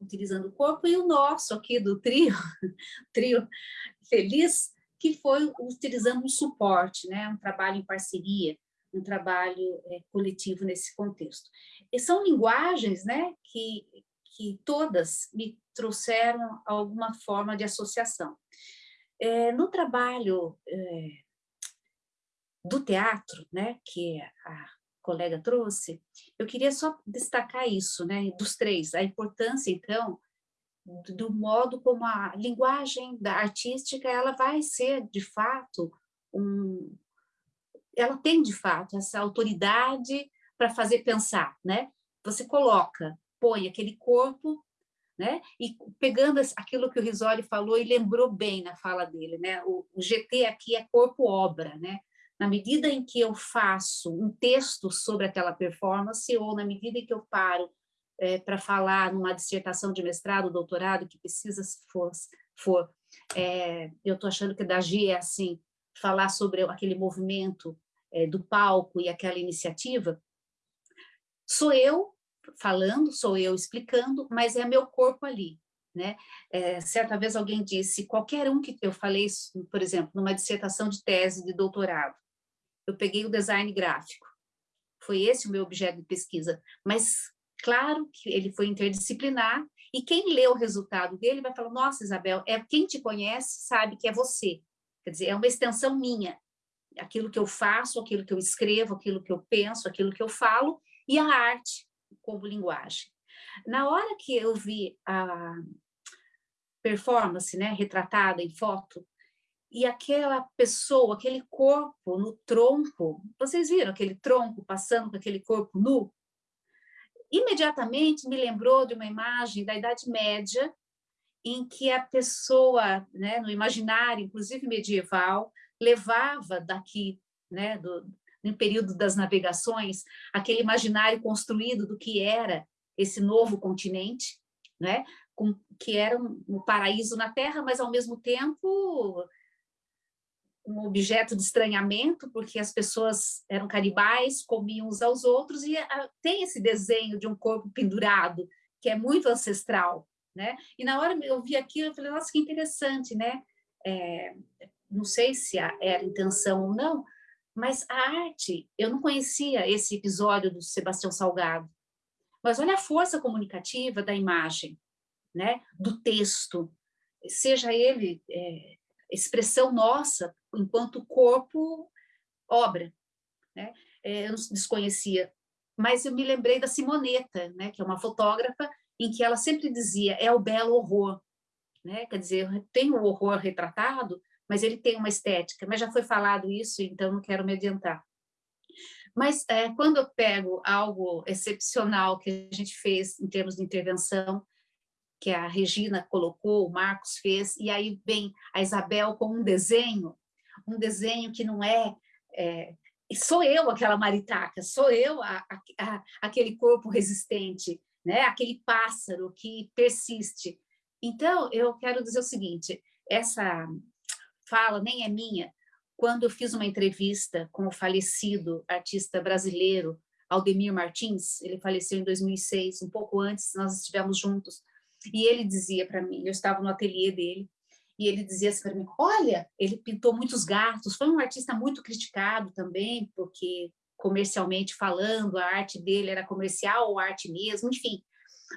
utilizando o corpo, e o nosso aqui do trio, trio feliz, que foi utilizando um suporte, né? Um trabalho em parceria, um trabalho é, coletivo nesse contexto. E são linguagens né, que, que todas me trouxeram alguma forma de associação. É, no trabalho é, do teatro, né, que a colega trouxe, eu queria só destacar isso, né, dos três, a importância, então, do modo como a linguagem da artística ela vai ser, de fato, um, ela tem, de fato, essa autoridade para fazer pensar, né? Você coloca, põe aquele corpo, né? E pegando aquilo que o Risoli falou e lembrou bem na fala dele, né? O, o GT aqui é corpo-obra, né? Na medida em que eu faço um texto sobre aquela performance ou na medida em que eu paro é, para falar numa dissertação de mestrado, doutorado, que precisa for, for é, eu estou achando que da G é assim, falar sobre aquele movimento é, do palco e aquela iniciativa, sou eu falando, sou eu explicando, mas é meu corpo ali. Né? É, certa vez alguém disse, qualquer um que eu falei, por exemplo, numa dissertação de tese de doutorado, eu peguei o design gráfico, foi esse o meu objeto de pesquisa, mas claro que ele foi interdisciplinar, e quem lê o resultado dele vai falar, nossa, Isabel, é quem te conhece sabe que é você, quer dizer, é uma extensão minha, aquilo que eu faço, aquilo que eu escrevo, aquilo que eu penso, aquilo que eu falo, e a arte como linguagem. Na hora que eu vi a performance né, retratada em foto, e aquela pessoa, aquele corpo no tronco, vocês viram aquele tronco passando com aquele corpo nu? imediatamente me lembrou de uma imagem da Idade Média, em que a pessoa, né, no imaginário, inclusive medieval, levava daqui, né, do, no período das navegações, aquele imaginário construído do que era esse novo continente, né, com, que era um, um paraíso na Terra, mas ao mesmo tempo um objeto de estranhamento, porque as pessoas eram canibais, comiam uns aos outros, e a, tem esse desenho de um corpo pendurado, que é muito ancestral. Né? E na hora eu vi aquilo, eu falei, nossa, que interessante, né? É, não sei se era intenção ou não, mas a arte, eu não conhecia esse episódio do Sebastião Salgado, mas olha a força comunicativa da imagem, né? do texto, seja ele é, expressão nossa enquanto corpo, obra. Né? É, eu desconhecia, mas eu me lembrei da Simoneta, né? que é uma fotógrafa, em que ela sempre dizia, é o belo horror. Né? Quer dizer, tem o horror retratado, mas ele tem uma estética. Mas já foi falado isso, então não quero me adiantar. Mas é, quando eu pego algo excepcional que a gente fez em termos de intervenção, que a Regina colocou, o Marcos fez, e aí vem a Isabel com um desenho, um desenho que não é, é sou eu aquela maritaca, sou eu a, a, aquele corpo resistente, né? aquele pássaro que persiste. Então, eu quero dizer o seguinte, essa fala nem é minha, quando eu fiz uma entrevista com o falecido artista brasileiro Aldemir Martins, ele faleceu em 2006, um pouco antes, nós estivemos juntos, e ele dizia para mim, eu estava no ateliê dele, e ele dizia assim para mim, olha, ele pintou muitos gatos, foi um artista muito criticado também, porque comercialmente falando, a arte dele era comercial ou arte mesmo, enfim.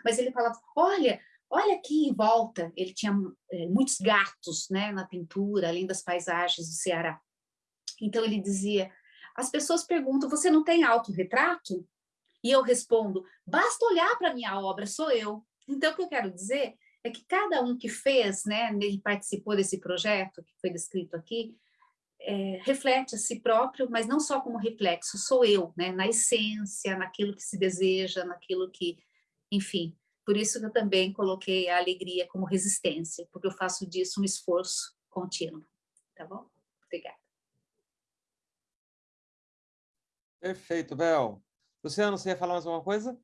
Mas ele falava, olha, olha aqui em volta, ele tinha é, muitos gatos né, na pintura, além das paisagens do Ceará. Então ele dizia, as pessoas perguntam, você não tem autorretrato? E eu respondo, basta olhar para minha obra, sou eu. Então, o que eu quero dizer é que cada um que fez, né, ele participou desse projeto que foi descrito aqui, é, reflete a si próprio, mas não só como reflexo, sou eu, né, na essência, naquilo que se deseja, naquilo que, enfim, por isso que eu também coloquei a alegria como resistência, porque eu faço disso um esforço contínuo, tá bom? Obrigada. Perfeito, Bel. Luciano, você ia falar mais alguma coisa?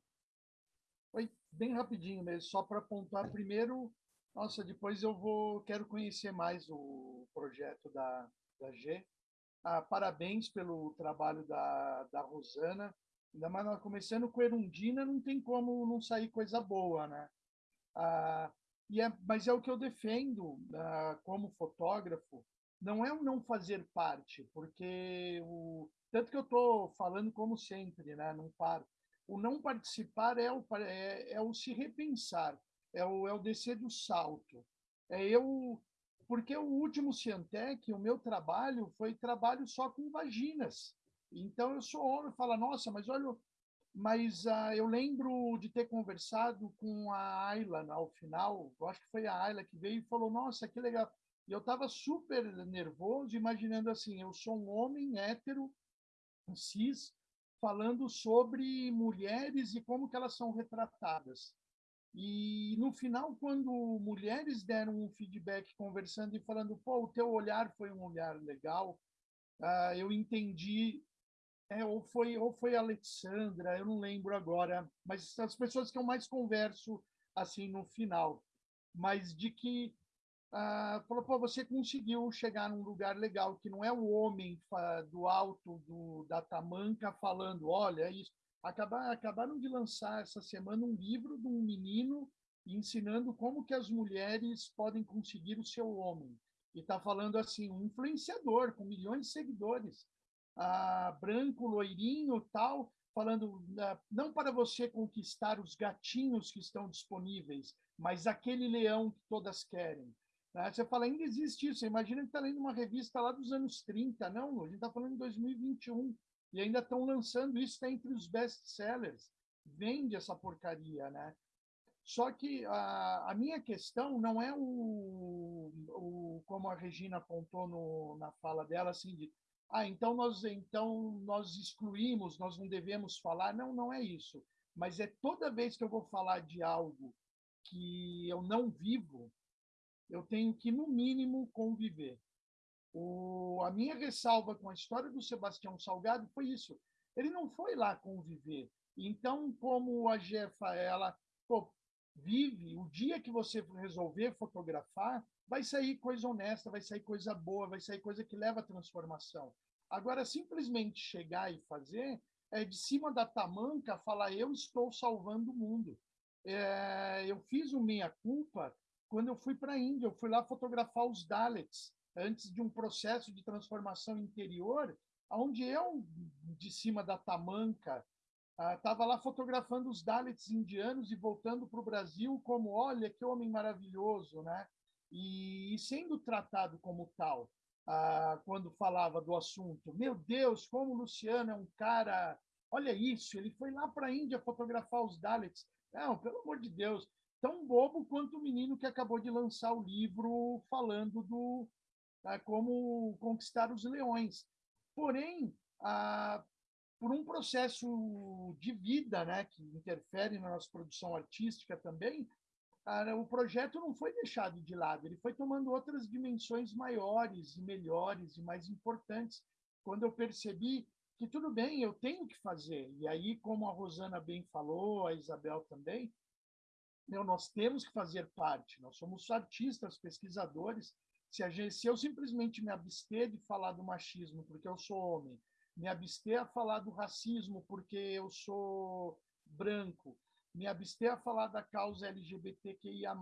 bem rapidinho mesmo, só para apontar primeiro, nossa, depois eu vou, quero conhecer mais o projeto da, da G. Ah, parabéns pelo trabalho da, da Rosana, ainda mais começando com Erundina, não tem como não sair coisa boa, né? Ah, e é, mas é o que eu defendo ah, como fotógrafo, não é o não fazer parte, porque o tanto que eu estou falando como sempre, né? Não paro o não participar é o, é, é o se repensar, é o, é o descer do salto. É eu, porque o último Ciantec, o meu trabalho foi trabalho só com vaginas. Então eu sou homem, fala, nossa, mas olha, mas uh, eu lembro de ter conversado com a Ayla ao final, eu acho que foi a Ayla que veio e falou, nossa, que legal. E eu estava super nervoso, imaginando assim, eu sou um homem hétero, cis, falando sobre mulheres e como que elas são retratadas. E no final, quando mulheres deram um feedback conversando e falando, pô, o teu olhar foi um olhar legal, uh, eu entendi, é, ou foi ou foi Alexandra, eu não lembro agora, mas as pessoas que eu mais converso assim no final, mas de que ah, falou, pô, você conseguiu chegar num lugar legal, que não é o homem do alto do, da tamanca falando, olha, é isso. Acabar, acabaram de lançar essa semana um livro de um menino ensinando como que as mulheres podem conseguir o seu homem. E está falando assim, um influenciador com milhões de seguidores, ah, branco, loirinho, tal, falando ah, não para você conquistar os gatinhos que estão disponíveis, mas aquele leão que todas querem. Né? Você fala, ainda existe isso. Imagina que está lendo uma revista lá dos anos 30. Não, a gente está falando em 2021. E ainda estão lançando isso, está entre os best-sellers. Vende essa porcaria, né? Só que a, a minha questão não é o, o como a Regina apontou no, na fala dela, assim, de ah, então nós, então nós excluímos, nós não devemos falar. Não, não é isso. mas é toda vez que eu vou falar de algo que eu não vivo, eu tenho que, no mínimo, conviver. O, a minha ressalva com a história do Sebastião Salgado foi isso. Ele não foi lá conviver. Então, como a Jefa, ela pô, vive, o dia que você resolver fotografar, vai sair coisa honesta, vai sair coisa boa, vai sair coisa que leva à transformação. Agora, simplesmente chegar e fazer, é de cima da tamanca falar eu estou salvando o mundo. É, eu fiz o meia culpa quando eu fui para a Índia, eu fui lá fotografar os Daleks antes de um processo de transformação interior, onde eu de cima da tamanca estava ah, lá fotografando os Daleks indianos e voltando para o Brasil como olha que homem maravilhoso, né? E, e sendo tratado como tal ah, quando falava do assunto. Meu Deus, como o Luciano é um cara. Olha isso, ele foi lá para a Índia fotografar os Daleks. Não, pelo amor de Deus, tão bobo quanto o menino que acabou de lançar o livro falando do tá, como conquistar os leões. Porém, ah, por um processo de vida, né, que interfere na nossa produção artística também, o projeto não foi deixado de lado, ele foi tomando outras dimensões maiores e melhores e mais importantes. Quando eu percebi que tudo bem, eu tenho que fazer. E aí, como a Rosana bem falou, a Isabel também, meu, nós temos que fazer parte. Nós somos artistas, pesquisadores. Se, gente, se eu simplesmente me abster de falar do machismo porque eu sou homem, me abster a falar do racismo porque eu sou branco, me abster a falar da causa LGBTQIA+,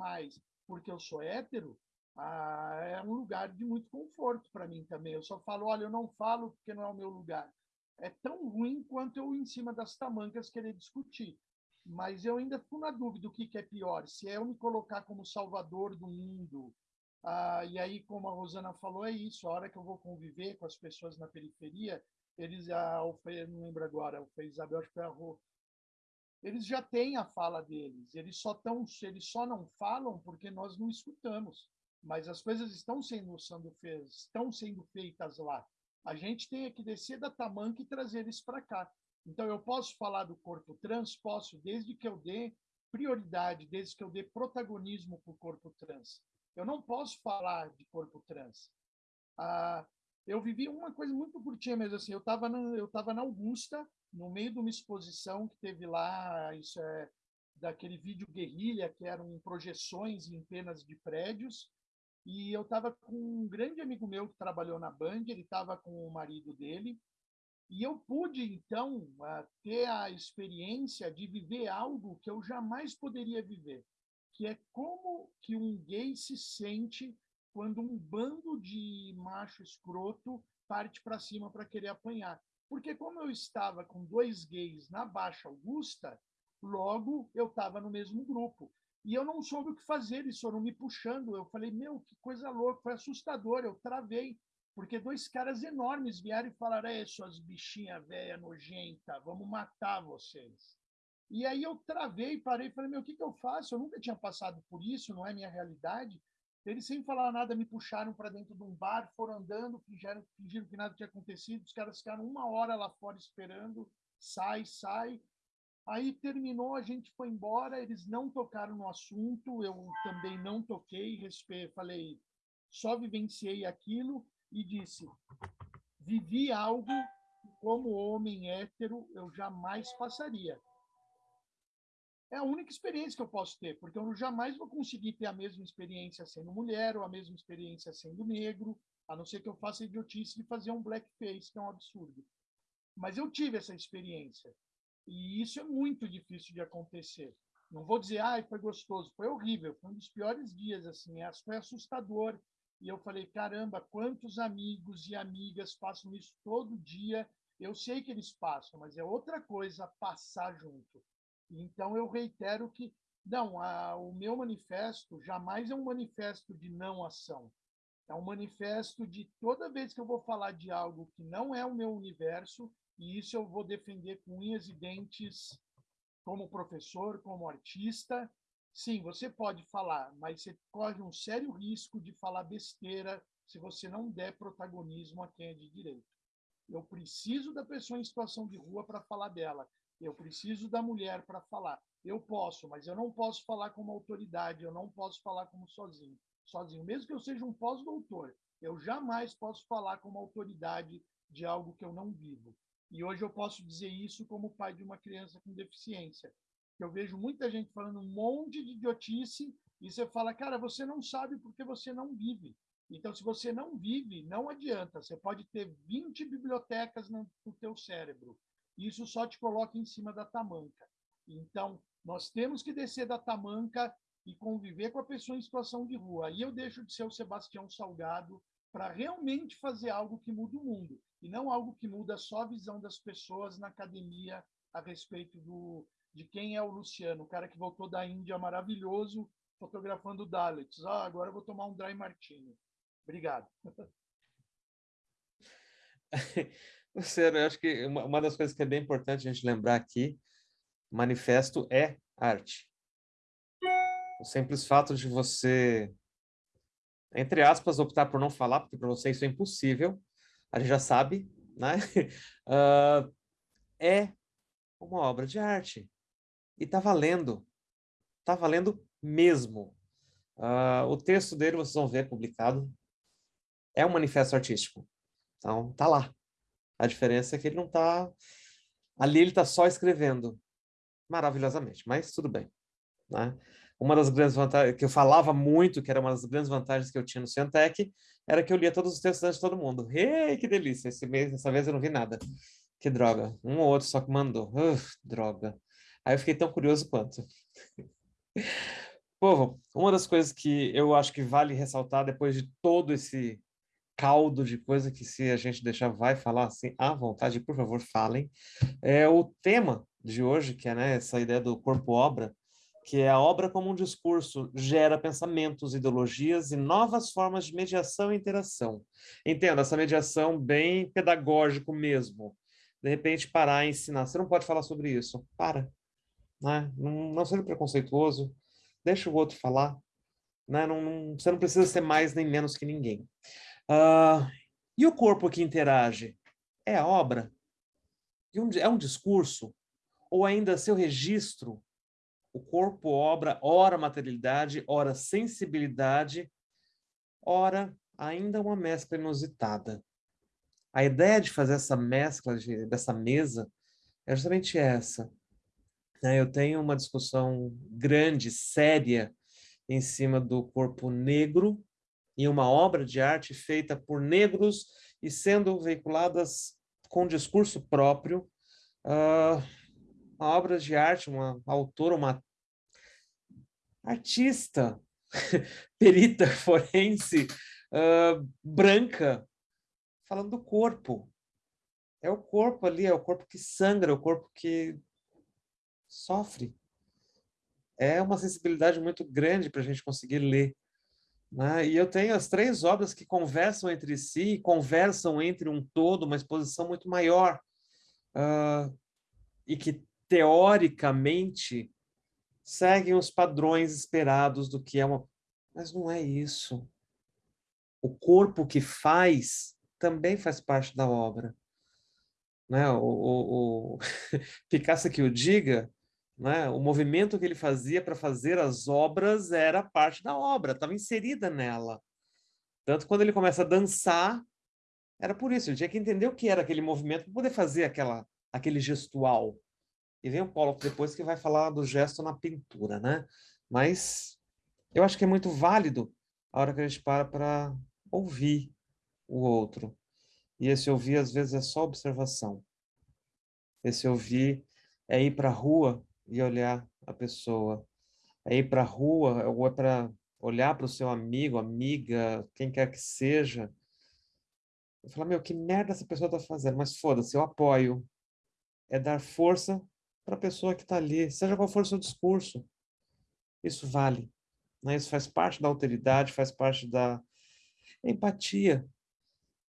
porque eu sou hétero, ah, é um lugar de muito conforto para mim também. Eu só falo, olha, eu não falo porque não é o meu lugar. É tão ruim quanto eu, em cima das tamancas, querer discutir. Mas eu ainda fico na dúvida do que, que é pior. Se é eu me colocar como salvador do mundo, ah, e aí, como a Rosana falou, é isso. A hora que eu vou conviver com as pessoas na periferia, eles, ah, não lembro agora, o Isabel, acho que foi a Rô, eles já têm a fala deles. Eles só tão, eles só não falam porque nós não escutamos. Mas as coisas estão sendo, sendo feitas, estão sendo feitas lá. A gente tem que descer da tamanca e trazer eles para cá. Então eu posso falar do corpo trans, posso, desde que eu dê prioridade, desde que eu dê protagonismo para o corpo trans. Eu não posso falar de corpo trans. Ah, eu vivi uma coisa muito curtinha mesmo assim. Eu estava eu estava na Augusta no meio de uma exposição que teve lá, isso é daquele vídeo guerrilha, que eram projeções em penas de prédios, e eu estava com um grande amigo meu que trabalhou na Band, ele estava com o marido dele, e eu pude, então, ter a experiência de viver algo que eu jamais poderia viver, que é como que um gay se sente quando um bando de macho escroto parte para cima para querer apanhar. Porque como eu estava com dois gays na Baixa Augusta, logo eu estava no mesmo grupo. E eu não soube o que fazer, eles foram me puxando. Eu falei, meu, que coisa louca, foi assustador. Eu travei, porque dois caras enormes vieram e falaram: é, suas bichinhas velha nojenta, vamos matar vocês. E aí eu travei, parei falei: meu, o que, que eu faço? Eu nunca tinha passado por isso, não é minha realidade. Eles, sem falar nada, me puxaram para dentro de um bar, foram andando, fingiram, fingiram que nada tinha acontecido. Os caras ficaram uma hora lá fora esperando, sai, sai. Aí terminou, a gente foi embora, eles não tocaram no assunto, eu também não toquei, falei, só vivenciei aquilo e disse: vivi algo como homem hétero, eu jamais passaria é a única experiência que eu posso ter, porque eu jamais vou conseguir ter a mesma experiência sendo mulher ou a mesma experiência sendo negro, a não ser que eu faça a idiotice de fazer um blackface, que é um absurdo. Mas eu tive essa experiência. E isso é muito difícil de acontecer. Não vou dizer, ah, foi gostoso, foi horrível, foi um dos piores dias, assim, foi assustador. E eu falei, caramba, quantos amigos e amigas passam isso todo dia. Eu sei que eles passam, mas é outra coisa passar junto. Então, eu reitero que, não, a, o meu manifesto jamais é um manifesto de não ação. É um manifesto de toda vez que eu vou falar de algo que não é o meu universo, e isso eu vou defender com unhas e dentes como professor, como artista. Sim, você pode falar, mas você corre um sério risco de falar besteira se você não der protagonismo a quem é de direito. Eu preciso da pessoa em situação de rua para falar dela Eu preciso da mulher para falar. Eu posso, mas eu não posso falar como autoridade, eu não posso falar como sozinho. Sozinho, mesmo que eu seja um pós-doutor, eu jamais posso falar como autoridade de algo que eu não vivo. E hoje eu posso dizer isso como pai de uma criança com deficiência. Eu vejo muita gente falando um monte de idiotice e você fala, cara, você não sabe porque você não vive. Então, se você não vive, não adianta. Você pode ter 20 bibliotecas no, no teu cérebro. Isso só te coloca em cima da tamanca. Então, nós temos que descer da tamanca e conviver com a pessoa em situação de rua. Aí eu deixo de ser o Sebastião Salgado para realmente fazer algo que muda o mundo e não algo que muda só a visão das pessoas na academia a respeito do, de quem é o Luciano, o cara que voltou da Índia maravilhoso, fotografando Daleks. Ah, agora eu vou tomar um dry martini. Obrigado. Luciano, eu acho que uma das coisas que é bem importante a gente lembrar aqui, manifesto é arte. O simples fato de você, entre aspas, optar por não falar, porque para você isso é impossível, a gente já sabe, né? Uh, é uma obra de arte. E tá valendo. Tá valendo mesmo. Uh, o texto dele, vocês vão ver publicado, é um manifesto artístico. Então, tá lá. A diferença é que ele não tá... Ali ele tá só escrevendo maravilhosamente, mas tudo bem. Né? Uma das grandes vantagens, que eu falava muito, que era uma das grandes vantagens que eu tinha no Cientec, era que eu lia todos os textos antes de todo mundo. Ei, que delícia! Esse mês, vez eu não vi nada. Que droga. Um ou outro só que mandou. Uf, droga. Aí eu fiquei tão curioso quanto. Povo, uma das coisas que eu acho que vale ressaltar depois de todo esse caldo de coisa que se a gente deixar vai falar assim à vontade, por favor, falem, é o tema de hoje, que é né, essa ideia do corpo-obra, que é a obra como um discurso, gera pensamentos, ideologias e novas formas de mediação e interação. Entenda, essa mediação bem pedagógico mesmo. De repente, parar e ensinar. Você não pode falar sobre isso. Para. Né? Não, não seja preconceituoso. Deixa o outro falar. Né? Não, não, você não precisa ser mais nem menos que ninguém. Uh, e o corpo que interage? É a obra? É um discurso? Ou ainda seu registro? O corpo, obra, ora materialidade, ora sensibilidade, ora ainda uma mescla inusitada. A ideia de fazer essa mescla, de, dessa mesa, é justamente essa. Né? Eu tenho uma discussão grande, séria, em cima do corpo negro em uma obra de arte feita por negros e sendo veiculadas com discurso próprio, uh, uma obra de arte, uma autora, uma artista, perita forense, uh, branca, falando do corpo. É o corpo ali, é o corpo que sangra, é o corpo que sofre. É uma sensibilidade muito grande para a gente conseguir ler né? E eu tenho as três obras que conversam entre si, conversam entre um todo, uma exposição muito maior, uh, e que, teoricamente, seguem os padrões esperados do que é uma... Mas não é isso. O corpo que faz também faz parte da obra. Né? O, o, o... Picasso que o diga, né? O movimento que ele fazia para fazer as obras era parte da obra, estava inserida nela. Tanto quando ele começa a dançar, era por isso, ele tinha que entender o que era aquele movimento para poder fazer aquela, aquele gestual. E vem o Paulo depois que vai falar do gesto na pintura, né? Mas eu acho que é muito válido a hora que a gente para para ouvir o outro. E esse ouvir, às vezes, é só observação. Esse ouvir é ir para a rua e olhar a pessoa. É ir para a rua, ou é para olhar para o seu amigo, amiga, quem quer que seja, e falar, meu, que merda essa pessoa está fazendo, mas foda-se, eu apoio. É dar força para a pessoa que está ali, seja qual for o seu discurso. Isso vale. Né? Isso faz parte da alteridade, faz parte da empatia.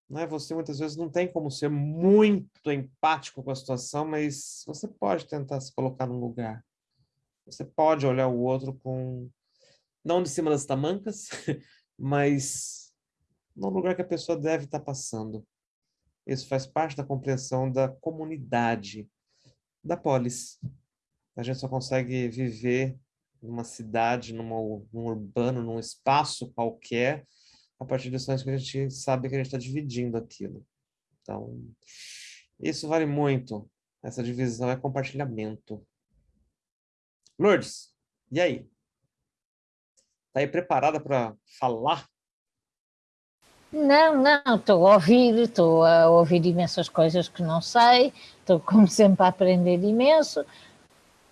Né? Você muitas vezes não tem como ser muito empático com a situação, mas você pode tentar se colocar no lugar. Você pode olhar o outro com, não de cima das tamancas, mas no lugar que a pessoa deve estar passando. Isso faz parte da compreensão da comunidade. da polis. A gente só consegue viver numa cidade, numa, num urbano, num espaço qualquer, a partir dos sonhos que a gente sabe que a gente está dividindo aquilo. Então, isso vale muito. Essa divisão é compartilhamento. Lourdes, e aí? Está aí preparada para falar? Não, não, estou a ouvir, estou a ouvir imensas coisas que não sei, estou como sempre a aprender imenso,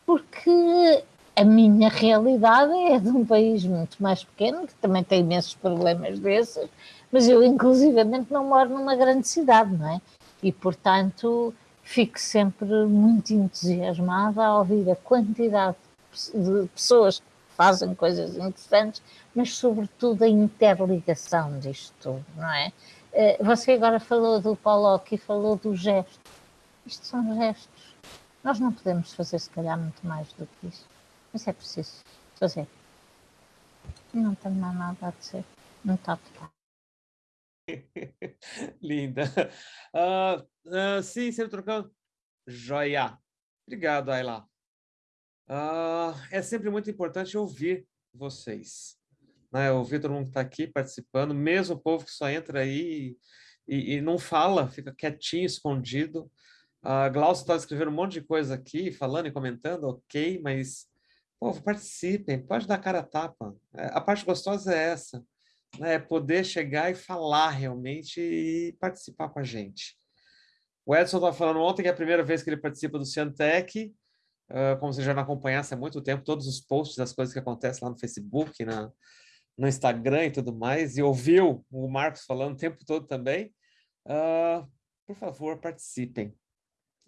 porque a minha realidade é de um país muito mais pequeno, que também tem imensos problemas desses, mas eu inclusivamente não moro numa grande cidade, não é? E portanto fico sempre muito entusiasmada a ouvir a quantidade de pessoas que fazem coisas interessantes mas sobretudo a interligação disto tudo, não é? Eh, você agora falou do Pollock e falou do gesto. Isto são gestos. Nós não podemos fazer, se calhar, muito mais do que isso. Mas é preciso fazer. Não tenho mais nada a dizer. Não está a. Linda. Uh, uh, sim, sempre trocando. Joia. Obrigado, Ayla. Uh, é sempre muito importante ouvir vocês né? Ouvir todo mundo que está aqui participando, mesmo o povo que só entra aí e, e não fala, fica quietinho, escondido. A Glaucia está escrevendo um monte de coisa aqui, falando e comentando, ok, mas, povo, participem, pode dar cara a tapa. É, a parte gostosa é essa, né? É poder chegar e falar realmente e participar com a gente. O Edson estava falando ontem que é a primeira vez que ele participa do Ciantec, uh, como você já não acompanhasse há muito tempo, todos os posts, as coisas que acontecem lá no Facebook, na, no Instagram e tudo mais, e ouviu o Marcos falando o tempo todo também, uh, por favor, participem.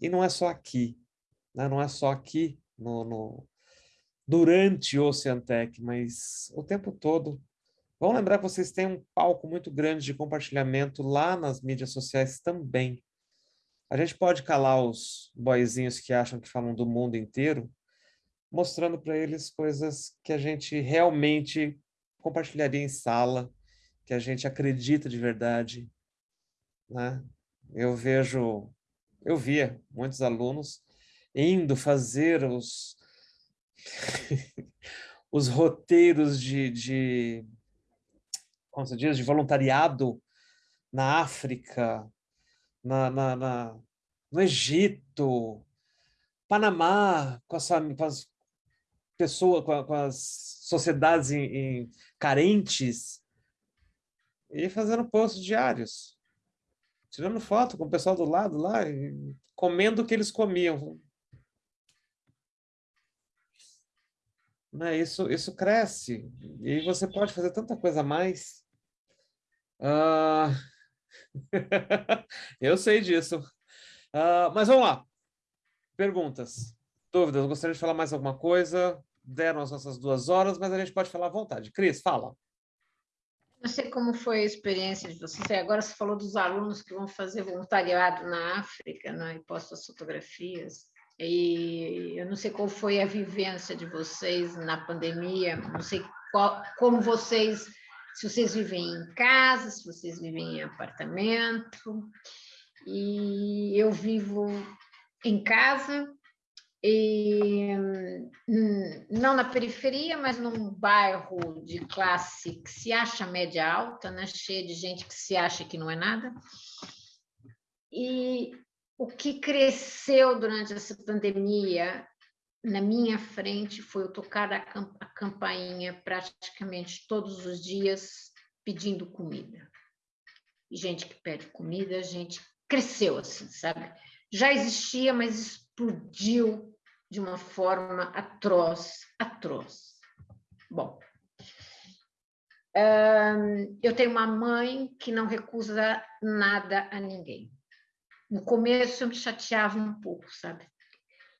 E não é só aqui, né? não é só aqui no, no, durante o Oceantec, mas o tempo todo. Vamos lembrar que vocês têm um palco muito grande de compartilhamento lá nas mídias sociais também. A gente pode calar os boizinhos que acham que falam do mundo inteiro, mostrando para eles coisas que a gente realmente compartilharia em sala, que a gente acredita de verdade. Né? Eu vejo, eu via muitos alunos indo fazer os, os roteiros de, de, como se diz, de voluntariado na África, na, na, na no Egito, Panamá, com, essa, com as pessoas, com, com as sociedades em, em carentes e fazendo posts diários, tirando foto com o pessoal do lado lá, comendo o que eles comiam. Né? Isso, isso cresce e você pode fazer tanta coisa a mais. Uh... Eu sei disso. Uh, mas vamos lá. Perguntas, dúvidas? Gostaria de falar mais alguma coisa? deram as nossas duas horas, mas a gente pode falar à vontade. Cris, fala. Não sei como foi a experiência de vocês. Agora você falou dos alunos que vão fazer voluntariado na África, né, e postam as fotografias. E eu não sei qual foi a vivência de vocês na pandemia, não sei qual, como vocês, se vocês vivem em casa, se vocês vivem em apartamento. E eu vivo em casa, e, hum, não na periferia, mas num bairro de classe que se acha média alta, né? cheia de gente que se acha que não é nada. E o que cresceu durante essa pandemia na minha frente foi eu tocar a, a campainha praticamente todos os dias pedindo comida. E gente que pede comida, gente cresceu assim, sabe? Já existia, mas explodiu de uma forma atroz, atroz. Bom, eu tenho uma mãe que não recusa nada a ninguém. No começo eu me chateava um pouco, sabe?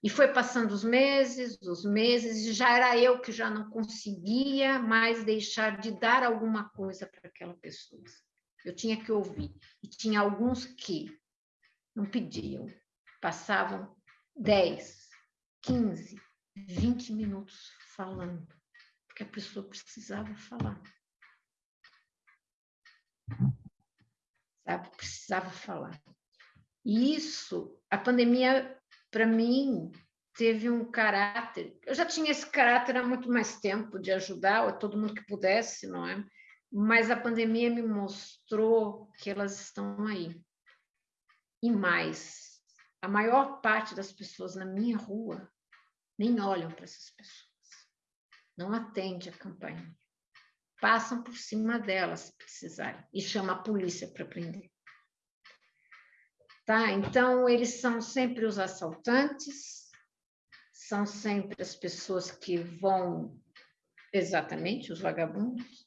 E foi passando os meses, os meses, e já era eu que já não conseguia mais deixar de dar alguma coisa para aquela pessoa. Eu tinha que ouvir. E tinha alguns que não pediam, passavam 10, 15, 20 minutos falando, porque a pessoa precisava falar. Sabe? Precisava falar. E isso, a pandemia para mim, teve um caráter. Eu já tinha esse caráter há muito mais tempo de ajudar todo mundo que pudesse, não é? Mas a pandemia me mostrou que elas estão aí. E mais, a maior parte das pessoas na minha rua nem olham para essas pessoas. Não atende a campanha. Passam por cima delas se precisarem e chama a polícia para prender. Tá? Então, eles são sempre os assaltantes, são sempre as pessoas que vão, exatamente, os vagabundos,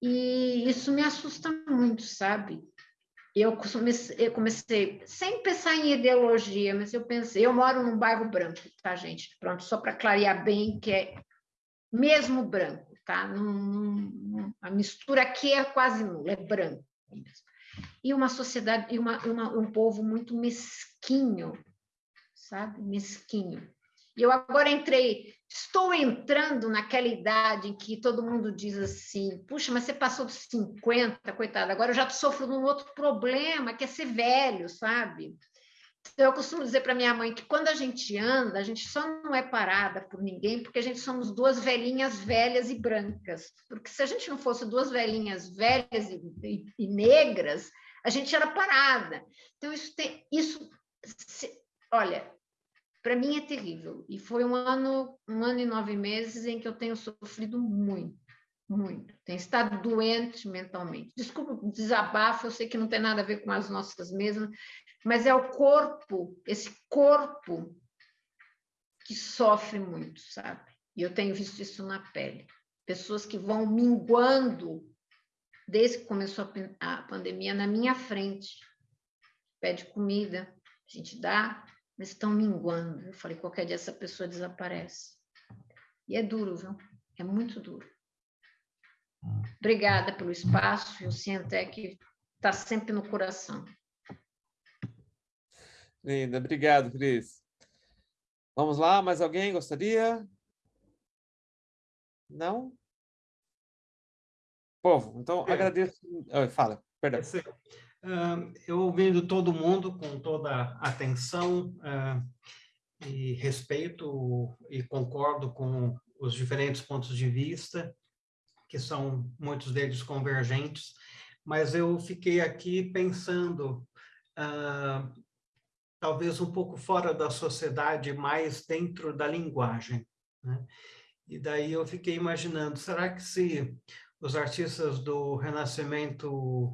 e isso me assusta muito, sabe? Eu comecei, eu comecei, sem pensar em ideologia, mas eu pensei, eu moro num bairro branco, tá, gente? Pronto, só para clarear bem que é mesmo branco, tá? a mistura aqui é quase nula, é branco mesmo e uma sociedade e uma, uma, um povo muito mesquinho, sabe? Mesquinho. E eu agora entrei, estou entrando naquela idade em que todo mundo diz assim: puxa, mas você passou dos 50, coitada, agora eu já sofro de um outro problema, que é ser velho, sabe? Então, eu costumo dizer para minha mãe que quando a gente anda, a gente só não é parada por ninguém, porque a gente somos duas velhinhas velhas e brancas. Porque se a gente não fosse duas velhinhas velhas e, e, e negras, a gente era parada. Então, isso tem. Isso, se, olha, para mim é terrível. E foi um ano, um ano e nove meses em que eu tenho sofrido muito, muito. Tenho estado doente mentalmente. Desculpa o desabafo, eu sei que não tem nada a ver com as nossas mesmas, mas é o corpo, esse corpo que sofre muito, sabe? E eu tenho visto isso na pele. Pessoas que vão minguando desde que começou a pandemia na minha frente. Pede comida, a gente dá, mas estão minguando. Eu falei, qualquer dia essa pessoa desaparece. E é duro, viu? É muito duro. Obrigada pelo espaço, o Cientec está sempre no coração. Linda, obrigado, Cris. Vamos lá, mais alguém gostaria? Não? Povo, então é. agradeço. Fala, perdão. Uh, eu ouvindo todo mundo com toda atenção uh, e respeito e concordo com os diferentes pontos de vista, que são muitos deles convergentes, mas eu fiquei aqui pensando, uh, talvez um pouco fora da sociedade, mais dentro da linguagem. Né? E daí eu fiquei imaginando, será que se os artistas do Renascimento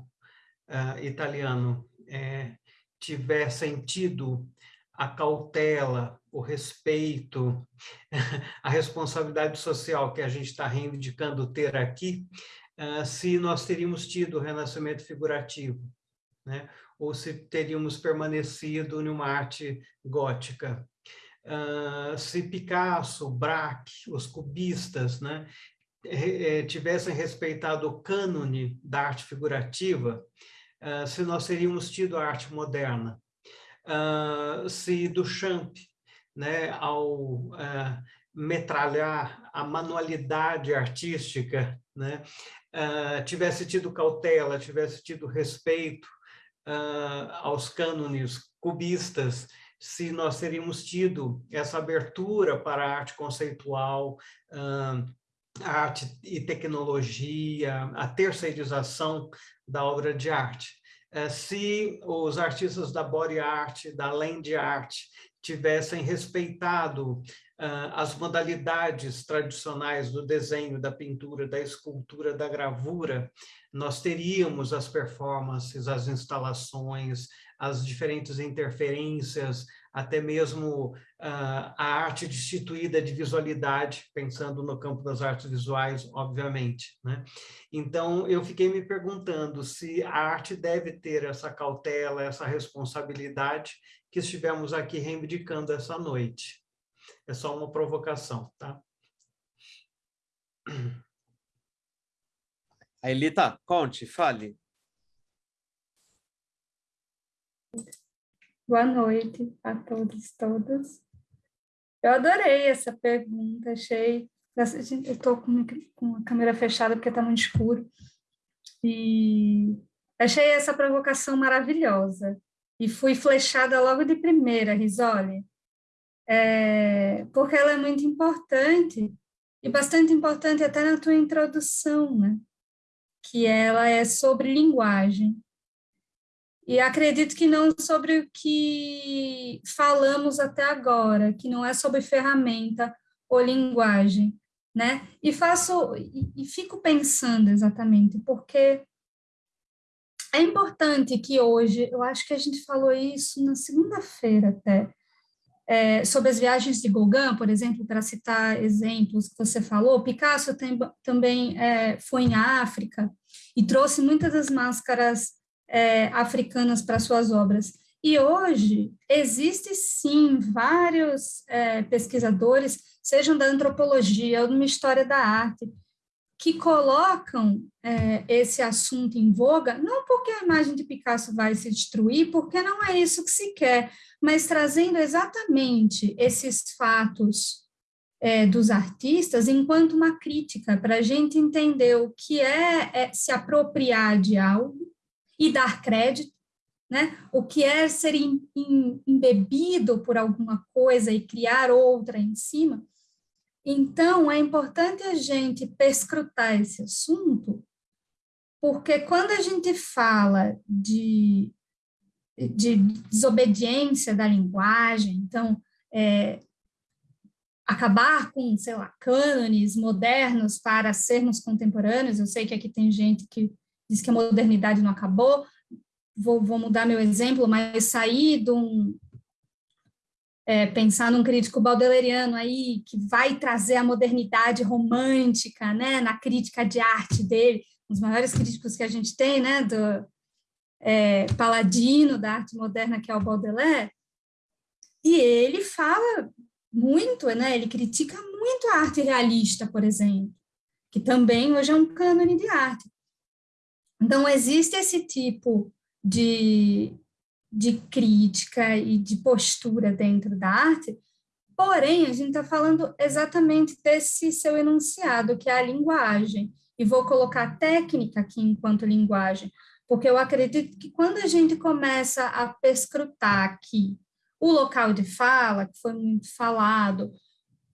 uh, italiano é, tivessem tido a cautela, o respeito, a responsabilidade social que a gente está reivindicando ter aqui, uh, se nós teríamos tido o renascimento figurativo, né? ou se teríamos permanecido numa arte gótica. Uh, se Picasso, Braque, os cubistas, né, tivessem respeitado o cânone da arte figurativa, uh, se nós teríamos tido a arte moderna. Uh, se Duchamp, né, ao uh, metralhar a manualidade artística, né, tivesse tido cautela, tivesse tido respeito aos cânones cubistas, se nós teríamos tido essa abertura para a arte conceitual, arte e tecnologia, a terceirização da obra de arte. É, se os artistas da body art, da land art, tivessem respeitado ah, as modalidades tradicionais do desenho, da pintura, da escultura, da gravura, nós teríamos as performances, as instalações, as diferentes interferências, até mesmo a arte destituída de visualidade, pensando no campo das artes visuais, obviamente. Né? Então, eu fiquei me perguntando se a arte deve ter essa cautela, essa responsabilidade que estivemos aqui reivindicando essa noite. É só uma provocação, tá? A Elita, conte, fale. Boa noite a todos e todas. Eu adorei essa pergunta, achei. Eu estou com, a câmera fechada porque está muito escuro. E achei essa provocação maravilhosa. e fui flechada logo de primeira, Risoli, é, porque ela é muito importante e bastante importante até na tua introdução, né? Que ela é sobre linguagem. E acredito que não sobre o que falamos até agora, que não é sobre ferramenta ou linguagem, né? E faço e, e fico pensando exatamente porque é importante que hoje, eu acho que a gente falou isso na segunda-feira até, é, sobre as viagens de Gauguin, por exemplo, para citar exemplos que você falou, Picasso tem, também é, foi em África e trouxe muitas das máscaras é, africanas para suas obras. E hoje existe sim vários é, pesquisadores, sejam da antropologia ou de uma história da arte, que colocam é, esse assunto em voga, não porque a imagem de Picasso vai se destruir, porque não é isso que se quer, mas trazendo exatamente esses fatos é, dos artistas enquanto uma crítica, para a gente entender o que é, é se apropriar de algo e dar crédito, né? o que é ser embebido por alguma coisa e criar outra em cima, então, é importante a gente perscrutar esse assunto, porque quando a gente fala de, de desobediência da linguagem, então, é, acabar com, sei lá, cânones modernos para sermos contemporâneos, eu sei que aqui tem gente que diz que a modernidade não acabou, vou, vou mudar meu exemplo, mas sair de um, é, pensar num crítico baudeleriano aí, que vai trazer a modernidade romântica, né, na crítica de arte dele, um dos maiores críticos que a gente tem, né, do é, paladino da arte moderna, que é o Baudelaire, e ele fala muito, né, ele critica muito a arte realista, por exemplo, que também hoje é um cânone de arte. Então, existe esse tipo de, de crítica e de postura dentro da arte, porém, a gente está falando exatamente desse seu enunciado, que é a linguagem, e vou colocar técnica aqui enquanto linguagem, porque eu acredito que quando a gente começa a perscrutar aqui o local de fala, que foi muito falado,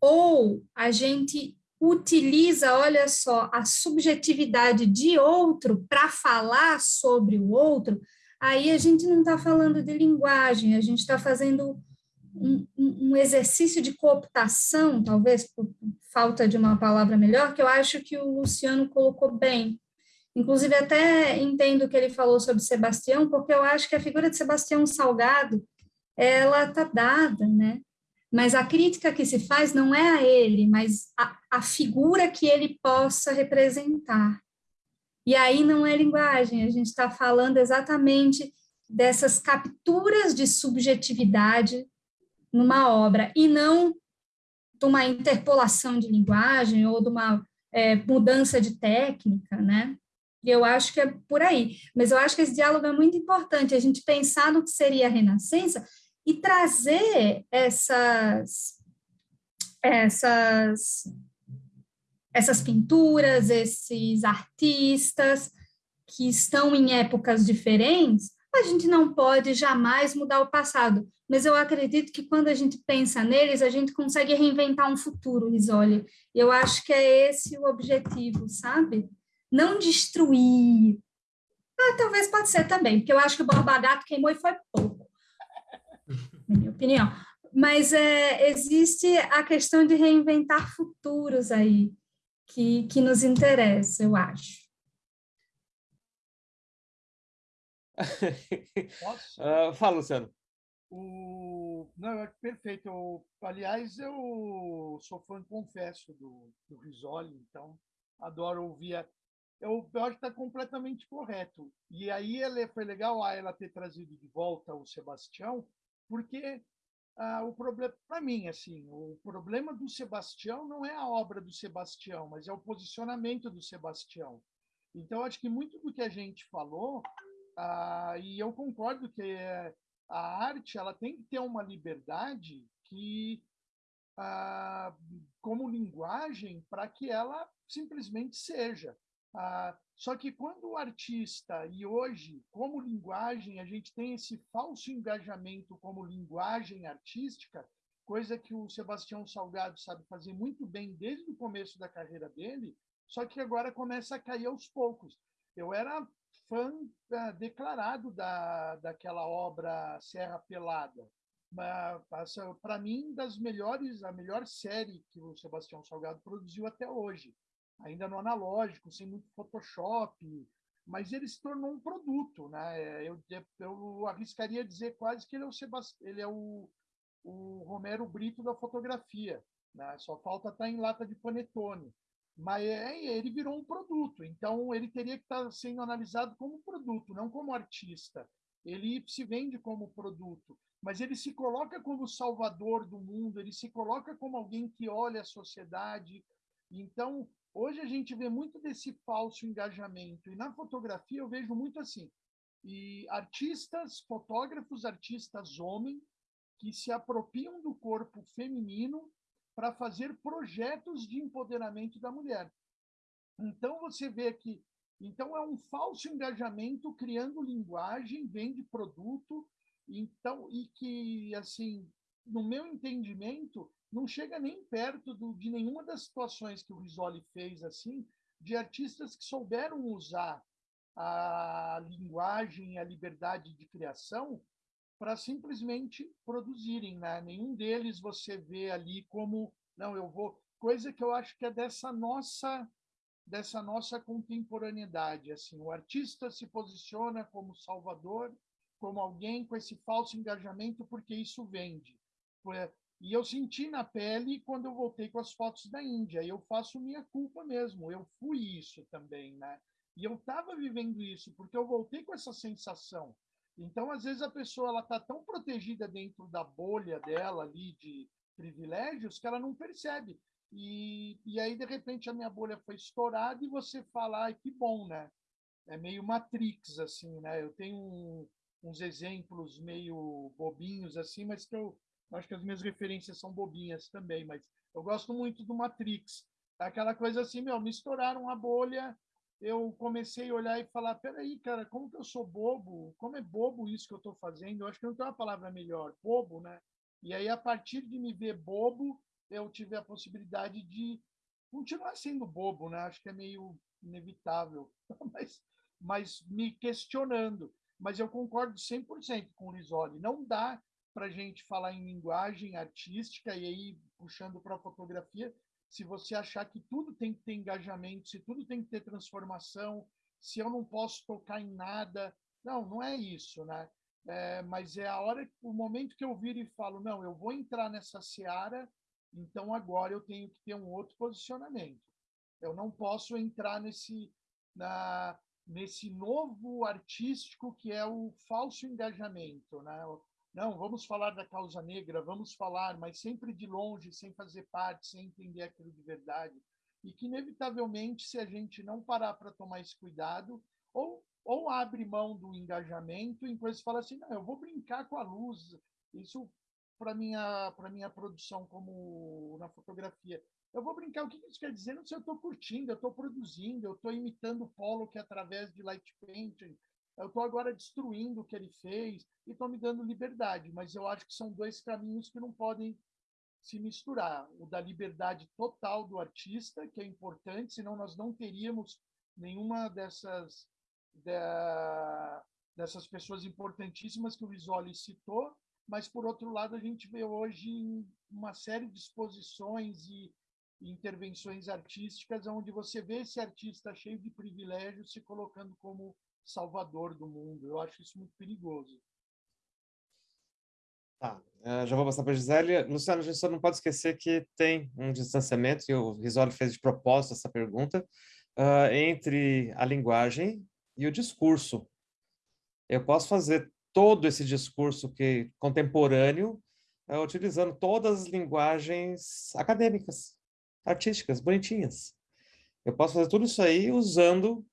ou a gente utiliza, olha só, a subjetividade de outro para falar sobre o outro, aí a gente não está falando de linguagem, a gente está fazendo um, um, exercício de cooptação, talvez por falta de uma palavra melhor, que eu acho que o Luciano colocou bem. Inclusive, até entendo o que ele falou sobre Sebastião, porque eu acho que a figura de Sebastião Salgado, ela está dada, né? Mas a crítica que se faz não é a ele, mas a, a figura que ele possa representar. E aí não é linguagem, a gente está falando exatamente dessas capturas de subjetividade numa obra, e não de uma interpolação de linguagem ou de uma é, mudança de técnica, né? E eu acho que é por aí. Mas eu acho que esse diálogo é muito importante, a gente pensar no que seria a Renascença e trazer essas, essas essas pinturas, esses artistas que estão em épocas diferentes, a gente não pode jamais mudar o passado, mas eu acredito que quando a gente pensa neles, a gente consegue reinventar um futuro, Risoli. Eu acho que é esse o objetivo, sabe? Não destruir. Ah, talvez pode ser também, porque eu acho que o Borba Gato queimou e foi pouco, na minha opinião. Mas é, existe a questão de reinventar futuros aí que, que nos interessa, eu acho. uh, fala, Luciano. O... Não, é perfeito. Eu, aliás, eu sou fã, confesso, do, do Risoli, então adoro ouvir. A... Eu, eu acho que está completamente correto. E aí ela, foi legal ela ter trazido de volta o Sebastião, porque ah, o problema, para mim, assim, o problema do Sebastião não é a obra do Sebastião, mas é o posicionamento do Sebastião. Então, acho que muito do que a gente falou, ah, e eu concordo que a arte ela tem que ter uma liberdade que, ah, como linguagem, para que ela simplesmente seja. Ah, só que quando o artista, e hoje, como linguagem, a gente tem esse falso engajamento como linguagem artística, coisa que o Sebastião Salgado sabe fazer muito bem desde o começo da carreira dele, só que agora começa a cair aos poucos. Eu era fã uh, declarado da, daquela obra Serra Pelada. Para mim, das melhores, a melhor série que o Sebastião Salgado produziu até hoje. Ainda no analógico, sem muito Photoshop, mas ele se tornou um produto. Né? Eu, eu arriscaria dizer quase que ele é o, Sebast... ele é o, o Romero Brito da fotografia. Né? Só falta estar em lata de panetone mas é, ele virou um produto, então ele teria que estar sendo analisado como produto, não como artista. Ele se vende como produto, mas ele se coloca como salvador do mundo, ele se coloca como alguém que olha a sociedade. Então, hoje a gente vê muito desse falso engajamento, e na fotografia eu vejo muito assim. E artistas, fotógrafos, artistas homem, que se apropriam do corpo feminino para fazer projetos de empoderamento da mulher. Então você vê que então é um falso engajamento criando linguagem, vende produto, então e que assim, no meu entendimento, não chega nem perto do, de nenhuma das situações que o Risoli fez assim, de artistas que souberam usar a linguagem, a liberdade de criação para simplesmente produzirem, né? Nenhum deles você vê ali como não, eu vou, coisa que eu acho que é dessa nossa dessa nossa contemporaneidade, assim, o artista se posiciona como salvador, como alguém com esse falso engajamento porque isso vende. E eu senti na pele quando eu voltei com as fotos da Índia. Eu faço minha culpa mesmo. Eu fui isso também, né? E eu estava vivendo isso porque eu voltei com essa sensação. Então, às vezes, a pessoa ela está tão protegida dentro da bolha dela ali de privilégios que ela não percebe. E, e aí, de repente, a minha bolha foi estourada e você fala, ai, que bom, né? É meio Matrix, assim, né? Eu tenho um, uns exemplos meio bobinhos, assim, mas que eu acho que as minhas referências são bobinhas também, mas eu gosto muito do Matrix. Aquela coisa assim, meu, me estouraram a bolha, eu comecei a olhar e falar, peraí, cara, como que eu sou bobo? Como é bobo isso que eu estou fazendo? Eu acho que não tem uma palavra melhor, bobo, né? E aí, a partir de me ver bobo, eu tive a possibilidade de continuar sendo bobo, né? Acho que é meio inevitável, mas, mas me questionando. Mas eu concordo 100% com o Risoli. Não dá para a gente falar em linguagem artística e aí puxando para a fotografia, se você achar que tudo tem que ter engajamento, se tudo tem que ter transformação, se eu não posso tocar em nada. Não, não é isso, né? É, mas é a hora, o momento que eu viro e falo, não, eu vou entrar nessa seara, então agora eu tenho que ter um outro posicionamento. Eu não posso entrar nesse, na, nesse novo artístico que é o falso engajamento, né? Não, vamos falar da causa negra, vamos falar, mas sempre de longe, sem fazer parte, sem entender aquilo de verdade. E que, inevitavelmente, se a gente não parar para tomar esse cuidado, ou ou abre mão do engajamento em coisas fala assim, não, eu vou brincar com a luz. Isso para minha para minha produção como na fotografia. Eu vou brincar, o que isso quer dizer? Não sei, eu estou curtindo, eu estou produzindo, eu estou imitando o Polo que é através de light painting, eu estou agora destruindo o que ele fez e estou me dando liberdade, mas eu acho que são dois caminhos que não podem se misturar. O da liberdade total do artista, que é importante, senão nós não teríamos nenhuma dessas da, dessas pessoas importantíssimas que o Isoli citou, mas, por outro lado, a gente vê hoje uma série de exposições e intervenções artísticas onde você vê esse artista cheio de privilégios se colocando como salvador do mundo. Eu acho isso muito perigoso. Tá, uh, já vou passar para a Gisele. Luciano, a gente só não pode esquecer que tem um distanciamento, e o Risoli fez de propósito essa pergunta, uh, entre a linguagem e o discurso. Eu posso fazer todo esse discurso que contemporâneo é, utilizando todas as linguagens acadêmicas, artísticas, bonitinhas. Eu posso fazer tudo isso aí usando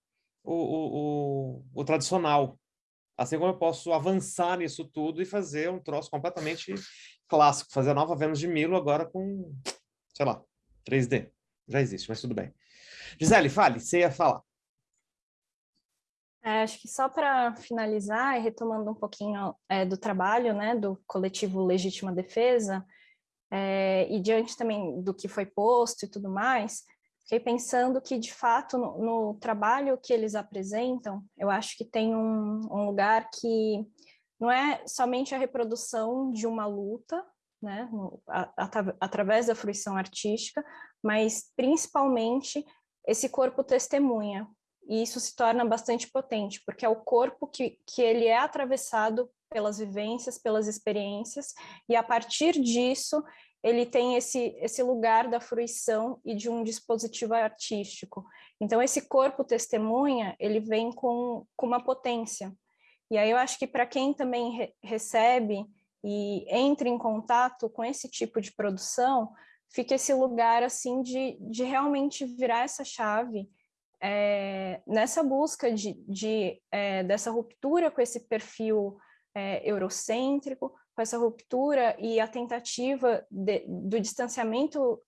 o, o, o, o tradicional. Assim como eu posso avançar nisso tudo e fazer um troço completamente clássico, fazer a nova Vênus de Milo agora com, sei lá, 3D. Já existe, mas tudo bem. Gisele, fale, você ia falar. É, acho que só para finalizar, e retomando um pouquinho é, do trabalho né, do coletivo Legítima Defesa, é, e diante também do que foi posto e tudo mais, fiquei pensando que, de fato, no, no trabalho que eles apresentam, eu acho que tem um, um lugar que não é somente a reprodução de uma luta, né, através da fruição artística, mas principalmente esse corpo testemunha, e isso se torna bastante potente, porque é o corpo que, que ele é atravessado pelas vivências, pelas experiências, e a partir disso ele tem esse, esse lugar da fruição e de um dispositivo artístico. Então esse corpo testemunha, ele vem com, com uma potência. E aí eu acho que para quem também re recebe e entra em contato com esse tipo de produção, fica esse lugar assim de, de realmente virar essa chave é, nessa busca de, de é, dessa ruptura com esse perfil é, eurocêntrico, com essa ruptura e a tentativa de, do distanciamento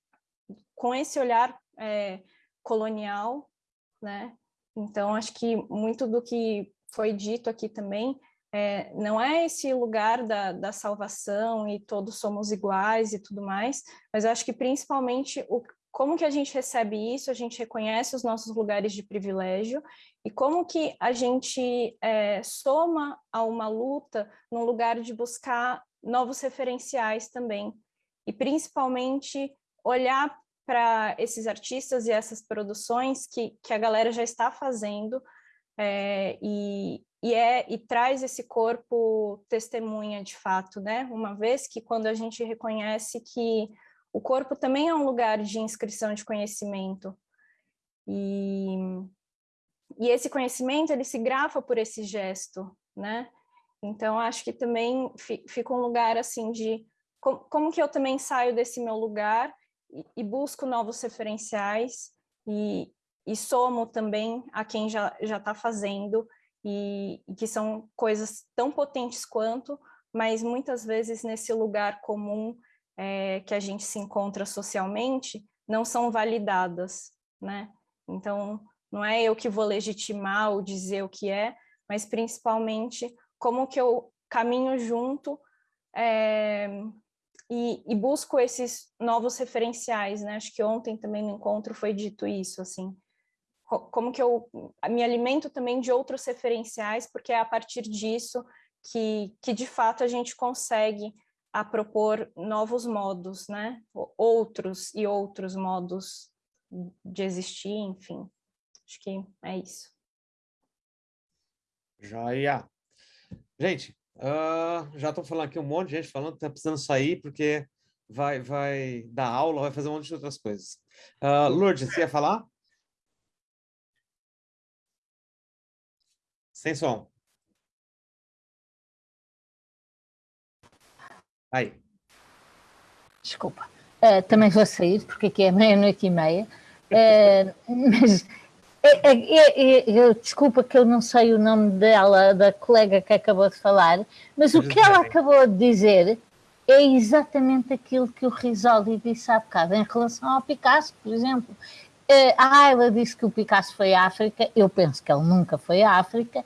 com esse olhar é, colonial, né? Então, acho que muito do que foi dito aqui também é, não é esse lugar da, da salvação e todos somos iguais e tudo mais, mas acho que principalmente o, como que a gente recebe isso, a gente reconhece os nossos lugares de privilégio e como que a gente é, soma a uma luta no lugar de buscar novos referenciais também e principalmente olhar para esses artistas e essas produções que, que a galera já está fazendo é, e, e, é, e traz esse corpo testemunha de fato, né? Uma vez que quando a gente reconhece que o corpo também é um lugar de inscrição de conhecimento. E, e esse conhecimento, ele se grafa por esse gesto, né? Então, acho que também fica um lugar, assim, de como, como que eu também saio desse meu lugar e, e busco novos referenciais e, e somo também a quem já está fazendo e, e que são coisas tão potentes quanto, mas muitas vezes nesse lugar comum é, que a gente se encontra socialmente não são validadas, né? Então, não é eu que vou legitimar ou dizer o que é, mas principalmente como que eu caminho junto é, e, e, busco esses novos referenciais, né? Acho que ontem também no encontro foi dito isso, assim, como que eu me alimento também de outros referenciais, porque é a partir disso que, que de fato a gente consegue a propor novos modos, né? Outros e outros modos de existir, enfim. Acho que é isso. Joia. Gente, uh, já estou falando aqui um monte de gente falando está precisando sair porque vai, vai dar aula, vai fazer um monte de outras coisas. Uh, Lourdes, você ia falar? Sem som. Desculpa. Uh, também vou sair, porque aqui é meia-noite e meia. Uh, mas é, é, é, eu, desculpa que eu não sei o nome dela, da colega que acabou de falar, mas o que ela acabou de dizer é exatamente aquilo que o Risoli disse há bocado em relação ao Picasso, por exemplo. Uh, a Ayla disse que o Picasso foi à África, eu penso que ele nunca foi à África,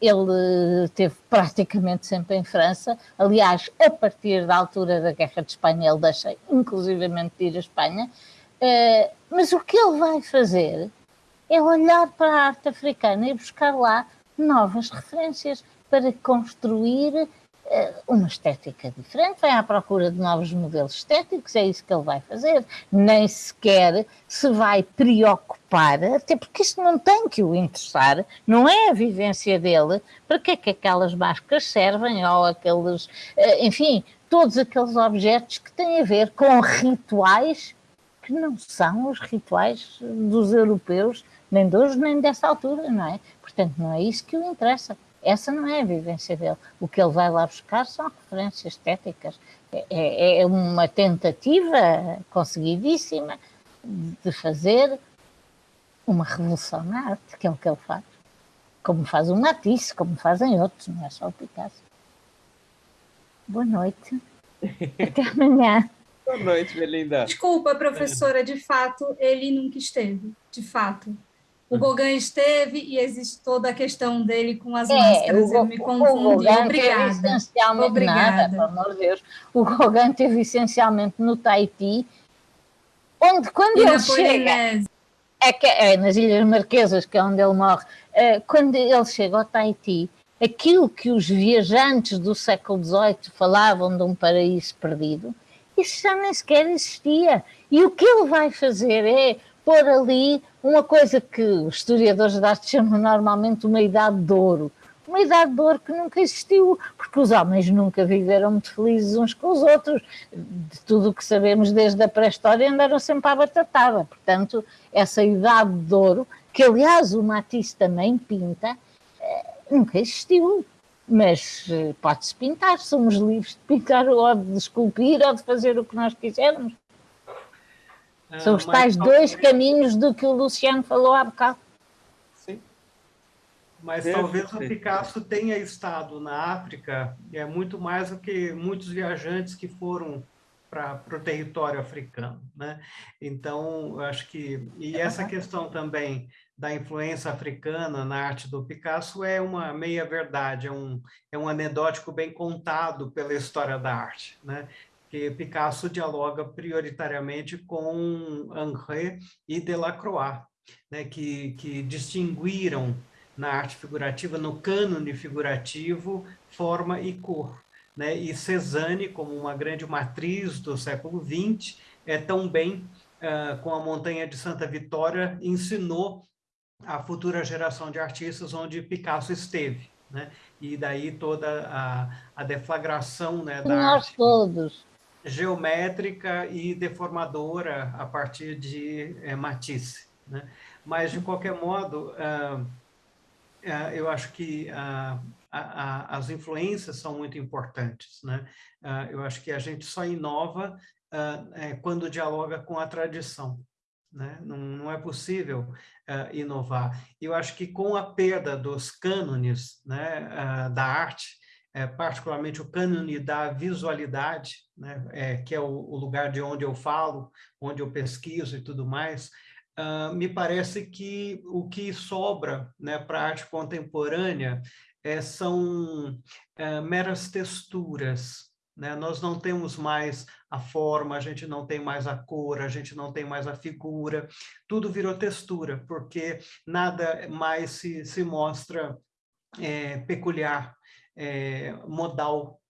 ele esteve praticamente sempre em França. Aliás, a partir da altura da Guerra de Espanha, ele deixa inclusivamente de ir à Espanha. Uh, mas o que ele vai fazer é olhar para a arte africana e buscar lá novas referências para construir eh, uma estética diferente, vai à procura de novos modelos estéticos, é isso que ele vai fazer. Nem sequer se vai preocupar, até porque isso não tem que o interessar, não é a vivência dele, para que é que aquelas máscaras servem, ou aqueles, eh, enfim, todos aqueles objetos que têm a ver com rituais que não são os rituais dos europeus, nem de hoje, nem dessa altura, não é? Portanto, não é isso que o interessa. Essa não é a vivência dele. O que ele vai lá buscar são referências estéticas. É, é, é uma tentativa conseguidíssima de fazer uma revolução na arte, que é o que ele faz. Como faz o Matisse, como fazem outros, não é só o Picasso. Boa noite. Até amanhã. Boa noite, Belinda. Desculpa, professora, de fato, ele nunca esteve. De fato o Gauguin esteve e existe toda a questão dele com as é, máscaras. O, eu me confundi. O Obrigada. Essencialmente Obrigada. Nada, pelo amor de Deus. O Gauguin teve essencialmente no Tahiti, onde quando e ele chega... É, que, é nas Ilhas Marquesas, que é onde ele morre. É, quando ele chega ao Tahiti, aquilo que os viajantes do século XVIII falavam de um paraíso perdido, isso já nem sequer existia. E o que ele vai fazer é pôr ali uma coisa que os historiadores da arte chamam normalmente uma idade de ouro. Uma idade de ouro que nunca existiu, porque os homens nunca viveram muito felizes uns com os outros. De tudo o que sabemos desde a pré-história andaram sempre à batatada. Portanto, essa idade de ouro, que aliás o Matisse também pinta, eh, nunca existiu. Mas eh, pode-se pintar, somos livres de pintar ou de esculpir ou de fazer o que nós quisermos. São os tais dois caminhos do que o Luciano falou há bocado. Sim. Mas talvez o Picasso tenha estado na África é muito mais do que muitos viajantes que foram para o território africano, né? Então, acho que e essa questão também da influência africana na arte do Picasso é uma meia verdade, é um é um anedótico bem contado pela história da arte, né? Que Picasso dialoga prioritariamente com Henri e Delacroix, né, que, que distinguiram na arte figurativa, no cânone figurativo, forma e cor. Né? E Cezanne, como uma grande matriz do século XX, é também, uh, com a Montanha de Santa Vitória, ensinou a futura geração de artistas onde Picasso esteve. Né? E daí toda a, a deflagração né, da Nós arte. todos geométrica e deformadora a partir de é, Matisse. Né? Mas, de qualquer modo, ah, ah, eu acho que ah, as influências são muito importantes. Né? eu acho que a gente só inova é, quando dialoga com a tradição. Né? Não, não é possível inovar. Eu acho que com a perda dos cânones né, da arte, é, particularmente o cânone da visualidade, né, é, que é o, o, lugar de onde eu falo, onde eu pesquiso e tudo mais, uh, me parece que o que sobra né, para a arte contemporânea é, são é, meras texturas. Né? Nós não temos mais a forma, a gente não tem mais a cor, a gente não tem mais a figura, tudo virou textura, porque nada mais se, se mostra é, peculiar é, modal.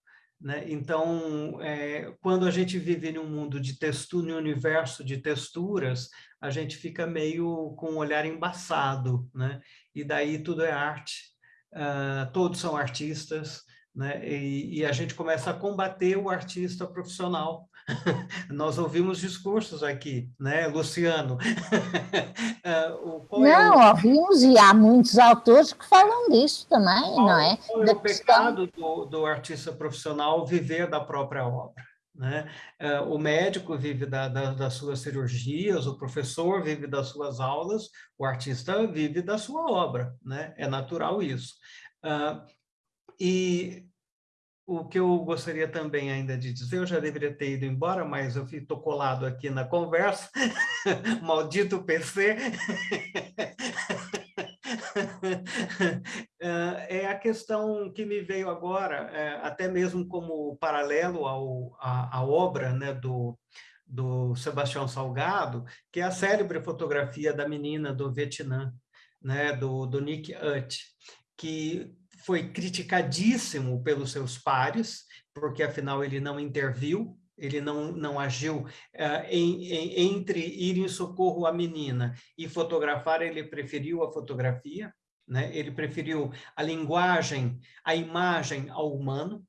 Né? Então, é, quando a gente vive em um mundo de textura, em um universo de texturas, a gente fica meio com o um olhar embaçado, né? e daí tudo é arte, uh, todos são artistas, né? E, e, a gente começa a combater o artista profissional. Nós ouvimos discursos aqui, né, Luciano? não, é o... ouvimos e há muitos autores que falam disso também, qual, não é? Qual é o pecado do, do artista profissional viver da própria obra? Né? Uh, o médico vive da, da, das suas cirurgias, o professor vive das suas aulas, o artista vive da sua obra, né? é natural isso. Uh, e o que eu gostaria também ainda de dizer, eu já deveria ter ido embora, mas eu estou colado aqui na conversa, maldito PC, é a questão que me veio agora, é, até mesmo como paralelo ao, à, à obra né, do, do Sebastião Salgado, que é a célebre fotografia da menina do Vietnã, né, do, do Nick Ut, que foi criticadíssimo pelos seus pares, porque afinal ele não interviu, ele não, não agiu uh, em, em, entre ir em socorro à menina e fotografar, ele preferiu a fotografia, né? ele preferiu a linguagem, a imagem ao humano,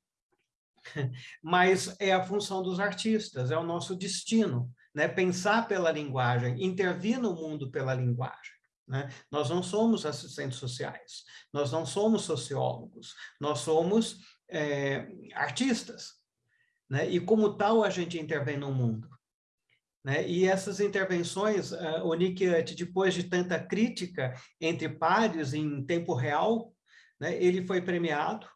mas é a função dos artistas, é o nosso destino, né? pensar pela linguagem, intervir no mundo pela linguagem. Né? Nós não somos assistentes sociais, nós não somos sociólogos, nós somos é, artistas. Né? E como tal, a gente intervém no mundo. Né? E essas intervenções, uh, o Nick, depois de tanta crítica entre pares em tempo real, né, ele foi premiado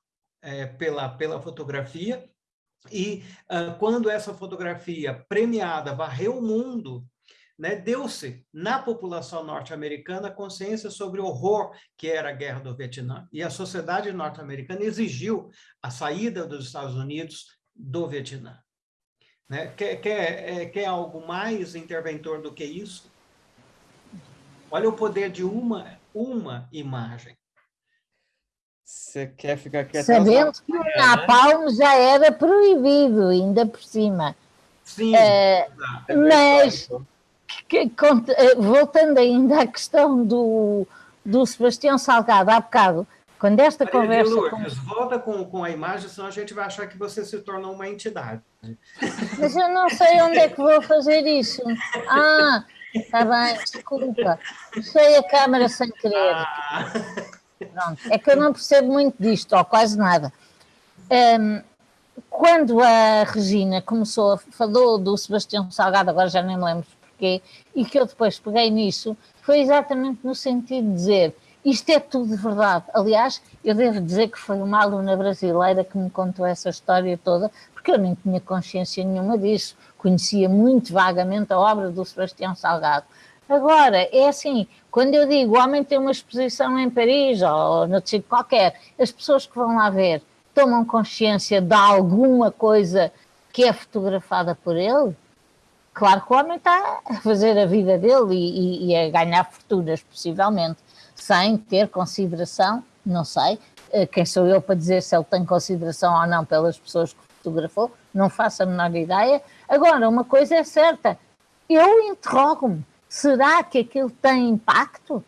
é, pela, pela fotografia, e uh, quando essa fotografia premiada varreu o mundo, né, deu-se na população norte-americana consciência sobre o horror que era a guerra do Vietnã. E a sociedade norte-americana exigiu a saída dos Estados Unidos do Vietnã. Né? Quer, quer, é, quer algo mais interventor do que isso? Olha o poder de uma, uma imagem. Você quer ficar aqui até Sabendo que o Napalm né? já era proibido, ainda por cima. Sim, é, mas que, que, eh, voltando ainda à questão do, do Sebastião Salgado, há bocado, quando esta Maria conversa. Lourdes, com... volta com, com a imagem, senão a gente vai achar que você se tornou uma entidade. Mas eu não sei onde é que vou fazer isso. Ah, está bem, desculpa. Puxei a câmera sem querer. Ah. Pronto, é que eu não percebo muito disto, ou quase nada. Um, quando a Regina começou, falou do Sebastião Salgado, agora já nem me lembro porquê, e que eu depois peguei nisso, foi exatamente no sentido de dizer isto é tudo verdade. Aliás, eu devo dizer que foi uma aluna brasileira que me contou essa história toda, porque eu nem tinha consciência nenhuma disso, conhecia muito vagamente a obra do Sebastião Salgado. Agora, é assim, quando eu digo o homem tem uma exposição em Paris ou no sítio qualquer, as pessoas que vão lá ver tomam consciência de alguma coisa que é fotografada por ele, claro que o homem está a fazer a vida dele e, e, e a ganhar fortunas, possivelmente, sem ter consideração, não sei, eh, quem sou eu para dizer se ele tem consideração ou não pelas pessoas que fotografou, não faço a menor ideia. Agora, uma coisa é certa, eu interrogo-me, será que aquilo tem impacto?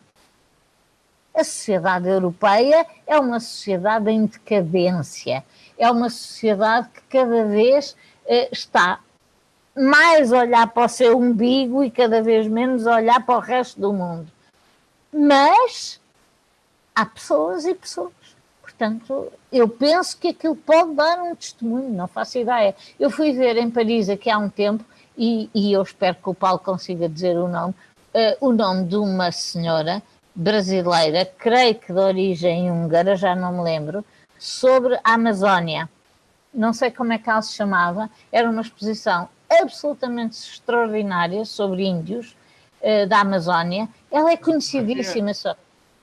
A sociedade europeia é uma sociedade em decadência, é uma sociedade que cada vez eh, está mais olhar para o seu umbigo e cada vez menos olhar para o resto do mundo. Mas há pessoas e pessoas. Portanto, eu penso que aquilo pode dar um testemunho, não faço ideia. Eu fui ver em Paris aqui há um tempo, e, e eu espero que o Paulo consiga dizer o nome, uh, o nome de uma senhora brasileira, creio que de origem húngara, já não me lembro, sobre a Amazónia. Não sei como é que ela se chamava, era uma exposição absolutamente extraordinária sobre índios uh, da Amazónia. Ela é conhecidíssima. Só.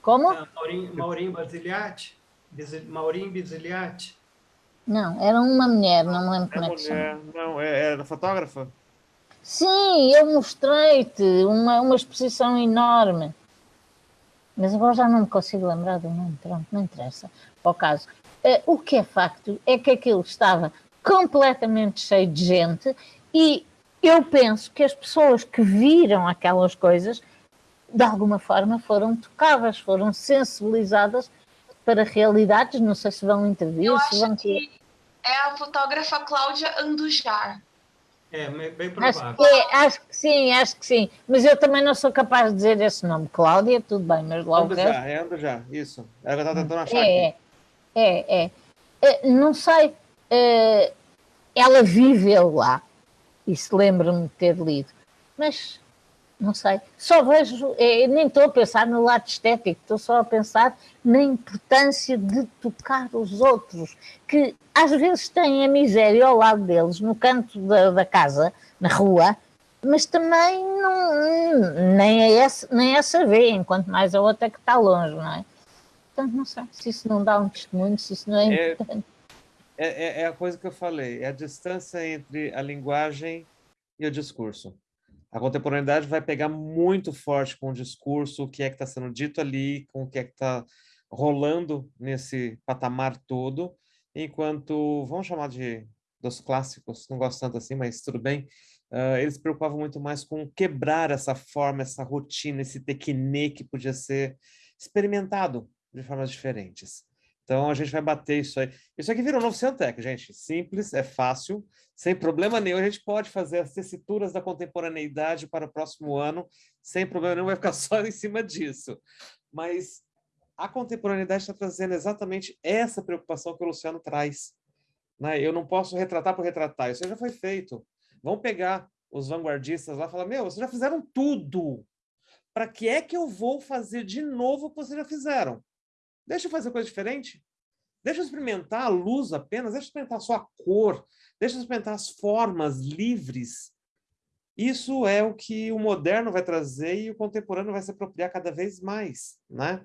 Como? Maurinho, Maurinho Basiliati? Maurinho Basiliati? Não, era uma mulher, não me lembro é como é que chama. Não, é, era fotógrafa? Sim, eu mostrei-te uma, uma exposição enorme. Mas agora já não me consigo lembrar do nome, pronto, não interessa. Para o caso. Uh, o que é facto é que aquilo estava completamente cheio de gente e eu penso que as pessoas que viram aquelas coisas, de alguma forma, foram tocadas, foram sensibilizadas para realidades. Não sei se vão intervir. Eu acho vão... que é a fotógrafa Cláudia Andujar. É, bem provável. Acho que, é, acho que, sim, acho que sim. Mas eu também não sou capaz de dizer esse nome. Cláudia, tudo bem, mas logo. Andujar, é Andujar, isso. Ela está tentando achar é, aqui. É, é, é. Não sei. É, ela viveu lá isso lembro-me de ter lido. Mas, não sei, só vejo, é, nem estou a pensar no lado estético, estou só a pensar na importância de tocar os outros, que às vezes têm a miséria ao lado deles, no canto da, da casa, na rua, mas também não, nem, é essa, nem essa vê, enquanto mais a outra que está longe, não é? Portanto, não sei se isso não dá um testemunho, se isso não é, é importante. É, é, é, a coisa que eu falei, é a distância entre a linguagem e o discurso. A contemporaneidade vai pegar muito forte com o discurso, o que é que está sendo dito ali, com o que é que está rolando nesse patamar todo, enquanto, vamos chamar de dos clássicos, não gosto tanto assim, mas tudo bem, uh, eles se preocupavam muito mais com quebrar essa forma, essa rotina, esse tequine que podia ser experimentado de formas diferentes. Então, a gente vai bater isso aí. Isso aqui virou um novo Centec, gente. Simples, é fácil, sem problema nenhum. A gente pode fazer as tessituras da contemporaneidade para o próximo ano, sem problema nenhum, vai ficar só em cima disso. Mas a contemporaneidade está trazendo exatamente essa preocupação que o Luciano traz. Né? Eu não posso retratar por retratar, isso já foi feito. Vamos pegar os vanguardistas lá e falar, meu, vocês já fizeram tudo. Para que é que eu vou fazer de novo o que vocês já fizeram? Deixa eu fazer coisa diferente. Deixa eu experimentar a luz apenas, deixa eu experimentar só a cor, deixa eu experimentar as formas livres. Isso é o que o moderno vai trazer e o contemporâneo vai se apropriar cada vez mais, né?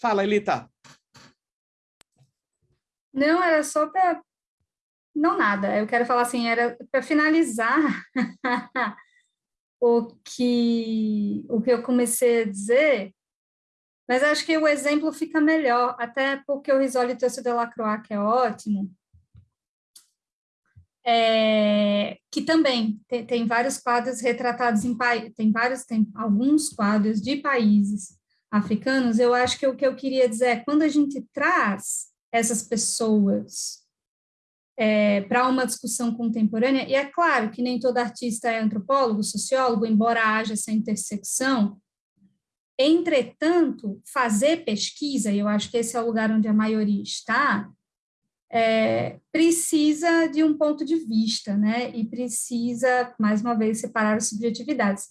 Fala, Elita. Não, era só para... Não, nada. Eu quero falar assim, era para finalizar o, que, o que eu comecei a dizer, mas acho que o exemplo fica melhor, até porque o Risoli trouxe o Delacroix, que é ótimo, é, que também tem, tem, vários quadros retratados em tem vários tem alguns quadros de países africanos. Eu acho que o que eu queria dizer é quando a gente traz essas pessoas é, para uma discussão contemporânea, e é claro que nem todo artista é antropólogo, sociólogo, embora haja essa intersecção, entretanto, fazer pesquisa, e eu acho que esse é o lugar onde a maioria está, é, precisa de um ponto de vista, né? E precisa, mais uma vez, separar as subjetividades.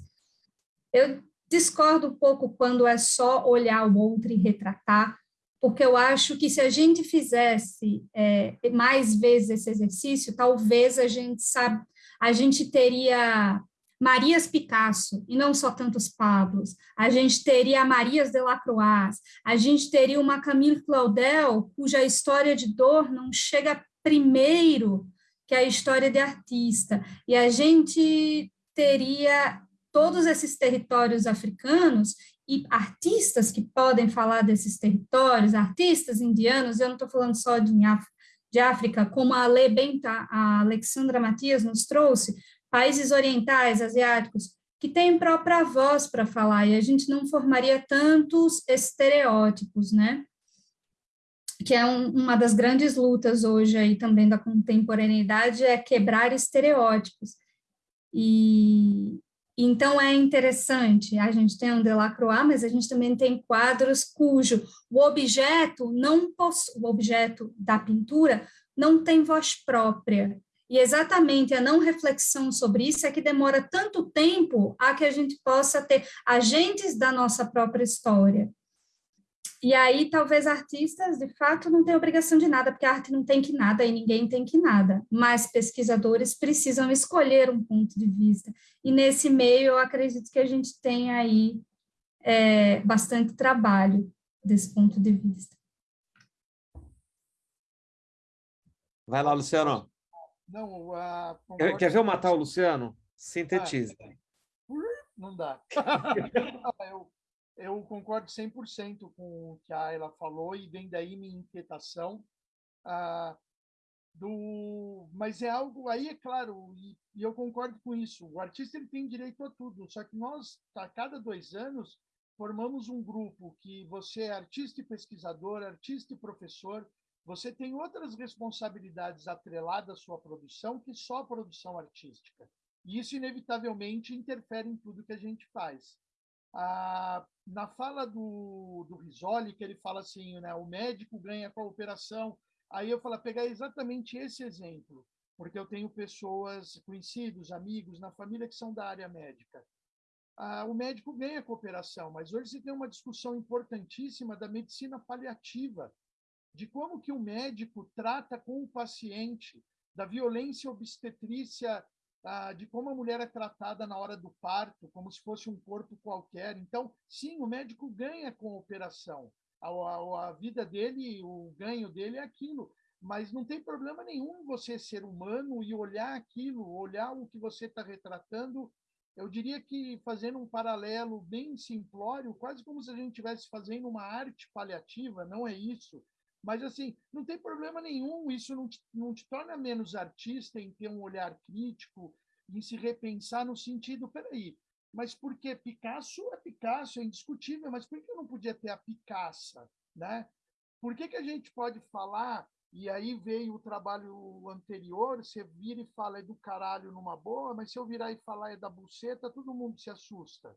Eu discordo um pouco quando é só olhar o outro e retratar, porque eu acho que se a gente fizesse é, mais vezes esse exercício, talvez a gente sabe, a gente teria Marias Picasso, e não só tantos Pablos, a gente teria Marias Delacroix, a gente teria uma Camille Claudel, cuja história de dor não chega primeiro que a história de artista, e a gente teria todos esses territórios africanos e artistas que podem falar desses territórios, artistas indianos, eu não estou falando só de, de África, como a Benta, a Alexandra Matias nos trouxe, países orientais, asiáticos, que têm própria voz para falar, e a gente não formaria tantos estereótipos, né? Que é um, uma das grandes lutas hoje aí também da contemporaneidade, é quebrar estereótipos. E então é interessante, a gente tem um Delacroix, mas a gente também tem quadros cujo o objeto não o objeto da pintura não tem voz própria, e exatamente a não reflexão sobre isso é que demora tanto tempo a que a gente possa ter agentes da nossa própria história. E aí, talvez artistas, de fato, não têm obrigação de nada, porque a arte não tem que nada e ninguém tem que nada. Mas pesquisadores precisam escolher um ponto de vista. E nesse meio, eu acredito que a gente tem aí é, bastante trabalho desse ponto de vista. Vai lá, Luciano. Não, uh, quer, quer ver eu matar o Luciano? Sintetiza. Ah, não dá. eu, eu concordo 100% com o que a Ayla falou e vem daí minha inquietação. Ah, do, mas é algo aí é claro e, e, eu concordo com isso. O artista ele tem direito a tudo, só que nós a cada dois anos formamos um grupo que você é artista e pesquisador, artista e professor, você tem outras responsabilidades atreladas à sua produção que só a produção artística. E isso, inevitavelmente, interfere em tudo que a gente faz. Ah, na fala do, do Risoli, que ele fala assim, né, o médico ganha com a operação, aí eu falo, pegar exatamente esse exemplo, porque eu tenho pessoas, conhecidos, amigos, na família que são da área médica. Ah, o médico ganha com a operação, mas hoje você tem uma discussão importantíssima da medicina paliativa, de como que o médico trata com o paciente, da violência obstetrícia, ah, de como a mulher é tratada na hora do parto, como se fosse um corpo qualquer. Então, sim, o médico ganha com a operação. A, a, a vida dele, o ganho dele é aquilo. Mas não tem problema nenhum você ser humano e olhar aquilo, olhar o que você está retratando. Eu diria que fazendo um paralelo bem simplório, quase como se a gente estivesse fazendo uma arte paliativa, não é isso mas, assim, não tem problema nenhum, isso não te, não te torna menos artista em ter um olhar crítico, em se repensar no sentido, peraí, mas por que Picasso é Picasso, é indiscutível, mas por que eu não podia ter a Picasso, né? Por que, que a gente pode falar, e aí veio o trabalho anterior, você vira e fala é do caralho numa boa, mas se eu virar e falar é da buceta, todo mundo se assusta.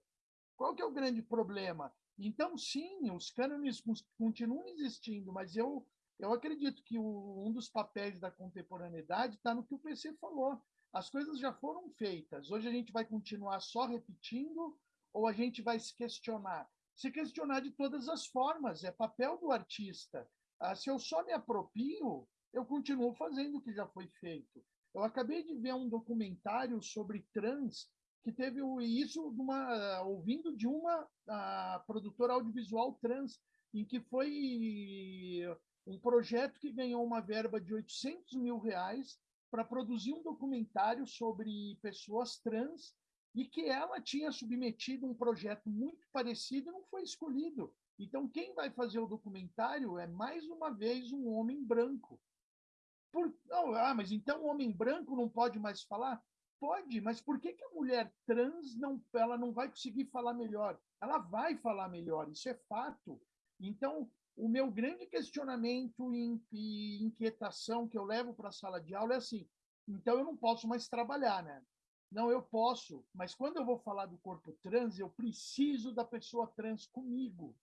Qual que é o grande problema? Então, sim, os cânones continuam existindo, mas eu, eu acredito que o, um dos papéis da contemporaneidade está no que o PC falou. As coisas já foram feitas. Hoje a gente vai continuar só repetindo ou a gente vai se questionar? Se questionar de todas as formas, é papel do artista. Ah, se eu só me apropio, eu continuo fazendo o que já foi feito. Eu acabei de ver um documentário sobre trans que teve o, isso uma, ouvindo de uma produtora audiovisual trans, em que foi um projeto que ganhou uma verba de 800 mil reais para produzir um documentário sobre pessoas trans e que ela tinha submetido um projeto muito parecido e não foi escolhido. Então, quem vai fazer o documentário é, mais uma vez, um homem branco. Por... Ah, mas então o homem branco não pode mais falar? Pode, mas por que, que a mulher trans não, ela não vai conseguir falar melhor? Ela vai falar melhor, isso é fato. Então, o meu grande questionamento e inquietação que eu levo para a sala de aula é assim: então eu não posso mais trabalhar, né? Não, eu posso, mas quando eu vou falar do corpo trans, eu preciso da pessoa trans comigo.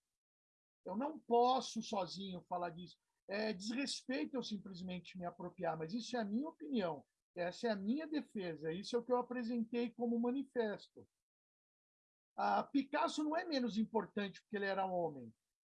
Eu não posso sozinho falar disso. É desrespeito eu simplesmente me apropriar, mas isso é a minha opinião. Essa é a minha defesa. Isso é o que eu apresentei como manifesto. A Picasso não é menos importante porque ele era homem,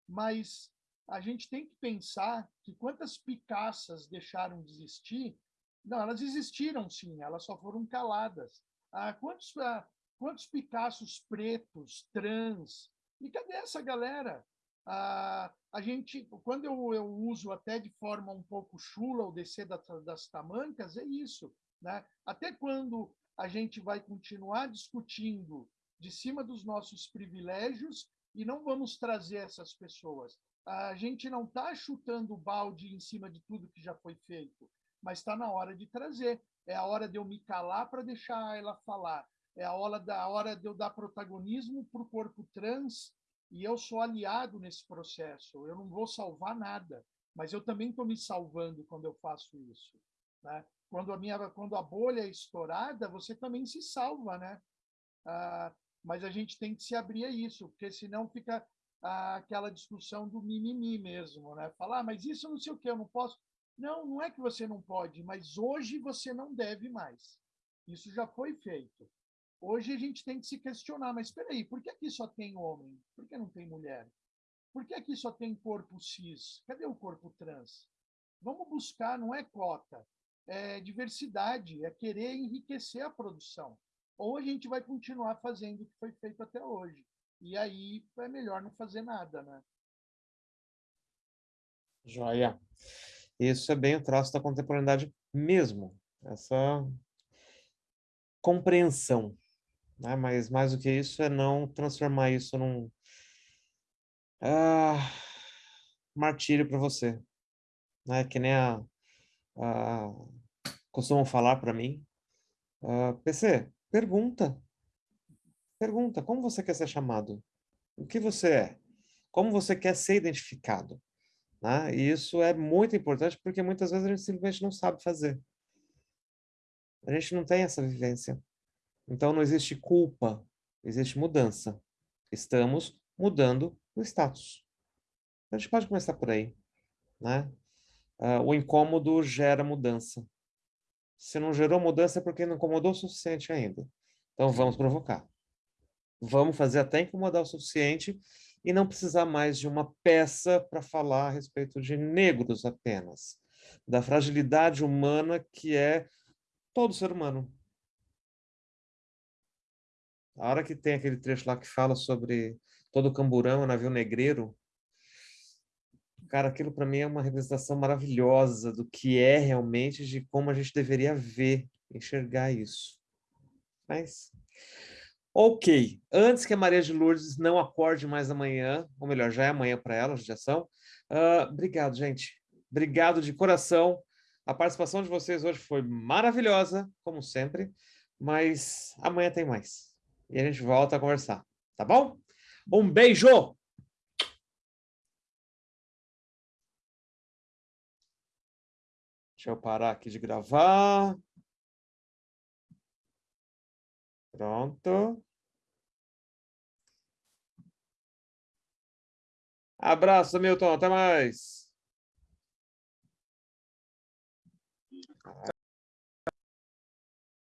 mas a gente tem que pensar que quantas Picassas deixaram de existir não, elas existiram sim, elas só foram caladas. Ah, quantos, ah, quantos Picassos pretos, trans? E cadê essa galera? Ah, a gente, quando eu, eu uso até de forma um pouco chula o descer das, das tamancas, é isso. Né? Até quando a gente vai continuar discutindo de cima dos nossos privilégios e não vamos trazer essas pessoas? A gente não está chutando o balde em cima de tudo que já foi feito mas está na hora de trazer. É a hora de eu me calar para deixar ela falar. É a hora, da, a hora de eu dar protagonismo para o corpo trans e eu sou aliado nesse processo. Eu não vou salvar nada, mas eu também estou me salvando quando eu faço isso. Né? Quando a minha, quando a bolha é estourada, você também se salva, né? Ah, mas a gente tem que se abrir a isso, porque senão fica ah, aquela discussão do mimimi mesmo, né? Falar, ah, mas isso não sei o que, eu não posso. Não, não é que você não pode, mas hoje você não deve mais. Isso já foi feito. Hoje a gente tem que se questionar, mas espera aí, por que aqui só tem homem? Por que não tem mulher? Por que aqui só tem corpo cis? Cadê o corpo trans? Vamos buscar, não é cota, é diversidade, é querer enriquecer a produção. Ou a gente vai continuar fazendo o que foi feito até hoje. E aí é melhor não fazer nada, né? Joia. Isso é bem o traço da contemporaneidade mesmo, essa compreensão. Né? Mas mais do que isso é não transformar isso num ah, martírio para você. Né? Que nem a, a costumam falar para mim. Uh, ah, PC, pergunta. Pergunta, como você quer ser chamado? O que você é? Como você quer ser identificado? Né? E isso é muito importante porque muitas vezes a gente simplesmente não sabe fazer. A gente não tem essa vivência. Então não existe culpa, existe mudança. Estamos mudando o status. A gente pode começar por aí. Né? Uh, o incômodo gera mudança. Se não gerou mudança é porque não incomodou o suficiente ainda. Então vamos provocar. Vamos fazer até incomodar o suficiente e não precisar mais de uma peça para falar a respeito de negros apenas, da fragilidade humana que é todo ser humano. A hora que tem aquele trecho lá que fala sobre todo o camburão, o navio negreiro, cara, aquilo para mim é uma representação maravilhosa do que é realmente, de como a gente deveria ver, enxergar isso. Mas Ok, antes que a Maria de Lourdes não acorde mais amanhã, ou melhor, já é amanhã para ela, são. Uh, obrigado, gente. Obrigado de coração. A participação de vocês hoje foi maravilhosa, como sempre, mas amanhã tem mais. E a gente volta a conversar, tá bom? Um beijo! Deixa eu parar aqui de gravar. Pronto. Abraço, Milton. Até mais.